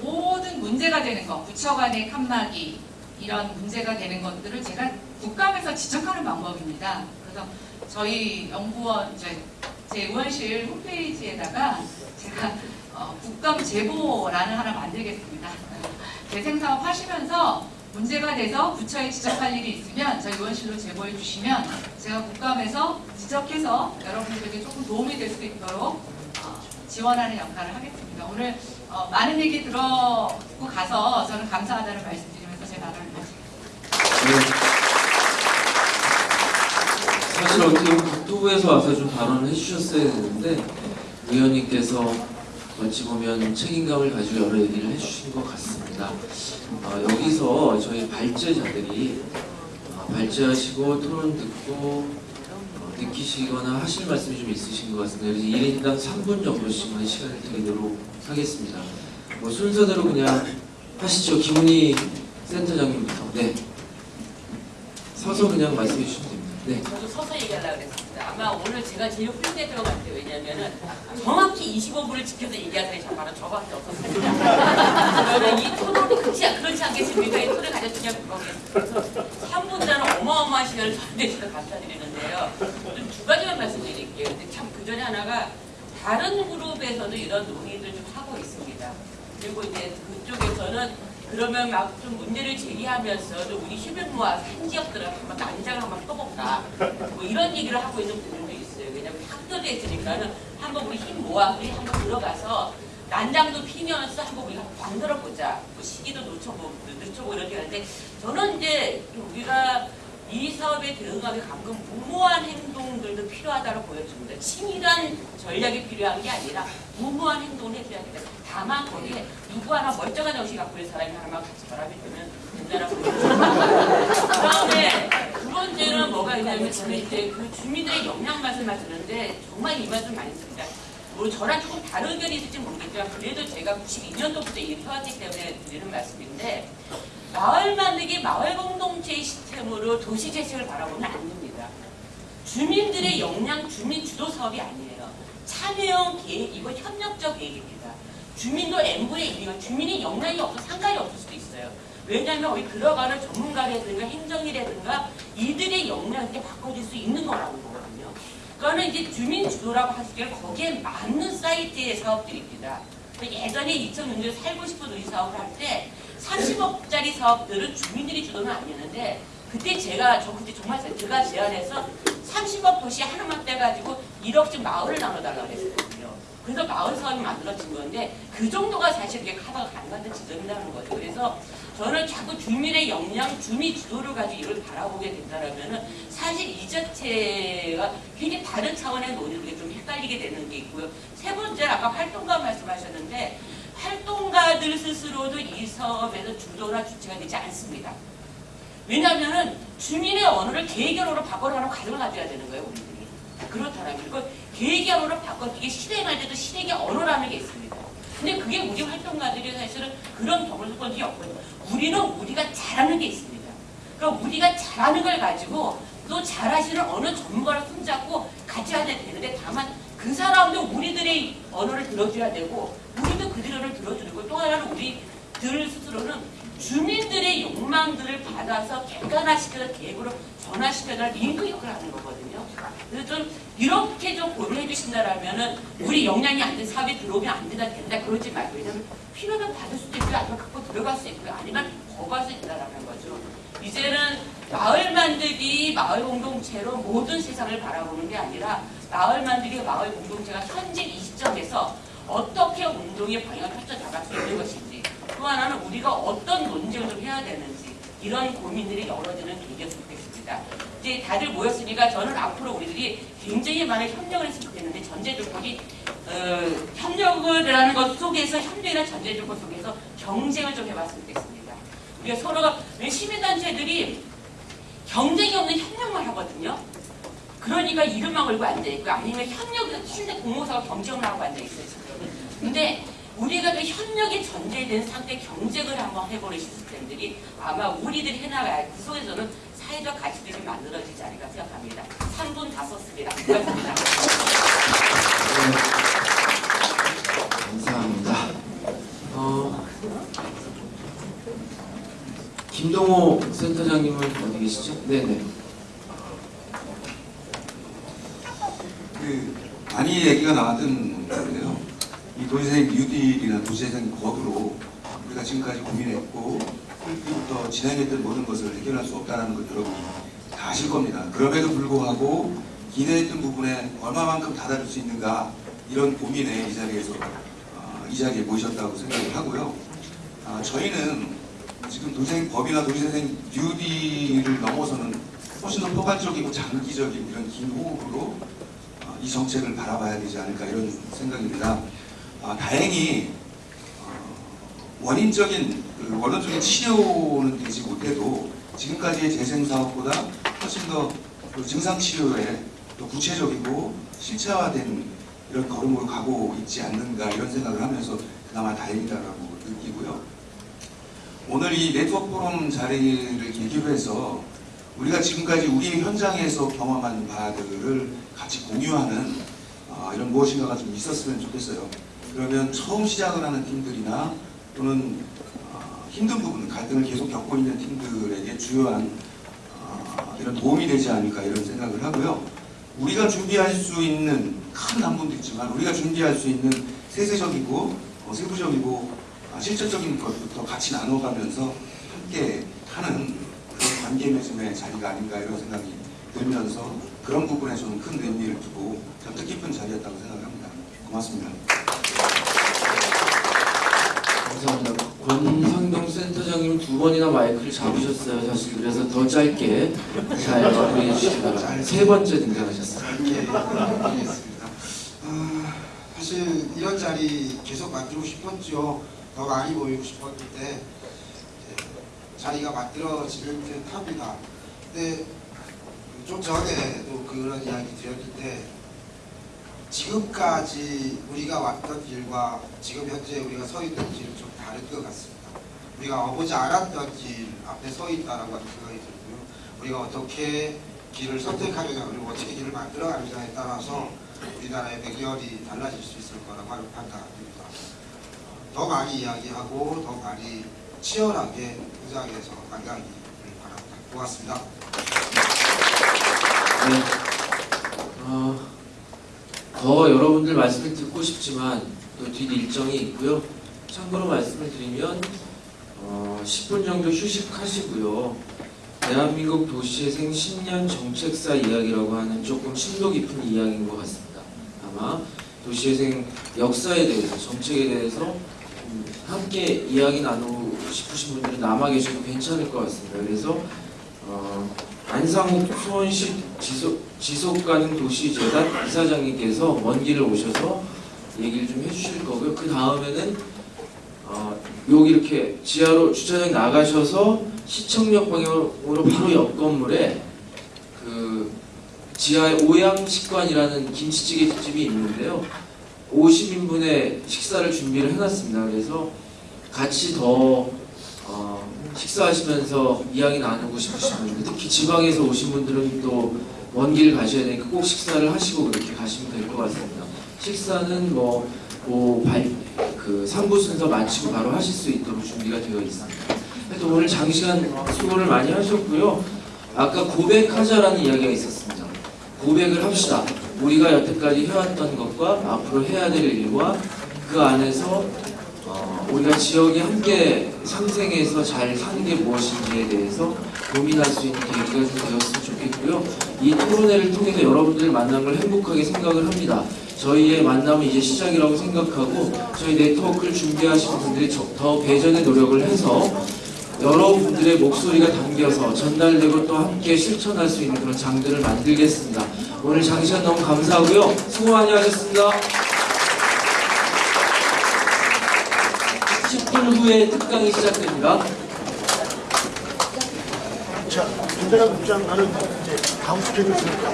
모든 문제가 되는 것, 부처 간의 칸막이 이런 문제가 되는 것들을 제가 국감에서 지적하는 방법입니다. 그래서 저희 연구원 이제 제 의원실 홈페이지에다가 제가 어, 국감 제보란을 하나 만들겠습니다. 재생 사업 하시면서 문제가 돼서 부처에 지적할 일이 있으면 저희 의원실로 제보해 주시면 제가 국감에서 지적해서 여러분들에게 조금 도움이 될 수 있도록 어, 지원하는 역할을 하겠습니다. 오늘 어, 많은 얘기 들어고 가서 저는 감사하다는 말씀드리면서 제 발언을 마치겠습니다. 사실 어떻게 국토부에서 와서 좀 발언을 해주셨어야 되는데 의원님께서 어찌 보면 책임감을 가지고 여러 얘기를 해주신 것 같습니다. 어, 여기서 저희 발제자들이 어, 발제하시고 토론 듣고 어, 느끼시거나 하실 말씀이 좀 있으신 것 같습니다. 그래서 1인당 3분 정도씩만 시간을 드리도록 하겠습니다. 뭐 순서대로 그냥 하시죠. 김은희 센터장님부터. 네. 서서 그냥 말씀해 주시면 됩니다. 네. 저도 서서 얘기하려고 그랬습니다. 아마 오늘 제가 제일 것 같아요. 왜냐면은 정확히 25분을 지켜서 얘기할 사람이 정말은 저밖에. 그러면 이 토론이 그렇지, 그렇지 않겠습니까? 이 토론을 가졌으냐 그거겠어요. 3분자는 어마어마한 시간을 진짜 감사드리는데요. 두 가지만 말씀드릴게요. 근데 참 그 전에 하나가 다른 그룹에서도 이런 논의를 좀 하고 있습니다. 그리고 이제 그쪽에서는 그러면 막 좀 문제를 제기하면서 좀 우리 힘을 모아서 한 지역들을 한번 난장을 한번 떠볼까 뭐 이런 얘기를 하고 있는 분들도 있어요. 왜냐면 학교도 있으니까는 한번 우리 힘 모아 우리 한번 들어가서 난장도 피면서 한번 우리가 만들어 보자. 뭐 시기도 늦춰보고 늦춰보고 이렇게 하는데 저는 이제 좀 우리가 이 사업에 대응하기 가끔 무모한 행동들도 필요하다고 보여집니다. 치밀한 전략이 필요한 게 아니라 무모한 행동을 해줘야 된다. 다만 거기에 누구 하나 멀쩡한 정신 갖고 있는 사람이 하나만 같이 결합이 되면 된다라고 보여집니다. 그 다음에 두 번째는 뭐가 있냐면 저는 이제 그 주민들의 역량 말씀을 드는데 정말 이 말씀 많이 씁니다. 뭐 저랑 조금 다른 의견이 있을지 모르겠지만 그래도 제가 92년도부터 일을 해왔기 때문에 드리는 말씀인데 마을 만들기 마을 공동체 시스템으로 도시 재생을 바라보면 안 됩니다. 주민들의 역량 주민 주도 사업이 아니에요. 참여형 계획이고 협력적 계획입니다. 주민도 n분의 1이고 주민이 역량이 없어 상관이 없을 수도 있어요. 왜냐하면 거기 들어가는 전문가라든가 행정이라든가 이들의 역량을 이렇게 바꿔줄 수 있는 거라고 보거든요. 그거는 이제 주민 주도라고 하시기에 거기에 맞는 사이트의 사업들입니다. 예전에 2006년에 살고 싶은 우리 사업을 할 때 30억짜리 사업들은 주민들이 주도는 아니었는데 그때 제가 저 그때 정말 제가 제안해서 30억 도시 하나만 떼가지고 1억씩 마을을 나눠달라고 했거든요. 그래서 마을 사업이 만들어진 건데 그 정도가 사실 이게 카드가 가능한 지점이라는 거죠. 그래서 저는 자꾸 주민의 역량, 주민 주도를 가지고 이걸 바라보게 된다면은 사실 이 자체가 굉장히 다른 차원의 논의들이 좀 헷갈리게 되는 게 있고요. 세 번째 아까 활동가 말씀하셨는데 활동가들 스스로도 이 사업에서 주도나 주체가 되지 않습니다. 왜냐하면은 주민의 언어를 계획 언어로 바꿔라는 과정을 가져야 되는 거예요, 우리들이. 그렇다면 그리고 계획 언어로 바꿔주기 실행할 때도 실행의 언어라는 게 있습니다. 근데 그게 우리 활동가들이 사실은 그런 경험을 해본 없거든요. 우리는 우리가 잘하는 게 있습니다. 그럼 우리가 잘하는 걸 가지고 또 잘하시는 어느 전문가를 손잡고 가져야 되는데 다만 그 사람도 우리들의 언어를 들어줘야 되고 언어를 들어주는 거또 하나는 우리들 스스로는 주민들의 욕망 공항들을 받아서 객관화시켜서 계획으로 전환시켜서 링크 역할을 하는 거거든요. 그래서 좀 이렇게 좀 고려해 주신다라면은 우리 역량이 안 된 사업이 들어오면 안 된다 된다 그러지 말고 왜냐면 필요하면 받을 수도 있고요 아니면 갖고 들어갈 수 있고요 아니면 거부할 수 있다라는 거죠. 이제는 마을 만들기 마을 공동체로 모든 세상을 바라보는 게 아니라 마을 만들기 마을 공동체가 현재 이 시점에서 어떻게 운동의 방향을 펼쳐나갈 수 있는 것인지 또 하나는 우리가 어떤 논쟁을 좀 해야 되는지 이런 고민들이 열어지는 계기였으면 좋겠습니다. 이제 다들 모였으니까 저는 앞으로 우리들이 굉장히 많은 협력을 했으면 좋겠는데 전제 조건이 어, 협력을 하는 것 속에서 협력이나 전제 조건 속에서 경쟁을 좀 해봤으면 좋겠습니다. 우리가 서로가 왜 시민단체들이 경쟁이 없는 협력만 하거든요. 그러니까 이름만 걸고 앉아있고 아니면 협력, 실내 공모사가 경쟁을 하고 앉아있어요. 근데 우리가 그 협력이 전제된 상태 경쟁을 한번 해보는 시스템들이 아마 우리들이 해나가야 그 속에서는 사회적 가치들이 만들어지지 않을까 생각합니다. 3분 다 썼습니다. 고맙습니다. 감사합니다. 어, 김동호 센터장님은 어디 계시죠? 네네. 그 많이 얘기가 나왔던 건데요. 이 도시생 뉴딜이나 도시생 거두로 우리가 지금까지 고민했고 그때부터 진행했던 모든 것을 해결할 수 없다는 것 여러분이 다 아실 겁니다. 그럼에도 불구하고 기대했던 부분에 얼마만큼 다다를 수 있는가 이런 고민에 이 자리에서 어, 이 자리에 모셨다고 생각을 하고요. 아, 저희는 지금 도시생 법이나 도시생 뉴딜을 넘어서는 훨씬 더 포괄적이고 장기적인 이런 긴 호흡으로 어, 이 정책을 바라봐야 되지 않을까 이런 생각입니다. 아, 다행히 어, 원인적인 그 원론적인 치료는 되지 못해도 지금까지의 재생 사업보다 훨씬 더그 증상 치료에 또 구체적이고 실체화된 이런 걸음으로 가고 있지 않는가 이런 생각을 하면서 그나마 다행이다라고 느끼고요. 오늘 이 네트워크 포럼 자리를 계기로 해서 우리가 지금까지 우리 현장에서 경험한 바들을 같이 공유하는 어, 이런 무엇인가가 좀 있었으면 좋겠어요. 그러면 처음 시작을 하는 팀들이나 또는 어, 힘든 부분, 갈등을 계속 겪고 있는 팀들에게 주요한 어, 이런 도움이 되지 않을까 이런 생각을 하고요. 우리가 준비할 수 있는 큰 남분도 있지만 우리가 준비할 수 있는 세세적이고 어, 세부적이고 아, 실질적인 것부터 같이 나눠가면서 함께 하는 그런 관계 맺음의 자리가 아닌가 이런 생각이 들면서 그런 부분에 저는 큰 의미를 두고 참 뜻깊은 자리였다고 생각합니다. 고맙습니다. 감사합니다. 권상동 센터장님 두 번이나 마이크를 잡으셨어요. 사실 그래서 더 짧게 잘 마무리해 주시다가 세 번째 등장하셨어요. 아, 사실 이런 자리 계속 만들고 싶었죠. 더 많이 모이고 싶었는데 이제 자리가 만들어지는 듯 합니다. 근데 좀 전에도 그런 이야기 드렸는데 지금까지 우리가 왔던 길과 지금 현재 우리가 서 있는 길은 좀 다른 것 같습니다. 우리가 와보지 않았던 길 앞에 서 있다라고 하는 생각이 들고요. 우리가 어떻게 길을 선택하느냐 그리고 어떻게 길을 만들어가느냐에 따라서 우리나라의 매결이 달라질 수 있을 거라고 하는 판단입니다. 더 많이 이야기하고 더 많이 치열하게 현장에서 만나기를 바랍니다. 고맙습니다. 네. 어, 더 여러분들 말씀을 듣고 싶지만 또 뒷 일정이 있고요. 참고로 말씀을 드리면 어, 10분 정도 휴식하시고요. 대한민국 도시재생 10년 정책사 이야기라고 하는 조금 심도 깊은 이야기인 것 같습니다. 아마 도시재생 역사에 대해서 정책에 대해서 음, 함께 이야기 나누고 싶으신 분들은 남아 계셔도 괜찮을 것 같습니다. 그래서 어, 안상욱 수원시 지속, 지속가능 도시재단 이사장님께서 먼 길을 오셔서 얘기를 좀 해주실 거고요. 그 다음에는 어, 여기 이렇게 지하로 주차장 나가셔서 시청역 방향으로 바로 옆 건물에 그 지하에 오양식관이라는 김치찌개 집이 있는데요. 50인분의 식사를 준비를 해놨습니다. 그래서 같이 더 어, 식사하시면서 이야기 나누고 싶으신 분들 특히 지방에서 오신 분들은 또 먼 길 가셔야 되니까 꼭 식사를 하시고 그렇게 가시면 될 것 같습니다. 식사는 뭐, 뭐 발, 그 3부 순서 마치고 바로 하실 수 있도록 준비가 되어 있습니다. 또 오늘 장시간 수고를 많이 하셨고요. 아까 고백하자라는 이야기가 있었습니다. 고백을 합시다. 우리가 여태까지 해왔던 것과 앞으로 해야 될 일과 그 안에서 어, 우리가 지역에 함께 상생해서 잘 사는 게 무엇인지에 대해서 고민할 수 있는 계기가 좀 되었으면 좋겠고요. 이 토론회를 통해서 여러분들 만난 걸 행복하게 생각을 합니다. 저희의 만남은 이제 시작이라고 생각하고 저희 네트워크를 준비하시는 분들이 저- 더 배전의 노력을 해서 여러분들의 목소리가 담겨서 전달되고 또 함께 실천할 수 있는 그런 장들을 만들겠습니다. 오늘 장시간 너무 감사하고요. 수고 많이 하셨습니다. 10분 후에 특강이 시작됩니다. 자, 김대남 국장 나는 이제 다음 스케줄 있으니까.